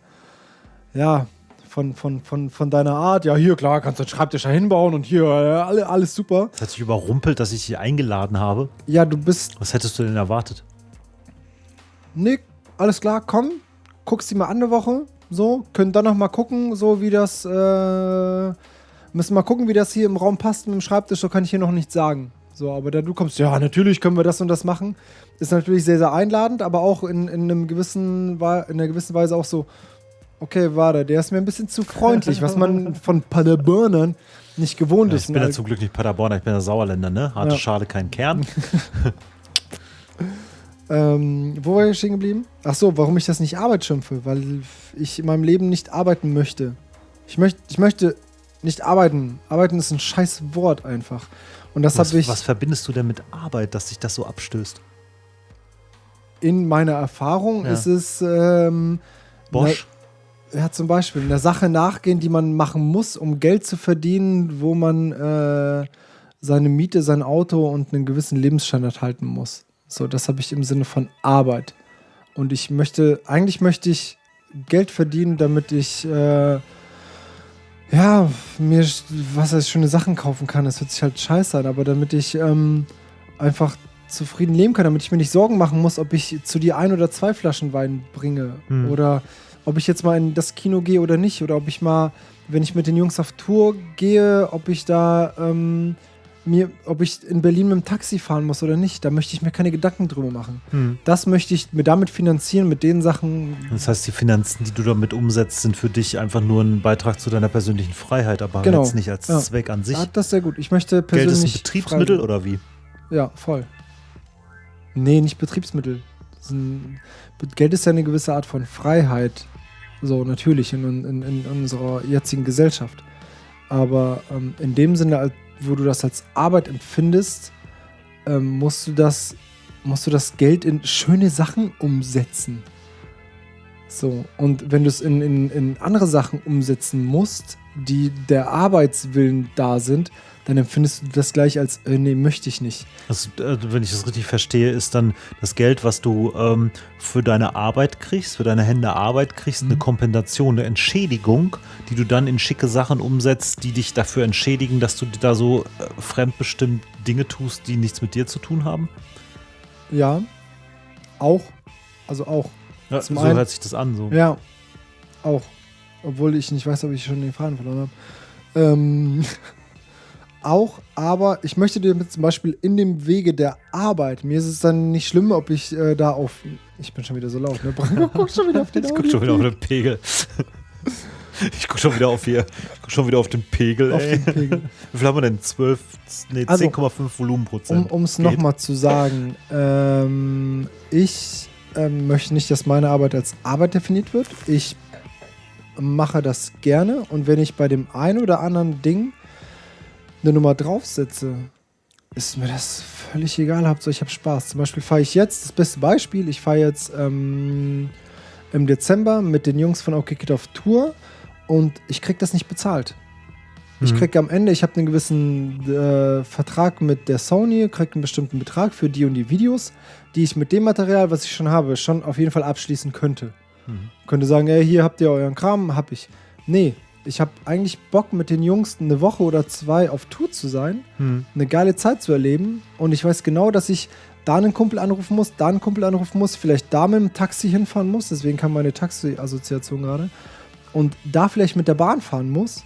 äh, ja, von, von, von, von deiner Art. Ja, hier, klar, kannst du den Schreibtisch da hinbauen und hier, alle, alles super. Das hat dich überrumpelt, dass ich dich eingeladen habe. Ja, du bist Was hättest du denn erwartet? Nick, alles klar, komm, guckst die mal an eine Woche, so, können dann noch mal gucken, so wie das, äh, müssen mal gucken, wie das hier im Raum passt mit dem Schreibtisch, so kann ich hier noch nichts sagen. So, aber da du kommst, ja, natürlich können wir das und das machen, ist natürlich sehr, sehr einladend, aber auch in, in, einem gewissen, in einer gewissen Weise auch so, okay, warte, der ist mir ein bisschen zu freundlich, was man <laughs> von Paderburnern nicht gewohnt Ja, ist. ich bin ja Ne? zum Glück nicht Paderborner, ich bin ja Sauerländer, ne? Harte Ja. Schale, kein Kern. <laughs> Ähm, wo war ich stehen geblieben? Ach so, warum ich das nicht Arbeit schimpfe, weil ich in meinem Leben nicht arbeiten möchte. Ich, möcht, ich möchte nicht arbeiten. Arbeiten ist ein scheiß Wort einfach. Und das Was, habe ich was verbindest du denn mit Arbeit, dass sich das so abstößt? in meiner Erfahrung Ja. ist es ähm, Bosch? Ja, zum Beispiel einer Sache nachgehen, die man machen muss, um Geld zu verdienen, wo man äh, seine Miete, sein Auto und einen gewissen Lebensstandard halten muss. So, das habe ich im Sinne von Arbeit. Und ich möchte, eigentlich möchte ich Geld verdienen, damit ich äh, ja, mir was heißt schöne Sachen kaufen kann. Das hört sich halt scheiße an, aber damit ich ähm, einfach zufrieden leben kann, damit ich mir nicht Sorgen machen muss, ob ich zu dir ein oder zwei Flaschen Wein bringe Hm. oder ob ich jetzt mal in das Kino gehe oder nicht oder ob ich mal, wenn ich mit den Jungs auf Tour gehe, ob ich da ähm, mir, ob ich in Berlin mit dem Taxi fahren muss oder nicht. Da möchte ich mir keine Gedanken drüber machen. Hm. Das möchte ich mir damit finanzieren, mit den Sachen. Das heißt, die Finanzen, die du damit umsetzt, sind für dich einfach nur ein Beitrag zu deiner persönlichen Freiheit, aber Genau. jetzt nicht als Ja. Zweck an sich. Ah, das ist sehr gut. Ich möchte Geld persönlich. ist ein Betriebsmittel frei- oder wie? Ja, voll. Nee, nicht Betriebsmittel. Geld ist ja eine gewisse Art von Freiheit. So, natürlich in, in, in unserer jetzigen Gesellschaft. Aber ähm, in dem Sinne, wo du das als Arbeit empfindest, ähm, musst, du das, musst du das Geld in schöne Sachen umsetzen. So, und wenn du es in, in, in andere Sachen umsetzen musst, die der Arbeitswillen da sind, dann empfindest du das gleich als, äh, nee, möchte ich nicht. Das, äh, wenn ich das richtig verstehe, ist dann das Geld, was du ähm, für deine Arbeit kriegst, für deine Hände Arbeit kriegst, eine Mhm. Kompensation, eine Entschädigung, die du dann in schicke Sachen umsetzt, die dich dafür entschädigen, dass du da so äh, fremdbestimmt Dinge tust, die nichts mit dir zu tun haben. Ja, auch. Also auch. Ja, so einen- hört sich das an. So. Ja, auch. Obwohl ich nicht weiß, ob ich schon den Faden verloren habe. Ähm, <laughs> auch, aber ich möchte dir zum Beispiel in dem Wege der Arbeit, mir ist es dann nicht schlimm, ob ich äh, da auf. Ich bin schon wieder so laut, ne? Guckt schon wieder auf den Ich guck schon wieder auf den <laughs> Pegel. <laughs> Ich guck schon wieder auf hier. Ich guck schon wieder auf den Pegel, auf ey. den Pegel. Wie viel haben wir denn? 12, nee, Also, 10,5 Volumenprozent. Um es nochmal zu sagen, ähm, ich ähm, möchte nicht, dass meine Arbeit als Arbeit definiert wird. Ich mache das gerne und wenn ich bei dem einen oder anderen Ding eine Nummer draufsetze, ist mir das völlig egal. Hauptsache ich habe Spaß. Zum Beispiel fahre ich jetzt, das beste Beispiel, ich fahre jetzt ähm, im Dezember mit den Jungs von OK Kid auf Tour und ich krieg das nicht bezahlt. Ich Mhm. krieg am Ende, ich habe einen gewissen äh, Vertrag mit der Sony, krieg einen bestimmten Betrag für die und die Videos, die ich mit dem Material, was ich schon habe, schon auf jeden Fall abschließen könnte. Mhm. Könnte sagen, ey, hier habt ihr euren Kram, hab ich. Nee, ich habe eigentlich Bock mit den Jungs eine Woche oder zwei auf Tour zu sein, Hm. eine geile Zeit zu erleben und ich weiß genau, dass ich da einen Kumpel anrufen muss, da einen Kumpel anrufen muss, vielleicht da mit dem Taxi hinfahren muss, deswegen kam meine Taxi-Assoziation gerade, und da vielleicht mit der Bahn fahren muss,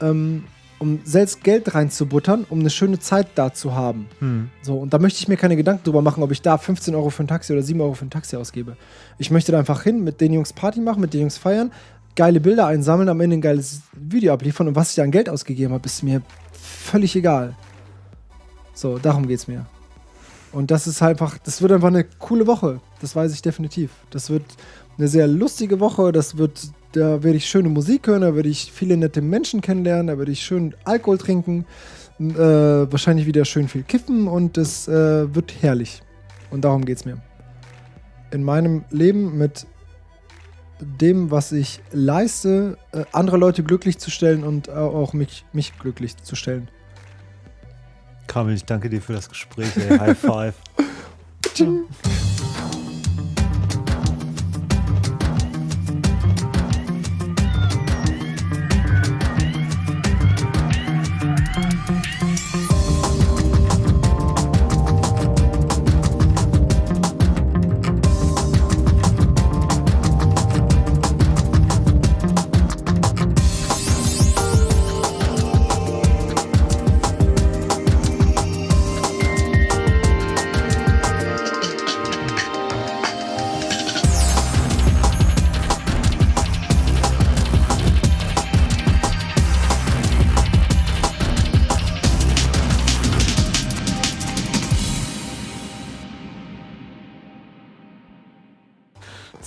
ähm, um selbst Geld reinzubuttern, um eine schöne Zeit da zu haben. Hm. So, und da möchte ich mir keine Gedanken drüber machen, ob ich da 15 Euro für ein Taxi oder 7 Euro für ein Taxi ausgebe. Ich möchte da einfach hin, mit den Jungs Party machen, mit den Jungs feiern, geile Bilder einsammeln, am Ende ein geiles Video abliefern und was ich da an Geld ausgegeben habe, ist mir völlig egal. So, darum geht's mir. Und das ist einfach, das wird einfach eine coole Woche. Das weiß ich definitiv. Das wird eine sehr lustige Woche. Das wird, da werde ich schöne Musik hören, da werde ich viele nette Menschen kennenlernen, da werde ich schön Alkohol trinken, äh, wahrscheinlich wieder schön viel kiffen und es äh, wird herrlich. Und darum geht's mir. In meinem Leben mit dem, was ich leiste, äh, andere Leute glücklich zu stellen und äh, auch mich, mich glücklich zu stellen. Kamil, ich danke dir für das Gespräch. Ey. High five. <laughs>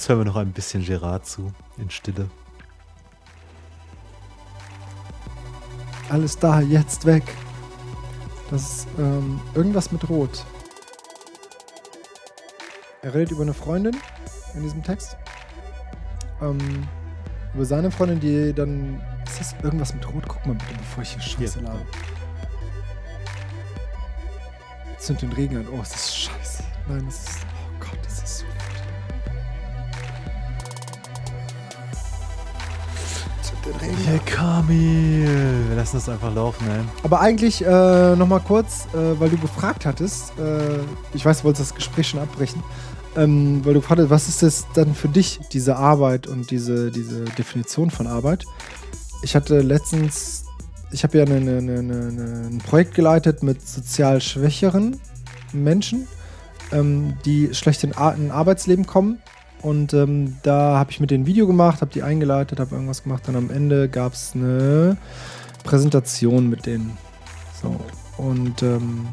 Jetzt hören wir noch ein bisschen Gerard zu, in Stille. Alles da, jetzt weg. Das ist ähm, irgendwas mit Rot. Er redet über eine Freundin in diesem Text. Ähm, über seine Freundin, die dann. Ist das irgendwas mit Rot? Guck mal bitte, bevor ich hier Scheiße Hier. labe. Zünd den Regen an. Oh, es ist scheiße. Nein, es ist. Den Regen Hey Kamil, wir lassen das einfach laufen, ey. Aber eigentlich äh, nochmal kurz, äh, weil du gefragt hattest, äh, ich weiß, du wolltest das Gespräch schon abbrechen, ähm, weil du gefragt hast, was ist das dann für dich, diese Arbeit und diese, diese Definition von Arbeit? Ich hatte letztens, ich habe ja eine, eine, eine, ein Projekt geleitet mit sozial schwächeren Menschen, ähm, die schlecht in, in ein Arbeitsleben kommen. Und ähm, da habe ich mit denen ein Video gemacht, habe die eingeleitet, habe irgendwas gemacht. Dann am Ende gab es eine Präsentation mit denen. So. Und ähm,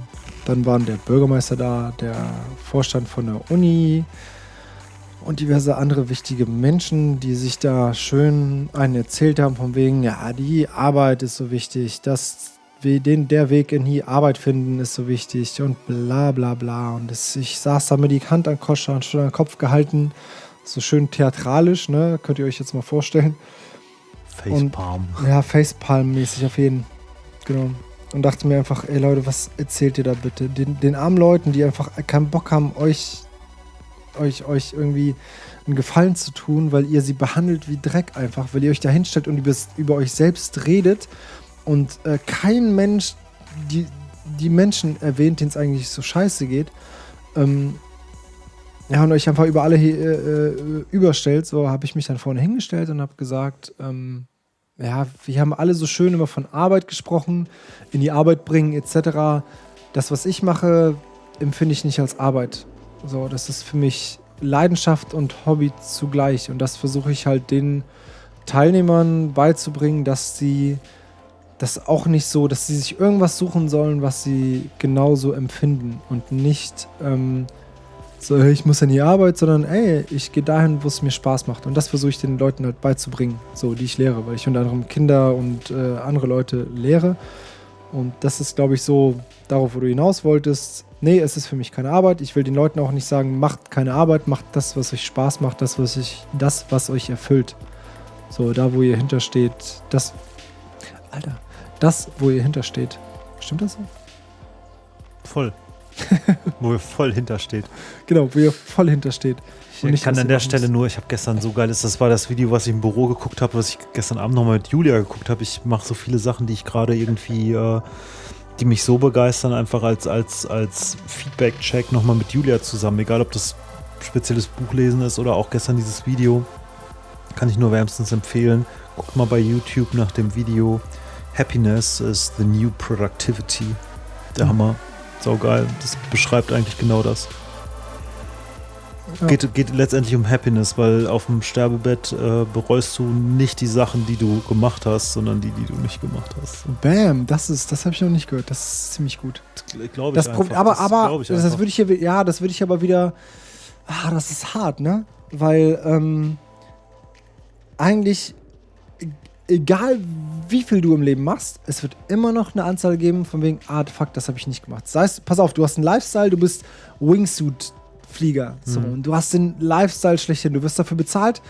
dann waren der Bürgermeister da, der Vorstand von der Uni und diverse andere wichtige Menschen, die sich da schön einen erzählt haben, von wegen, ja, die Arbeit ist so wichtig, das, den, der Weg in die Arbeit finden ist so wichtig und bla bla bla. Und das, ich saß da mit die Hand an Koscher und schon an den Kopf gehalten, so schön theatralisch, ne? Könnt ihr euch jetzt mal vorstellen. Facepalm. Ja, Facepalm-mäßig auf jeden. Genau. Und dachte mir einfach, ey Leute, was erzählt ihr da bitte? Den, den armen Leuten, die einfach keinen Bock haben, euch, euch, euch irgendwie einen Gefallen zu tun, weil ihr sie behandelt wie Dreck einfach, weil ihr euch da hinstellt und über, über euch selbst redet und äh, kein Mensch die, die Menschen erwähnt, denen es eigentlich so scheiße geht. Ähm, ja, und euch einfach über alle äh, äh, überstellt. So habe ich mich dann vorne hingestellt und habe gesagt, ähm, ja, wir haben alle so schön immer von Arbeit gesprochen, in die Arbeit bringen etc. Das, was ich mache, empfinde ich nicht als Arbeit. So, das ist für mich Leidenschaft und Hobby zugleich. Und das versuche ich halt den Teilnehmern beizubringen, dass sie das auch nicht so, dass sie sich irgendwas suchen sollen, was sie genauso empfinden und nicht ähm, so, ich muss in die Arbeit, sondern ey, ich gehe dahin, wo es mir Spaß macht. Und das versuche ich den Leuten halt beizubringen, so die ich lehre, weil ich unter anderem Kinder und äh, andere Leute lehre. Und das ist, glaube ich, so darauf, wo du hinaus wolltest. Nee, es ist für mich keine Arbeit. Ich will den Leuten auch nicht sagen, macht keine Arbeit, macht das, was euch Spaß macht, das, was ich, das, was euch erfüllt. So, da, wo ihr hintersteht, das. Alter, das, wo ihr hintersteht. Stimmt das so? Voll. <laughs> Wo er voll hintersteht. Genau, wo ihr voll hintersteht. Ich Und nicht, kann an ihr der Stelle nur, ich habe gestern so geiles, das war das Video, was ich im Büro geguckt habe, was ich gestern Abend nochmal mit Julia geguckt habe. Ich mache so viele Sachen, die ich gerade irgendwie, äh, die mich so begeistern, einfach als, als, als Feedback-Check nochmal mit Julia zusammen. Egal, ob das spezielles Buchlesen ist oder auch gestern dieses Video. Kann ich nur wärmstens empfehlen. Guckt mal bei YouTube nach dem Video Happiness is the new productivity. Der. Hammer. Sau geil. Das beschreibt eigentlich genau das. Ja. Geht, geht letztendlich um Happiness, weil auf dem Sterbebett äh, bereust du nicht die Sachen, die du gemacht hast, sondern die, die du nicht gemacht hast. Bam, das ist, das habe ich noch nicht gehört. Das ist ziemlich gut. Glaube Das Pro- aber, aber, das, das würde ich hier, ja, das würde ich aber wieder, ah, das ist hart, ne? Weil, ähm, eigentlich, egal wie viel du im Leben machst, es wird immer noch eine Anzahl geben von wegen, ah, fuck, das habe ich nicht gemacht. Sei es, pass auf, du hast einen Lifestyle, du bist Wingsuit-Flieger, so, Mhm. und du hast den Lifestyle schlechthin, du wirst dafür bezahlt,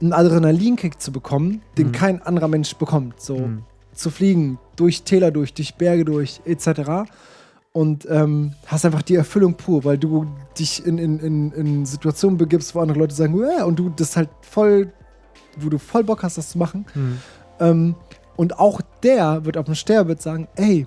einen Adrenalinkick zu bekommen, den Mhm. kein anderer Mensch bekommt, so Mhm. zu fliegen, durch Täler durch, durch Berge durch, etc. Und ähm, hast einfach die Erfüllung pur, weil du dich in, in, in, in Situationen begibst, wo andere Leute sagen, "Uah", und du das halt voll, wo du voll Bock hast, das zu machen. Hm. Ähm, und auch der wird auf dem Sterbebett sagen, ey,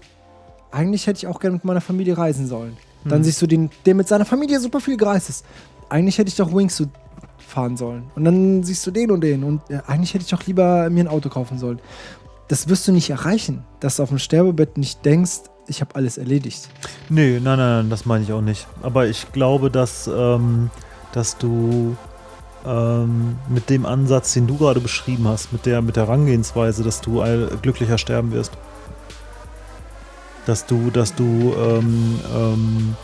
eigentlich hätte ich auch gerne mit meiner Familie reisen sollen. Dann Mhm. siehst du den, der mit seiner Familie super viel gereist ist. Eigentlich hätte ich doch Wingsuit fahren sollen. Und dann siehst du den und den. Und ja, eigentlich hätte ich doch lieber mir ein Auto kaufen sollen. Das wirst du nicht erreichen, dass du auf dem Sterbebett nicht denkst, ich habe alles erledigt. Nee, nein, nein, nein, das meine ich auch nicht. Aber ich glaube, dass, ähm, dass du ähm, mit dem Ansatz, den du gerade beschrieben hast, mit der, mit der Herangehensweise, dass du glücklicher sterben wirst. Dass du, dass du ähm, ähm,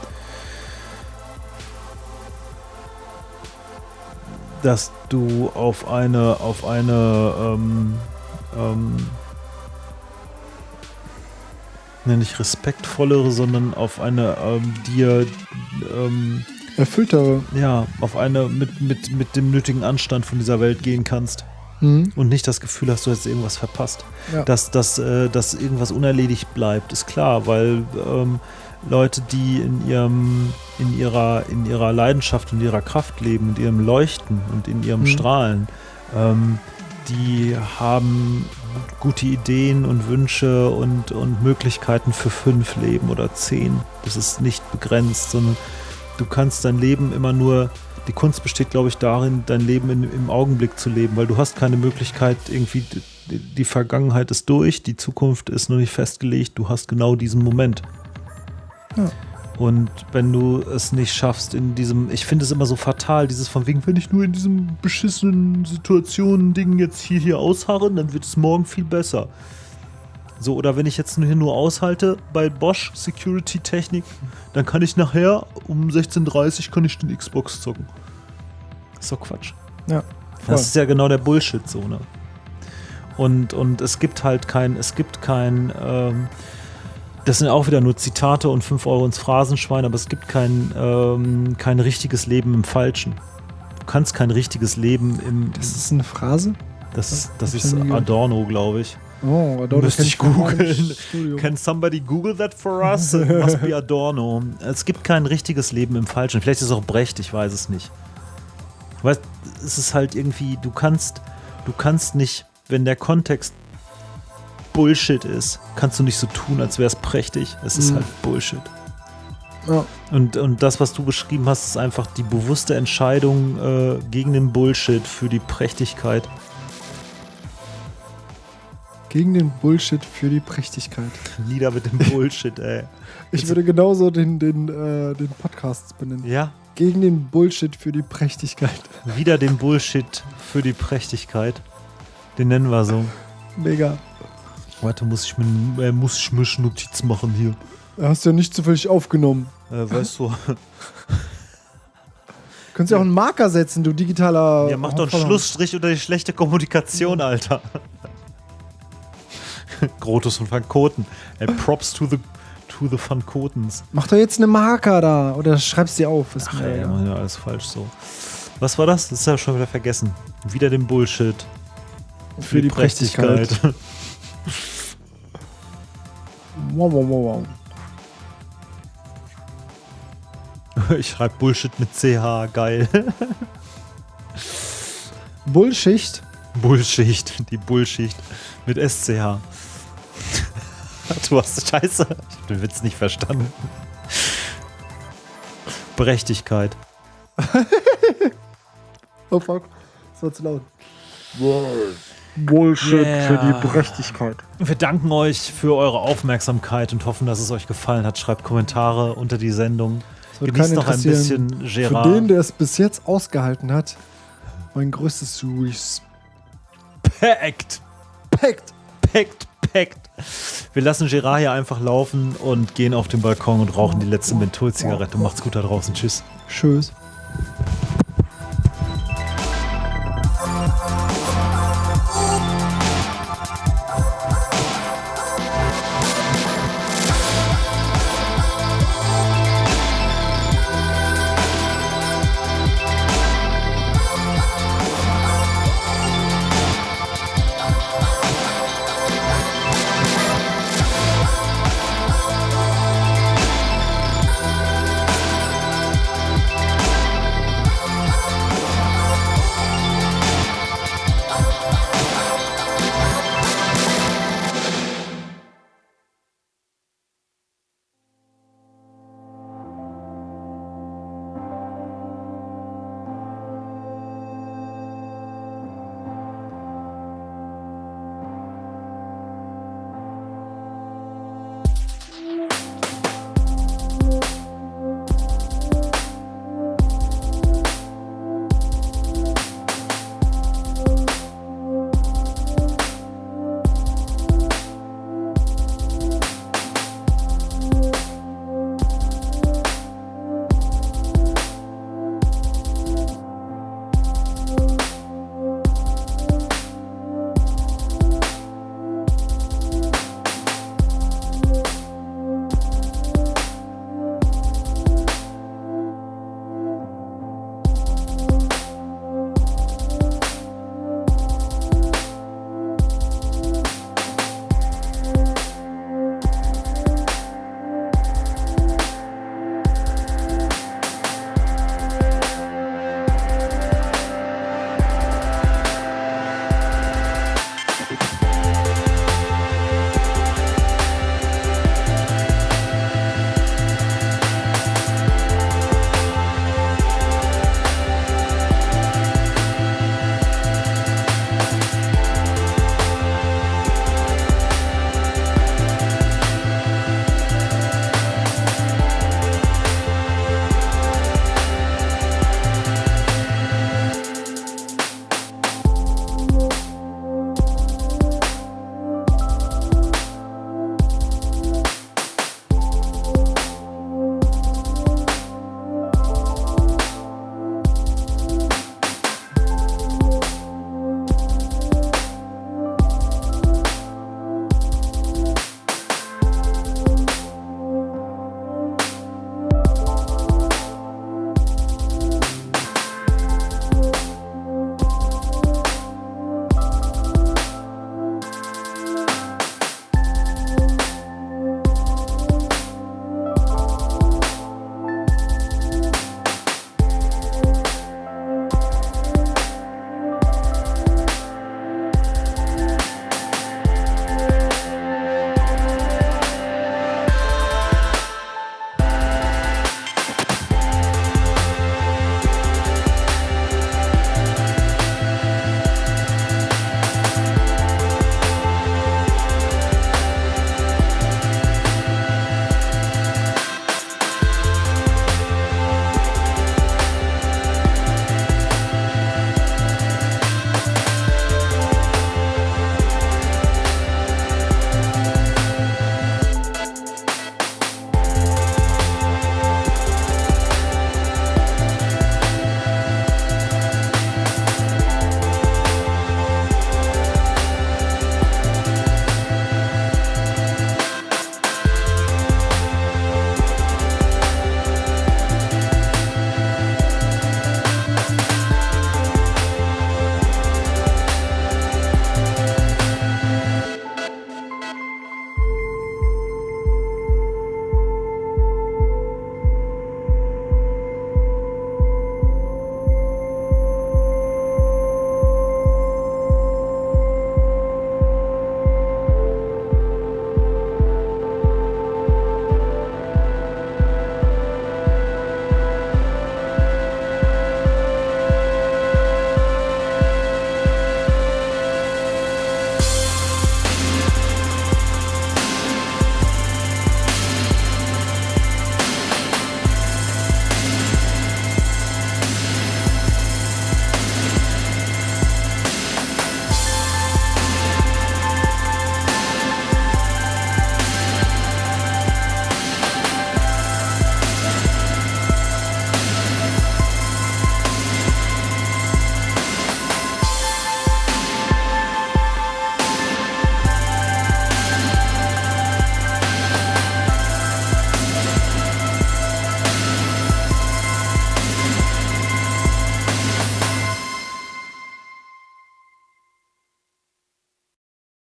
dass du auf eine, auf eine, ähm, ähm, ne, nicht respektvollere, sondern auf eine ähm, dir, ähm, Erfülltere. ja, auf eine mit, mit, mit dem nötigen Anstand von dieser Welt gehen kannst Mhm. und nicht das Gefühl hast, du hättest irgendwas verpasst. Ja. Dass, dass, äh, dass irgendwas unerledigt bleibt, ist klar, weil ähm, Leute, die in ihrem, in ihrer, in ihrer Leidenschaft und ihrer Kraft leben, in ihrem Leuchten und in ihrem Mhm. Strahlen, ähm, die haben gute Ideen und Wünsche und, und Möglichkeiten für fünf Leben oder zehn. Das ist nicht begrenzt, sondern du kannst dein Leben immer nur, die Kunst besteht, glaube ich, darin, dein Leben in, im Augenblick zu leben, weil du hast keine Möglichkeit, irgendwie, die, die Vergangenheit ist durch, die Zukunft ist noch nicht festgelegt, du hast genau diesen Moment. Ja. Und wenn du es nicht schaffst in diesem, ich finde es immer so fatal, dieses von wegen, wenn ich nur in diesem beschissenen Situationen Ding jetzt hier, hier ausharre, dann wird es morgen viel besser. So, oder wenn ich jetzt nur hier nur aushalte bei Bosch Security Technik, dann kann ich nachher um 16.30 Uhr kann ich den Xbox zocken. Ist doch Quatsch. Ja, voll. Das ist ja genau der Bullshit so, ne? Und, und es gibt halt kein, es gibt kein, ähm, das sind auch wieder nur Zitate und 5 Euro ins Phrasenschwein, aber es gibt kein, ähm, kein richtiges Leben im Falschen. Du kannst kein richtiges Leben im. Das ist eine Phrase? Das ist, das ich ist. Adorno, glaube ich. Oh, Müsste ich googeln. Can somebody Google that for us? It must be Adorno. Es gibt kein richtiges Leben im Falschen. Vielleicht ist es auch Brecht, ich weiß es nicht. Weißt, es ist halt irgendwie, du kannst, du kannst nicht, wenn der Kontext Bullshit ist, kannst du nicht so tun, als wäre es prächtig. Es ist Mhm. halt Bullshit. Ja. Und, und das, was du beschrieben hast, ist einfach die bewusste Entscheidung äh, gegen den Bullshit für die Prächtigkeit. Gegen den Bullshit für die Prächtigkeit. <laughs> Lieder mit dem Bullshit, ey. Ich würde genauso den, den, äh, den Podcast benennen. Ja, Gegen den Bullshit für die Prächtigkeit. <laughs> Wieder den Bullshit für die Prächtigkeit. Den nennen wir so. Mega. Warte, muss ich mir, äh, muss ich mir Notiz machen hier. Hast du ja nicht zufällig aufgenommen. Äh, weißt du, <laughs> Könntest ja auch einen Marker setzen, du digitaler. ja, mach doch einen. Schlussstrich unter die schlechte Kommunikation, Alter. Grotus und Van Koten. Ey, Props to the, to the Van Kotens. Mach doch jetzt einen Marker da oder schreib's dir auf. Ist Ach mir ey, machen ja alles falsch so. Was war das? Das ist ja schon wieder vergessen. Wieder den Bullshit. für die Prächtigkeit. Wow, wow, wow, wow. <laughs> Ich schreibe Bullshit mit CH, geil. Bullschicht. Bullschicht, die Bullschicht mit SCH. <laughs> Du hast Scheiße. Ich hab den Witz nicht verstanden. Berechtigkeit. <laughs> Oh fuck. Das war zu laut. Bullshit Yeah. für die Prächtigkeit. Wir danken euch für eure Aufmerksamkeit und hoffen, dass es euch gefallen hat. Schreibt Kommentare unter die Sendung. Genießt noch ein bisschen Für Gerard. den, der es bis jetzt ausgehalten hat, mein größtes Respekt. Packt, packt, packt. Wir lassen Gerard hier einfach laufen und gehen auf den Balkon und rauchen die letzte Mentholzigarette. Macht's gut da draußen. Tschüss. Tschüss.